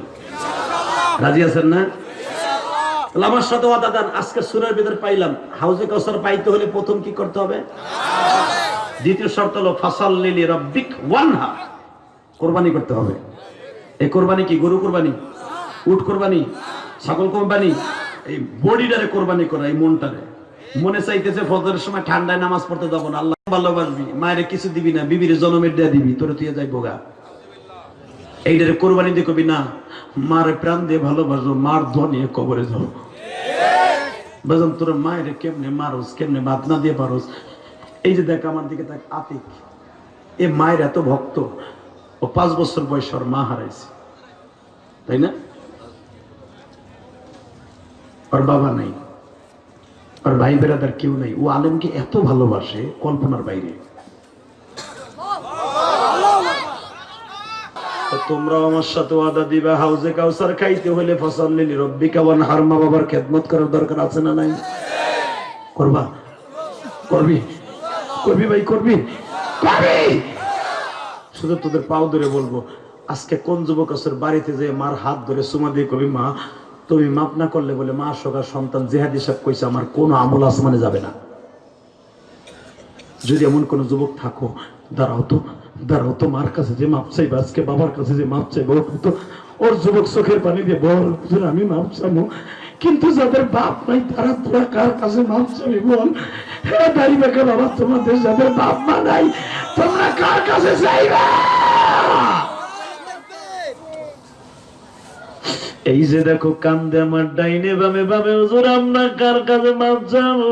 রাজি আছেন না? আমার সাথে আজকে সুরের পাইলাম। হাউজে কাউসার পাইতে হলে প্রথম কি করতে হবে? দ্বিতীয় শর্ত হলো রব্বিক কোরবানি করতে হবে। এই কোরবানি কি? গরু কোরবানি? উট কোরবানি? ছাগল কোরবানি? এই বডিটারে কোরবানি করা, এই মনটারে। মনে চাইতেছে, ফজরের সময় ঠান্ডায় নামাজ পড়তে যাব না। আল্লাহ ভালোবাসবি। মায়ের কিছু দিবি না, বিবির জনমের দেয়া দিবি। তোরে তুই যাই বোগা এইটারে কোরবানি দিয়ে কবি না, মারে প্রাণ দিয়ে ভালোবাসবো মার ধনিয়ে কবরে যাও। বাজান, তোর মায়ের কেমনে মারোস, কেমনে ভাত না দিয়ে পারোস? এই যে দেখ, আমার দিকে দেখ, আতিক, এ মায়ের এত ভক্ত, ও পাঁচ বছর বয়স ওর মা হারাইছে। তাই না? ওর বাবা নাই, ওর ভাই বেড়াদার কেউ নাই। ও আলমকে এত ভালোবাসে কল্পনার বাইরে তো তোমরাও আমার সাথে ওয়াদা দিবা, হাউজে কাউসার খাইতে হলে ফসল লিলি রব্বিকা ওয়ান হারমা বাবার খেদমত করার দরকার আছে না নাই? করবা? করবি? করবি ভাই, করবি? করবি! শুধু তোদের পাও ধরে বলব, আজকে কোন যুবক আছে বাড়িতে যে মার হাত ধরে সুমা দিয়ে কবি, মা, তুমি মাপ না করলে বলে মা সকার সন্তান জেহাদি সাহেব কইছে, আমার কোনো আমল আসমানে যাবে না। যদি এমন কোন যুবক থাকো, দাঁড়াও তো দাঁড়াও, তো মার কাছে যে মাপ চাইবে, আজকে বাবার কাছে যে মাপ চাইবে ওর তো ওর যুবক চোখের পানি দিয়ে বল আমি মাপ চাবো কিন্তু যাদের বাপ নাই, তারা তোরা কার কাছে মাপ চাবি বল? হ্যাঁ দাড়ি বেকা বাবা, তোমাদের যাদের বাপ মা নাই, তোমরা কার কাছে চাইবে? এই যে দেখো, কান্দে আমার ডাইনে বামে বামে, হুজুর, আমরা কার কাছে মাপ চাবো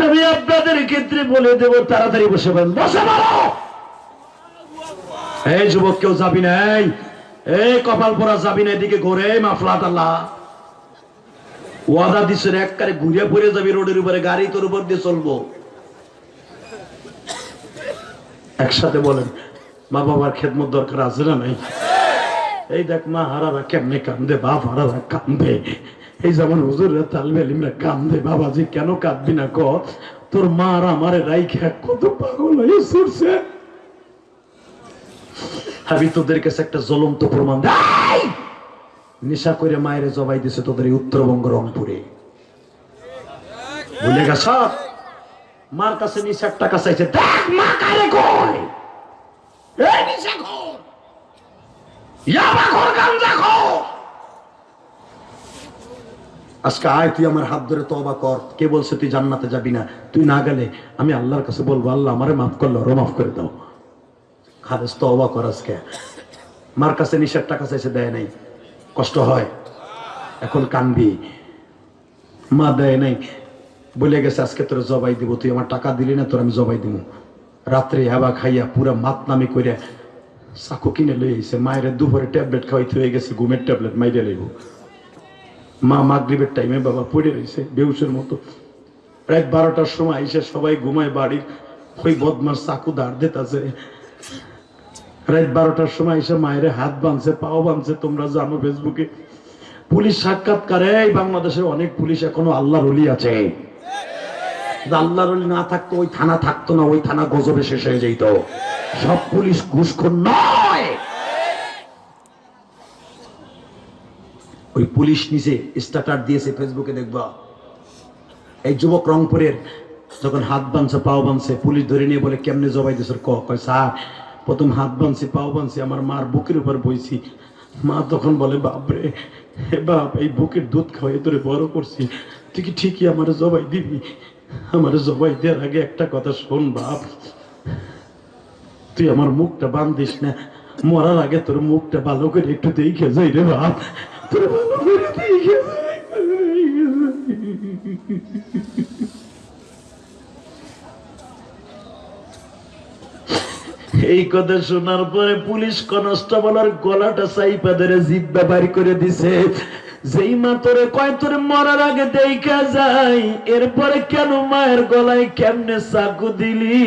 আমি আপনাদের ক্ষেত্রে বলে দেব, তাড়াতাড়ি বসে পড়েন। বসে এই যুবক, কেউ যাবি নাই এই কপাল পরা যাবি না এদিকে ঘুরে মাফলা টাল্লা ওয়াদা দিচ্ছে একবারে ঘুরে পড়ে যাবি রোডের উপরে, গাড়ি তোর উপর দিয়ে চলবো। একসাথে বলেন, মা বাবার খেদমত দরকার আছে না নাই? এই দেখ, মা হারারা কেমনে কান্দে, বাপ হারারা কান্দে। এই যেমন হুজুরের তালবেলিমরা কান্দে, বাবাজি কেন কাঁদবি না ক? তোর মা আর আমারে রাইখা কত পাগল হয়ে ছুটছে আমি তোদের কাছে একটা জ্বলন্ত প্রমাণ নেশা করে মায়ের জবাই দিছে তোদের এই উত্তরবঙ্গ রংপুরে। ভুলে গেছ? মার কাছে নিশার টাকা চাইছে। দেখ মা কারে কয়? এই নিশা খোর। ইয়াবা খোর গাঞ্জা খোর। আজকে আয়, তুই আমার হাত ধরে তবা কর। কে বলছে তুই জান্নাতে যাবি না? তুই না গেলে আমি আল্লাহর কাছে বলব, আল্লাহ, আমারে মাফ করল ওরও মাফ করে দাও। খালেস তবা কর আজকে। মার কাছে নিশার টাকা চাইছে, দেয় নাই। কষ্ট হয়। এখন কানবি। মা দেয় নাই। বলে গেছে, আজকে তোর জবাই দিব, তুই আমার টাকা দিলি না, তোর আমি জবাই দিব। রাত্রে হেবা খাইয়া পুরা মাত নামি করে চাকু কিনে লই মায়ের দুপুরে ট্যাবলেট খাওয়াইতে হয়ে গেছে, ঘুমের ট্যাবলেট মাইরে লইব। মা মাগরিবের টাইমে বাবা পড়ে রয়েছে বেউসের মতো। রাত বারোটার সময় এসে সবাই ঘুমায় বাড়ির, ওই বদমার চাকু দাঁড় দিতেছে। রাত বারোটার সময় এসে মায়ের হাত বাঁধছে, পাও বাঁধছে, তোমরা জানো ফেসবুকে। পুলিশ সাক্ষাৎকারে, এই বাংলাদেশে অনেক পুলিশ এখনও আল্লাহর অলি আছে। আল্লাহর অলি না থাকতো, ওই থানা থাকতো না, ওই থানা গজবে শেষ হয়ে যেত সব পুলিশ ঘুষখোর নয়! ওই পুলিশ নিচে স্টার্টার দিয়েছে ফেসবুকে দেখবা। এই যুবক রংপুরের যখন হাত বানছে, পাও বানছে, পুলিশ ধরে নিয়ে বলে, কেমনে জবাই দিয়েছে ক, কয়, স্যার, প্রথম হাত বাঁধছি পাও বাঁধছি আমার মার বুকের উপর বইছি। মা তখন বলে, বাপরে, হে বাপ, এই বুকের দুধ খাওয়াই তোরে বড় করছি। তুই কি ঠিকই আমার জবাই দিবি? আমার জবাই দেওয়ার আগে একটা কথা শোন, বাপ। তুই আমার মুখটা বান্ধিস না, মরার আগে তোর মুখটা ভালো করে একটু দেখে যাই রে বাপ। এই কথা শোনার পরে পুলিশ কনস্টেবলের গলাটা চাইপা ধরে জিভ ব্যবহার করে দিছে। যেই মা তোরে কয়, তোরে মরার আগে দেখা যায়, এরপরে কেন মায়ের গলায় কেমনে চাকু দিলি?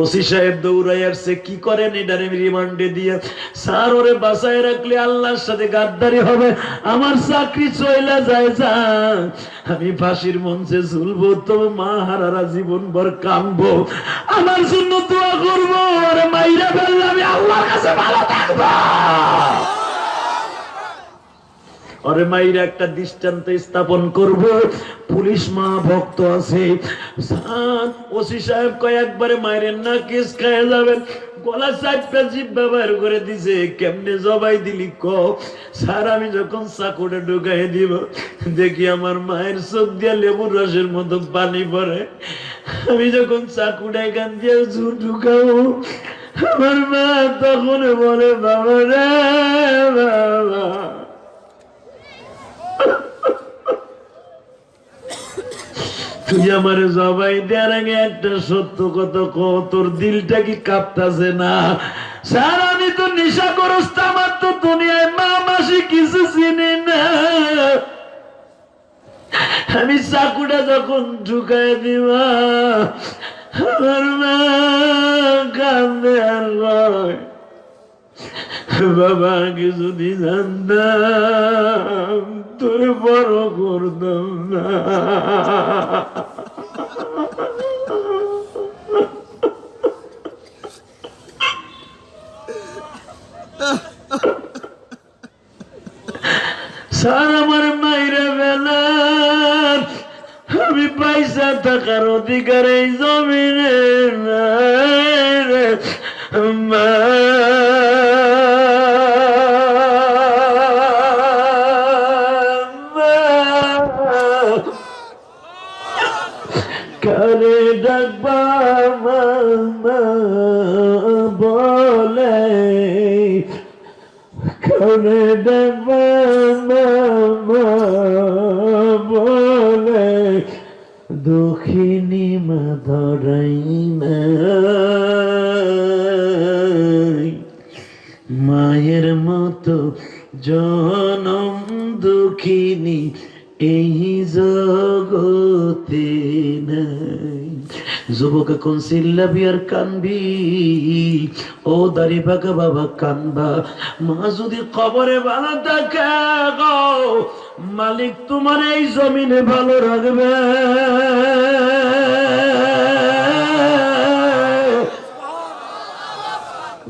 ওসি সাহেব দৌড়াই আসছে, কি করেন এটারে রিমান্ডে দিয়ে? স্যার, ওরে বাসায় রাখলে আল্লাহর সাথে গাদ্দারি হবে, আমার চাকরি চইলা যায়, যা। আমি ফাঁসির মঞ্চে ঝুলবো তো মা হারারা জীবন ভর কামবো আমার জন্য দোয়া করব, ওরে মাইরা ফেললে আমি আল্লাহর কাছে ভালো থাকব। ওরে মাইরা একটা দৃষ্টান্ত স্থাপন করব। পুলিশ মা ভক্ত আছে। ওসি সাহেব কয়েকবারে মাইরেন না, কেস খায় যাবেন। গলা জিভ ব্যবহার করে দিছে। কেমনে জবাই দিলি ক? স্যার, আমি যখন চাকুটা ঢুকাই দিব, দেখি আমার মায়ের চোখ দিয়া লেবুর রসের মতো পানি পড়ে। আমি যখন চাকুটা এখান দিয়ে ঝুর ঢুকাবো, আমার মা তখন বলে, বাবা রে, বাবা। তুই আমার জবাই দেওয়ার আগে একটা সত্য কথা ক, তোর দিলটা কি কাঁপতাছে না? স্যার, আমি তো নেশা করস আমার তো দুনিয়ায় মা মাসি কিছু চিনি না। আমি চাকুটা যখন ঢুকাই দিবা মা কান্দে আর বাবা যদি জানতাম। তোর বড় করতাম না। স্যার, আমার মাইরা বেলা আমি পয়সা থাকার অধিকার এই জমিনে মা। ডাকবা মামা বলে দুঃখিনী মা ধরাই মায়ের মতো জনম দুঃখিনী এই নাই যুবক এখন চিল্লাবি আর কানবি? ও দাড়ি পাকা বাবা কানবা। মা যদি কবরে ভালো থাকে মালিক তোমার এই জমিনে ভালো রাখবে।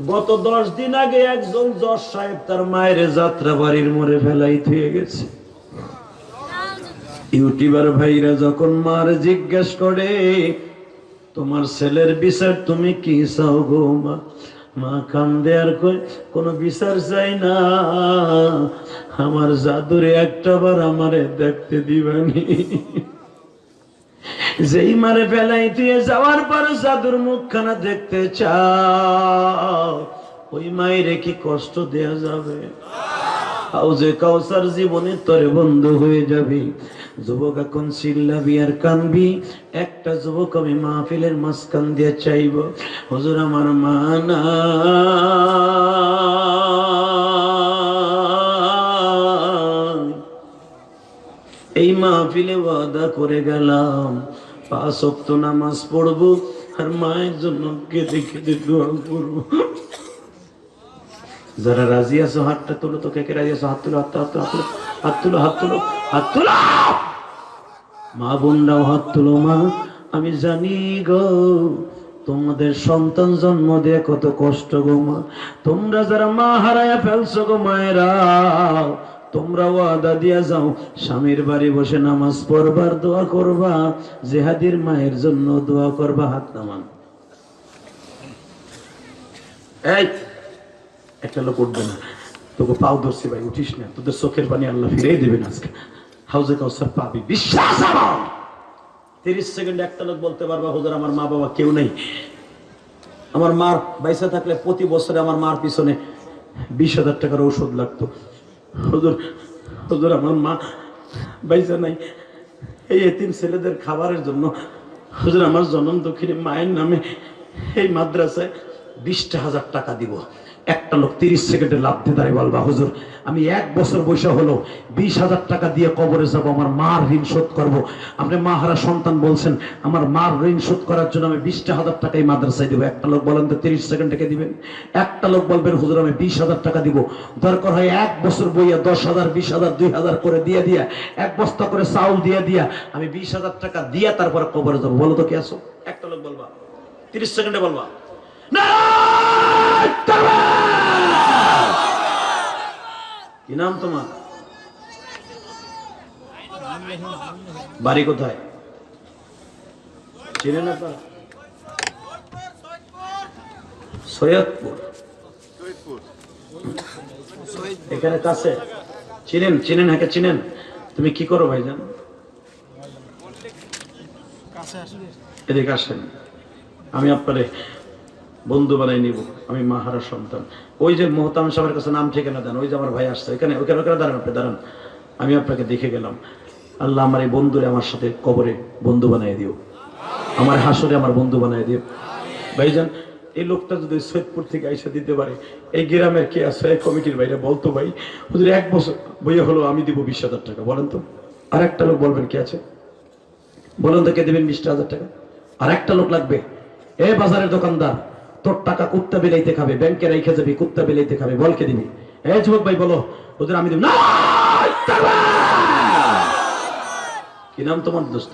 গত দশ দিন আগে একজন জজ সাহেব তার মায়ের যাত্রা বাড়ির মোড়ে ফেলাই থুয়ে গেছে। ইউটিউবার ভাইরা যখন মার জিজ্ঞেস করে তোমার ছেলের বিচার তুমি কি চাও গো মা? মা কান্দে আর কই কোনো বিচার চাই না। আমার জাদুরে একটা বার আমারে দেখতে দিবানি। যেই মারে ফেলাই দিয়ে যাওয়ার পর জাদুর মুখখানা দেখতে চাও, ওই মায়ের কি কষ্ট দেয়া যাবে? হাউজে কাউসার জীবনে তরে বন্ধ হয়ে যাবে। যুবক এখন চিল্লাবি আর একটা যুবক আমি মাহফিলের মাঝখান দিয়ে চাইব। হুজুর আমার মা নাই। এই মাহফিলে ওয়াদা করে গেলাম। পাঁচ অক্ত নামাজ পড়ব আর মায়ের জন্য কেঁদে কেঁদে দোয়া করব। যারা রাজি আছো হাতটা তুলো তো কে কে রাজি আছো? হাত তুলো হাত তুলো, হাত তুলো হাত তুলো হাত তুলো হাত তুলো। মা বোনরাও হাত তুলো, মা। আমি জানি গো, তোমাদের সন্তান জন্ম দিয়ে কত কষ্ট গো, মা। তোমরা যারা মা হারায়া ফেলছো গো, মায়েরা, তোমরা ওয়াদা দিয়া যাও, স্বামীর বাড়ি বসে নামাজ পড়বার দোয়া করবা, জেহাদির মায়ের জন্য দোয়া করবা, হাত নামান। একটা লোক উঠবে না। তোকে পাও ধরছি ভাই, উঠিস না। তোদের চোখের পানি আল্লাহ ফিরে দেবেন আজকে। হাউজে কাউসার পাবি। বিশ্বাস আমার! তিরিশ সেকেন্ড একটা লোক বলতে পারবা, হুজুর, আমার মা বাবা কেউ নেই। আমার মার বাইসা থাকলে প্রতি বছরে আমার মার পিছনে বিশ হাজার টাকার ঔষধ লাগতো। হুজুর হুজুর, আমার মা বাইসা নাই। এই এতিম ছেলেদের খাবারের জন্য, হুজুর, আমার জনম দক্ষিণে মায়ের নামে এই মাদ্রাসায় বিশটা হাজার টাকা দিব। একটা লোক তিরিশ সেকেন্ডে লাভ দিয়ে দাঁড়িয়ে বলবা, হুজুর, আমি এক বছর বয়সে হলো, বিশ হাজার টাকা দিয়ে কবরে যাব, আমার মার ঋণ শোধ করব। আপনি মা হারা সন্তান বলছেন, আমার মার ঋণ শোধ করার জন্য আমি বিশটা হাজার টাকা এই মাদ্রাসায় দেবো। একটা লোক বলেন তো তিরিশ সেকেন্ড থেকে দিবেন? একটা লোক বলবেন, হুজুর, আমি বিশ হাজার টাকা দিব। দরকার হয় এক বছর বইয়া দশ হাজার, বিশ হাজার, দুই হাজার করে দিয়ে দিয়া, এক বস্তা করে চাউল দিয়ে দিয়া, আমি বিশ হাজার টাকা দিয়া তারপরে কবরে যাব। বলো তো কি আসো একটা লোক বলবা, তিরিশ সেকেন্ডে বলবা তাকবীর! কি নাম তোমার? বাড়ি কোথায়? সৈয়দপুর। এখানে কাছে? চিনেন চিনেন হ্যাঁ চিনেন। তুমি কি করো ভাইজান? এদিকে আসেন। আমি আপনারে বন্ধু বানাই নিব, আমি মাহারা সন্তান। ওই যে মোহতাম সাহেবের কাছে নাম ঠিকানা দেন, ওই যে আমার ভাই আসছে এখানে ওখানে ওখানে দাঁড়ান আপনি, দাঁড়ান। আমি আপনাকে দেখে গেলাম। আল্লাহ আমার এই বন্ধুরে আমার সাথে কবরে বন্ধু বানাই দিও। আমার হাসরে আমার বন্ধু বানাই দিও। ভাইজান, এই লোকটা যদি সৈয়দপুর থেকে আইসা দিতে পারে, এই গ্রামের কে আছে? এই কমিটির বাইরে বলতো ভাই ওদের এক বছর বইয়া হলো, আমি দিব বিশ হাজার টাকা, বলেন তো। আর একটা লোক বলবেন কে আছে? বলুন তো কে দেবেন বিশ হাজার টাকা? আর একটা লোক লাগবে। এ বাজারের দোকানদার তোর টাকা কুত্তা বিলাইতে খাবে, ব্যাংকে রেখে যাবি, কুত্তা বিলাইতে খাবে, বলকে দিবি। এ যুবক ভাই, বলো, ওদের আমি দিব না কি নাম তোমার দোস্ত?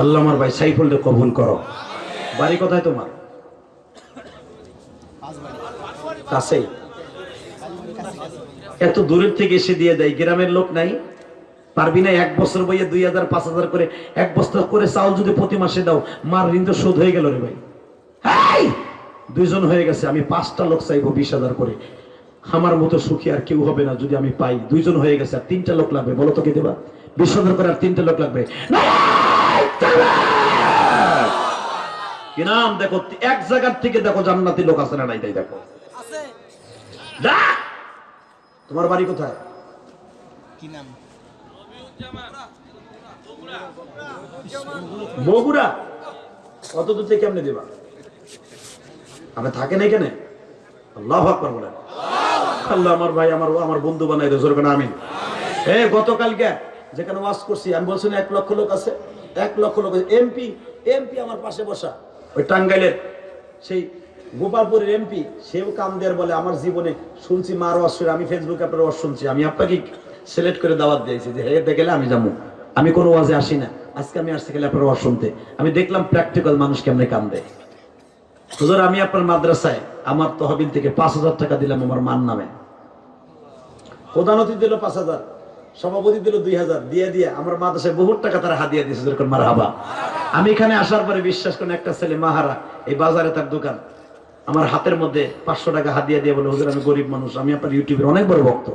আল্লাহ আমার ভাই সাইফুলকে কবুল করো। বাড়ি কোথায় তোমার? কাছেই। এত দূরের থেকে এসে দিয়ে দেয়, গ্রামের লোক নাই? পারবি না এক বছর বইয়ে দুই হাজার পাঁচ হাজার করে এক বছর করে চাউল যদি প্রতি মাসে দাও মার ঋণ তো শোধ হয়ে গেল রে ভাই। দুইজন হয়ে গেছে আমি পাঁচটা লোক চাইব বিশ হাজার করে। আমার মতো সুখী আর কেউ হবে না যদি আমি পাই। দুইজন হয়ে গেছে আর তিনটা লোক লাগবে বলো তো কে দেবা? বিশ হাজার করে আর তিনটা লোক লাগবে। কি নাম? দেখো এক জায়গার থেকে দেখো জান্নাতি লোক আছে না নাই তাই দেখো। তোমার বাড়ি কোথায়? কি নাম? বগুড়া। কত দূর থেকে কেমনে দেবা? আপনি থাকেন এখানে? আল্লাহ আকবার বলেন। আল্লাহ আমার ভাই আমার আমার বন্ধু বানাই রেজোর কেন আমিন। এ গতকালকে যেখানে ওয়াজ করছি আমি বলছি এক লক্ষ লোক আছে এক লক্ষ লোক এমপি এমপি আমার পাশে বসা। ওই টাঙ্গাইলের সেই গোপালপুরের এমপি সেও কাম দেয়ার বলে আমার জীবনে শুনছি মার শুনে, আমি ফেসবুকে আপনার ওয়াজ শুনছি। আমি আপনাকে সিলেক্ট করে দাওয়াত দিয়েছি যে হেঁটে গেলে আমি যাব আমি কোনো ওয়াজে আসি না। আজকে আমি আসতে গেলে আপনার ওয়াজ শুনতে। আমি দেখলাম প্র্যাকটিক্যাল মানুষ কেমনে কাম দেয় হুজুর, আমি আপনার মাদ্রাসায় আমার তহবিল থেকে পাঁচ হাজার টাকা দিলাম আমার মান নামে। প্রধান অতিথি দিল পাঁচ হাজার, সভাপতি দিল দুই হাজার, দিয়ে দিয়ে আমার মাদ্রাসায় বহুত টাকা তারা হাদিয়া দিয়েছে যেরকম মার হাবা আমি এখানে আসার পরে বিশ্বাস করেন, একটা ছেলে মাহারা এই বাজারে তার দোকান, আমার হাতের মধ্যে পাঁচশো টাকা হাদিয়া দিয়ে বলে, হুজুর, আমি গরিব মানুষ, আমি আপনার ইউটিউবের অনেক বড় ভক্ত।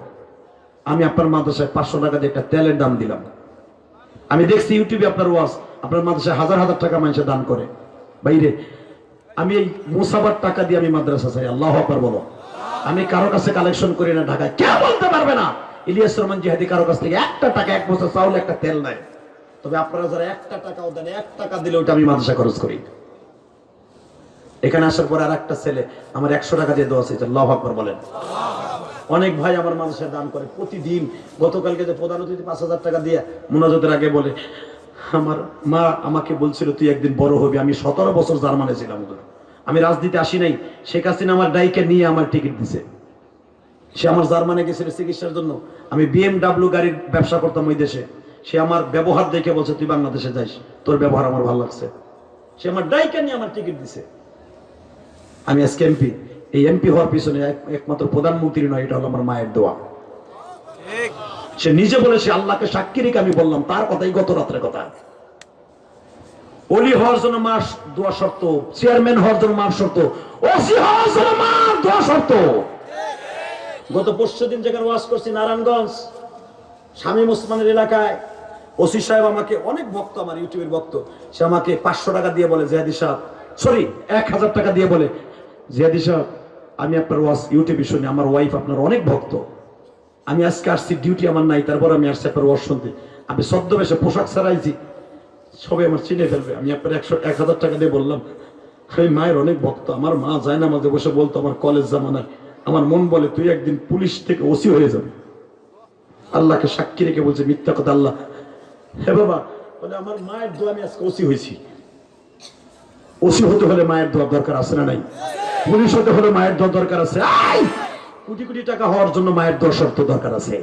আমি আপনার মাদ্রাসায় পাঁচশো টাকা দিয়ে একটা তেলের দাম দিলাম। আমি দেখছি ইউটিউবে আপনার ওয়াজ, আপনার মাদ্রাসায় হাজার হাজার টাকা মানুষে দান করে। বাইরে, আমি এই মুসাবার টাকা দিয়ে আমি মাদ্রাসা চাই, আল্লাহ আকবার বলো। আমি কারও কাছে কালেকশন করি না ঢাকায়। কে বলতে পারবে না। ইলিয়াস রহমান জিহাদি কারও কাছ থেকে একটা টাকা, এক বছর চাউল, একটা তেল নেয়। তবে আপনারা যারা একটা টাকাও দেন, এক টাকা দিলে ওটা আমি মাদ্রাসা খরচ করি। এখানে আসার পর আর একটা ছেলে, আমার একশো টাকা দিয়ে দেওয়া আছে আল্লাহ আকবার বলেন। অনেক ভাই আমার মানুষের দান করে। প্রতিদিন গতকালকে যে প্রধান অতিথি পাঁচ হাজার টাকা দিয়ে মোনাজতের আগে বলে, আমার মা আমাকে বলছিল, তুই একদিন বড় হবি। আমি সতেরো বছর জার্মানে ছিলাম। আমি রাজনীতি আসি নাই। শেখ হাসিনা আমার ডাইকে নিয়ে আমার টিকিট দিছে। সে আমার জার্মানে গেছিল চিকিৎসার জন্য। আমি বিএমডাব্লিউ গাড়ির ব্যবসা করতাম ওই দেশে। সে আমার ব্যবহার দেখে বলছে, তুই বাংলাদেশে যাইস। তোর ব্যবহার আমার ভালো লাগছে। সে আমার ডাইকে নিয়ে আমার টিকিট দিছে। আমি আজকে এমপি এই এমপি হওয়ার পিছনে একমাত্র প্রধানমন্ত্রী নয় এটা হলো আমার মায়ের দোয়া। সে নিজে বলেছে আল্লাহকে সাক্ষী রেখে আমি বললাম তার কথাই গত রাত্রের কথা। অলি হওয়ার জন্য মাস দোয়া শর্ত চেয়ারম্যান হওয়ার জন্য মাস শর্ত ওসি হওয়ার জন্য মাস দোয়া শর্ত। গত পরশু দিন যেখানে ওয়াজ করছি নারায়ণগঞ্জ স্বামী মুসলমানের এলাকায় ওসি সাহেব আমাকে অনেক ভক্ত আমার ইউটিউবের ভক্ত সে আমাকে পাঁচশো টাকা দিয়ে বলে জিয়াদি সাহেব সরি এক হাজার টাকা দিয়ে বলে জিয়াদি সাহেব আমি আপনার ওয়াজ ইউটিউবে শুনি, আমার ওয়াইফ আপনার অনেক ভক্ত। আমি আজকে আসছি ডিউটি আমার নাই, তারপর আমি আসছি আপনার ওয়াজ শুনতে। আমি ছদ্মবেশে পোশাক ছাড়াইছি, সবাই আমার চিনে ফেলবে। আমি আপনার একশো, এক হাজার টাকা দিয়ে বললাম সেই মায়ের অনেক ভক্ত, আমার মা যায় না মাঝে বসে বলতো, আমার কলেজ জামানায়, আমার মন বলে তুই একদিন পুলিশ থেকে ওসি হয়ে যাবে। আল্লাহকে সাক্ষী রেখে বলছে, মিথ্যা কথা আল্লাহ। হে বাবা, বলে আমার মায়ের দোয়া আমি আজকে ওসি হয়েছি। ওসি হতে হলে মায়ের দোয়া দরকার আছে না নাই? পুলিশ হতে হলে মায়ের দর দরকার আছে। কোটি কোটি টাকা হওয়ার জন্য মায়ের দর শর্ত দরকার আছে।